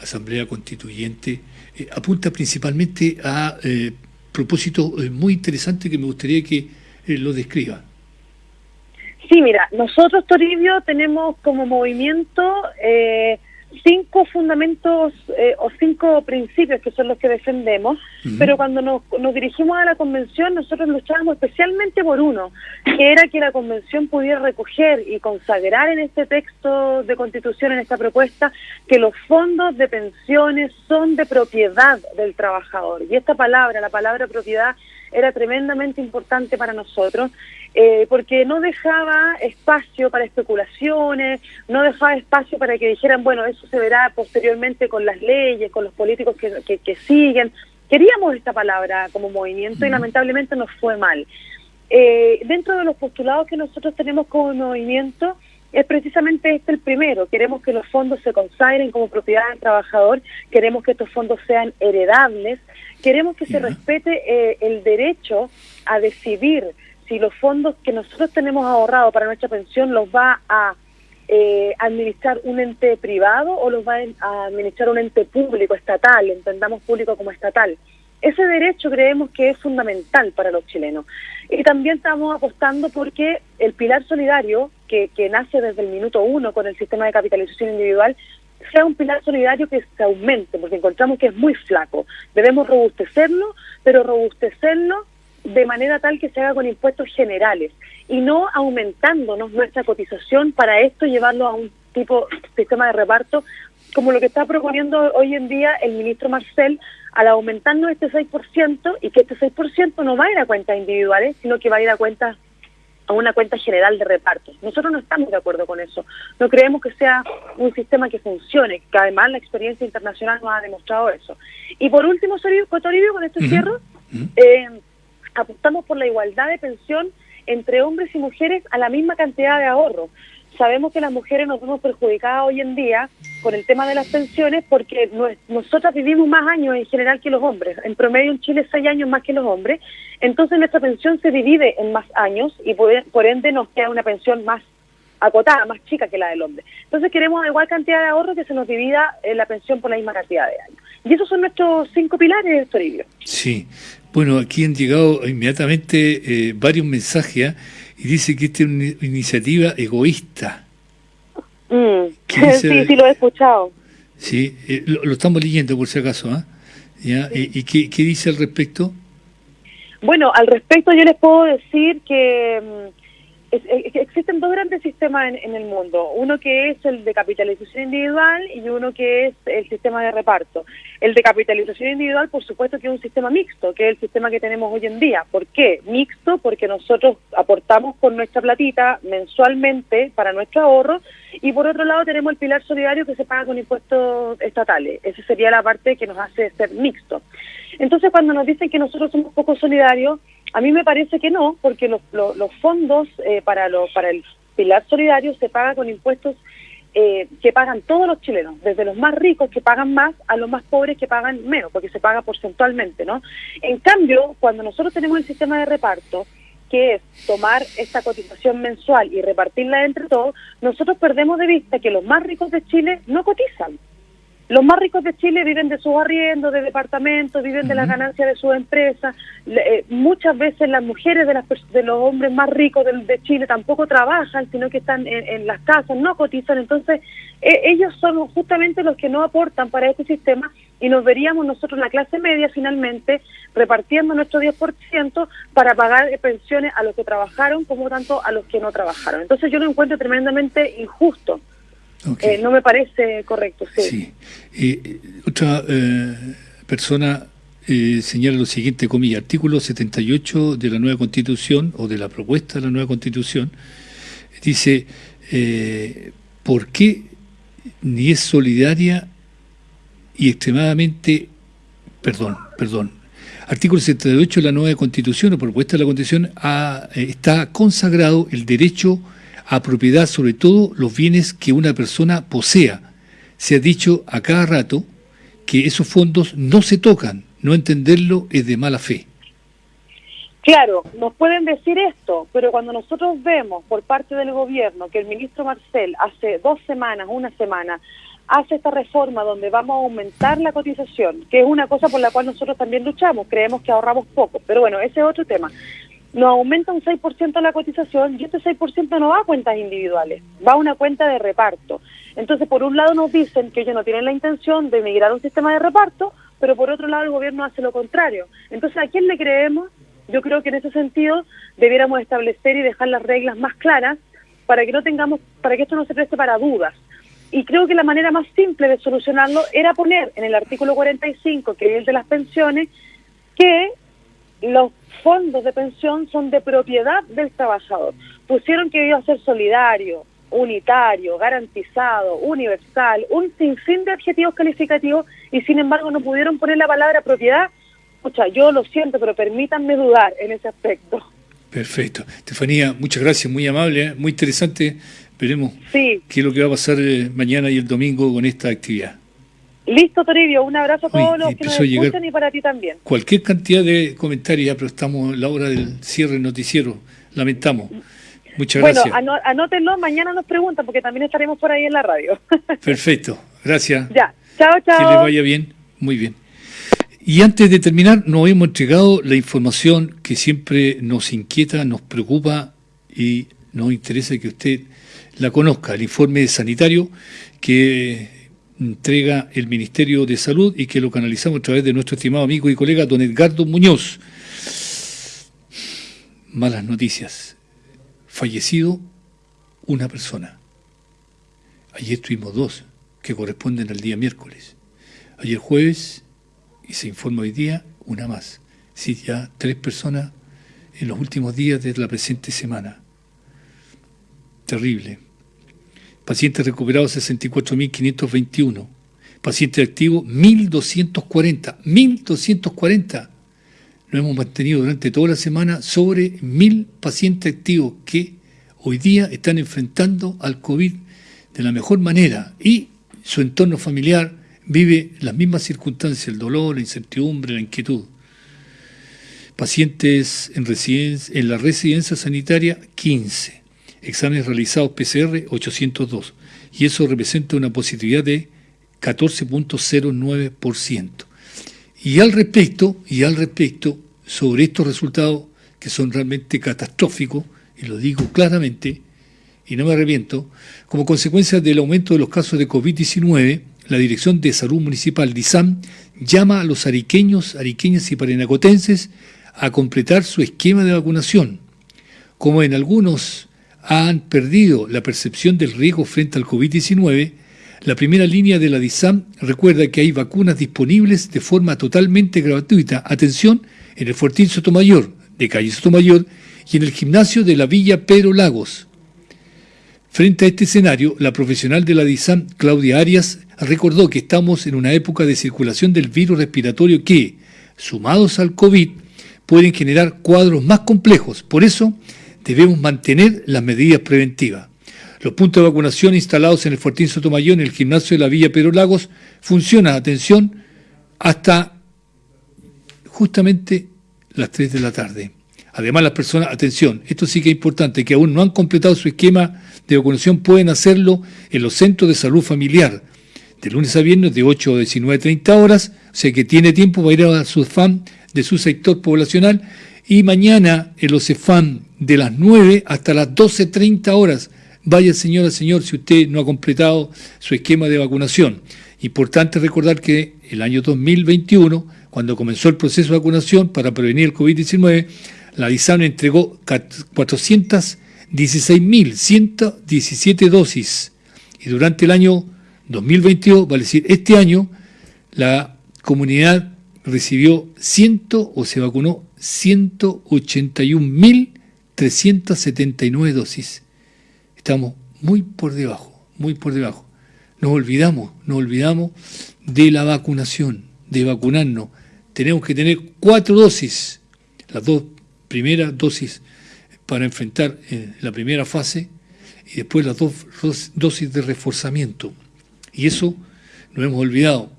Asamblea Constituyente eh, apunta principalmente a eh, propósitos eh, muy interesantes que me gustaría que eh, lo describa.
Sí, mira, nosotros, Toribio, tenemos como movimiento eh, cinco fundamentos eh, o cinco principios que son los que defendemos, pero cuando nos, nos dirigimos a la convención nosotros luchábamos especialmente por uno, que era que la convención pudiera recoger y consagrar en este texto de constitución, en esta propuesta, que los fondos de pensiones son de propiedad del trabajador. Y esta palabra, la palabra propiedad, era tremendamente importante para nosotros eh, porque no dejaba espacio para especulaciones, no dejaba espacio para que dijeran, bueno, eso se verá posteriormente con las leyes, con los políticos que, que, que siguen. Queríamos esta palabra como movimiento y lamentablemente nos fue mal. Eh, dentro de los postulados que nosotros tenemos como movimiento, es precisamente este el primero. Queremos que los fondos se consagren como propiedad del trabajador, queremos que estos fondos sean heredables, queremos que se respete eh, el derecho a decidir si los fondos que nosotros tenemos ahorrados para nuestra pensión los va a eh, administrar un ente privado o los va a administrar un ente público, estatal, entendamos público como estatal. Ese derecho creemos que es fundamental para los chilenos. Y también estamos apostando porque el pilar solidario, que, que nace desde el minuto uno con el sistema de capitalización individual, sea un pilar solidario que se aumente, porque encontramos que es muy flaco. Debemos robustecerlo, pero robustecerlo de manera tal que se haga con impuestos generales y no aumentándonos nuestra cotización para esto llevarlo a un tipo sistema de reparto como lo que está proponiendo hoy en día el ministro Marcel al aumentarnos este 6% y que este 6% no va a ir a cuentas individuales, sino que va a ir a cuentas a una cuenta general de reparto. Nosotros no estamos de acuerdo con eso. No creemos que sea un sistema que funcione, que además la experiencia internacional nos ha demostrado eso. Y por último, Toribio, con este cierro, eh, apostamos por la igualdad de pensión entre hombres y mujeres a la misma cantidad de ahorro. Sabemos que las mujeres nos vemos perjudicadas hoy en día con el tema de las pensiones porque nosotras vivimos más años en general que los hombres. En promedio en Chile seis años más que los hombres. Entonces nuestra pensión se divide en más años y por, ende nos queda una pensión más acotada, más chica que la del hombre. Entonces queremos igual cantidad de ahorro que se nos divida la pensión por la misma cantidad de años. Y esos son nuestros cinco pilares, Toribio.
Sí. Bueno, aquí han llegado inmediatamente eh, varios mensajes ¿ah? Y dice que esta es una iniciativa egoísta.
Mm. Sí, sí, lo he escuchado.
Sí, eh, lo, lo estamos leyendo por si acaso. ¿ah? ¿Ya? ¿Y, y qué, qué dice al respecto?
Bueno, al respecto yo les puedo decir que mm, existen dos grandes sistemas en, en el mundo. Uno que es el de capitalización individual y uno que es el sistema de reparto. El de capitalización individual, por supuesto, que es un sistema mixto, que es el sistema que tenemos hoy en día. ¿Por qué? Mixto porque nosotros aportamos con nuestra platita mensualmente para nuestro ahorro y por otro lado tenemos el pilar solidario que se paga con impuestos estatales. Esa sería la parte que nos hace ser mixto. Entonces, cuando nos dicen que nosotros somos poco solidarios, a mí me parece que no, porque los, los, fondos eh, para, lo, para el pilar solidario se paga con impuestos eh, que pagan todos los chilenos, desde los más ricos que pagan más a los más pobres que pagan menos, porque se paga porcentualmente, ¿no? En cambio, cuando nosotros tenemos el sistema de reparto, que es tomar esta cotización mensual y repartirla entre todos, nosotros perdemos de vista que los más ricos de Chile no cotizan. Los más ricos de Chile viven de sus arriendos, de departamentos, viven de las ganancias de sus empresas. Eh, muchas veces las mujeres de, las de los hombres más ricos del- de, Chile tampoco trabajan, sino que están en, en las casas, no cotizan. Entonces, eh, ellos son justamente los que no aportan para este sistema y nos veríamos nosotros, la clase media, finalmente repartiendo nuestro 10% para pagar eh, pensiones a los que trabajaron como tanto a los que no trabajaron. Entonces, yo lo encuentro tremendamente injusto. Eh, no me parece correcto, sí.
Eh, otra eh, persona señala lo siguiente, comillas, artículo 78 de la nueva constitución o de la propuesta de la nueva constitución, dice, ¿por qué ni es solidaria y extremadamente, perdón, perdón, artículo 78 de la nueva constitución o propuesta de la constitución ha- está consagrado el derecho a propiedad sobre todo los bienes que una persona posea. Se ha dicho a cada rato que esos fondos no se tocan, no entenderlo es de mala fe.
Claro, nos pueden decir esto, pero cuando nosotros vemos por parte del gobierno que el ministro Marcel hace dos semanas, una semana, hace esta reforma donde vamos a aumentar la cotización, que es una cosa por la cual nosotros también luchamos, creemos que ahorramos poco, pero bueno, ese es otro tema. Nos aumenta un 6% la cotización y este 6% no va a cuentas individuales, va a una cuenta de reparto. Entonces, por un lado nos dicen que ellos no tienen la intención de migrar a un sistema de reparto, pero por otro lado el gobierno hace lo contrario. Entonces, ¿a quién le creemos? Yo creo que en ese sentido debiéramos establecer y dejar las reglas más claras para que no tengamos, para que esto no se preste para dudas. Y creo que la manera más simple de solucionarlo era poner en el artículo 45, que es el de las pensiones, que los fondos de pensión son de propiedad del trabajador. Pusieron que iba a ser solidario, unitario, garantizado, universal, un sinfín de adjetivos calificativos y sin embargo no pudieron poner la palabra propiedad. Escucha, yo lo siento, pero permítanme dudar en ese aspecto.
Perfecto. Estefanía, muchas gracias, muy amable, ¿eh? muy interesante. Veremos
Sí,
qué es lo que va a pasar eh, mañana y el domingo con esta actividad.
Listo Toribio, un abrazo a todos
Uy,
los que nos escuchan y para ti también.
Cualquier cantidad de comentarios, ya, pero estamos en la hora del cierre del noticiero. Lamentamos. Muchas
bueno,
gracias.
ano- anótenlo, mañana nos preguntan porque también estaremos por ahí en la radio.
Perfecto. Gracias.
ya, chao,
Que
chao.
le vaya bien. Muy bien. Y antes de terminar, nos hemos entregado la información que siempre nos inquieta, nos preocupa y nos interesa que usted la conozca, el informe sanitario que entrega el Ministerio de Salud y que lo canalizamos a través de nuestro estimado amigo y colega don Edgardo Muñoz. Malas noticias. Fallecido una persona. Ayer tuvimos dos, que corresponden al día miércoles. Ayer jueves, y se informa hoy día, una más. Sí, ya tres personas en los últimos días de la presente semana. Terrible. Pacientes recuperados 64.521. Pacientes activos 1.240. 1.240. Lo hemos mantenido durante toda la semana sobre 1.000 pacientes activos que hoy día están enfrentando al COVID de la mejor manera y su entorno familiar vive las mismas circunstancias, el dolor, la incertidumbre, la inquietud. Pacientes en, en la residencia sanitaria, 15 exámenes realizados PCR 802 y eso representa una positividad de 14.09%. Y al respecto, y al respecto, sobre estos resultados que son realmente catastróficos, y lo digo claramente, y no me arrepiento, como consecuencia del aumento de los casos de COVID-19, la Dirección de Salud Municipal DISAM llama a los ariqueños, ariqueñas y parinacotenses a completar su esquema de vacunación. Como en algunos han perdido la percepción del riesgo frente al COVID-19, la primera línea de la DISAM recuerda que hay vacunas disponibles de forma totalmente gratuita. Atención, en el Fortín Sotomayor, de calle Sotomayor, y en el gimnasio de la Villa Pedro Lagos. Frente a este escenario, la profesional de la DISAM, Claudia Arias, recordó que estamos en una época de circulación del virus respiratorio que, sumados al COVID, pueden generar cuadros más complejos. Por eso, debemos mantener las medidas preventivas. Los puntos de vacunación instalados en el Fortín Sotomayor, en el gimnasio de la Villa Pedro Lagos, funcionan, atención, hasta justamente las 3 de la tarde. Además, las personas, atención, esto sí que es importante, que aún no han completado su esquema de vacunación, pueden hacerlo en los centros de salud familiar, de lunes a viernes de 8 a 19.30 horas, o sea que tiene tiempo para ir a su FAM de su sector poblacional, y mañana en los CEFAM de las 9 hasta las 12.30 horas. Vaya señora, señor, si usted no ha completado su esquema de vacunación. Importante recordar que el año 2021, cuando comenzó el proceso de vacunación para prevenir el COVID-19, la DISAM entregó 416.117 dosis. Y durante el año 2022, vale decir, este año, la comunidad recibió 100 o se vacunó 181.379 dosis. Estamos muy por debajo, muy por debajo. Nos olvidamos, nos olvidamos de la vacunación, de vacunarnos. Tenemos que tener cuatro dosis, las dos primeras dosis para enfrentar eh, la primera fase y después las dos dosis de reforzamiento. Y eso nos hemos olvidado.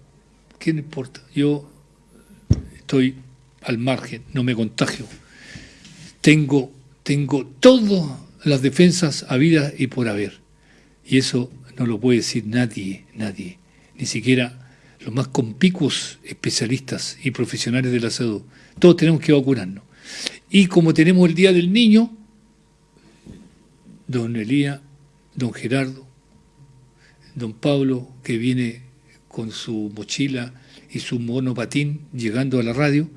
¿Qué no importa? Yo estoy al margen, no me contagio. Tengo, tengo todas las defensas habidas y por haber. Y eso no lo puede decir nadie, nadie, ni siquiera los más compicos especialistas y profesionales de la salud. Todos tenemos que vacunarnos. Y como tenemos el Día del Niño, don Elía, don Gerardo, don Pablo, que viene con su mochila y su monopatín llegando a la radio,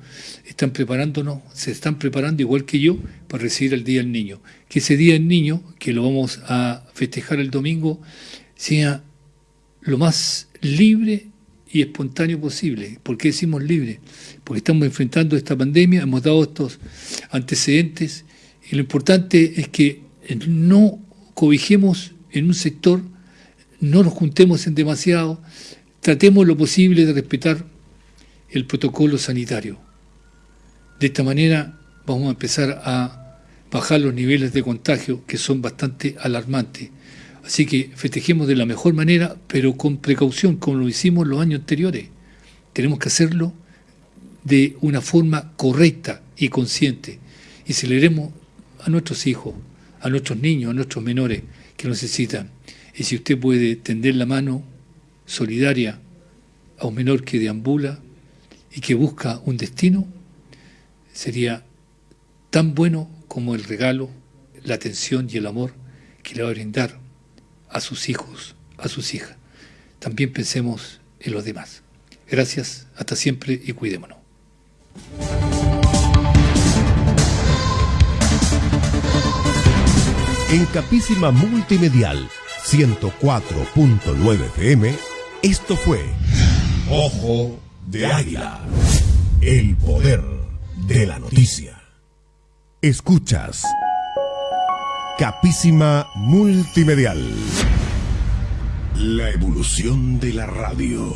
están preparándonos, se están preparando igual que yo para recibir el Día del Niño. Que ese Día del Niño, que lo vamos a festejar el domingo, sea lo más libre y espontáneo posible. ¿Por qué decimos libre? Porque estamos enfrentando esta pandemia, hemos dado estos antecedentes y lo importante es que no cobijemos en un sector, no nos juntemos en demasiado, tratemos lo posible de respetar el protocolo sanitario. De esta manera vamos a empezar a bajar los niveles de contagio que son bastante alarmantes. Así que festejemos de la mejor manera, pero con precaución, como lo hicimos los años anteriores. Tenemos que hacerlo de una forma correcta y consciente. Y celebremos a nuestros hijos, a nuestros niños, a nuestros menores que lo necesitan. Y si usted puede tender la mano solidaria a un menor que deambula y que busca un destino, sería tan bueno como el regalo, la atención y el amor que le va a brindar a sus hijos, a sus hijas. También pensemos en los demás. Gracias, hasta siempre y cuidémonos.
En Capísima Multimedial 104.9 FM, esto fue Ojo de Águila. El poder de la noticia. Escuchas Capísima Multimedial. La evolución de la radio.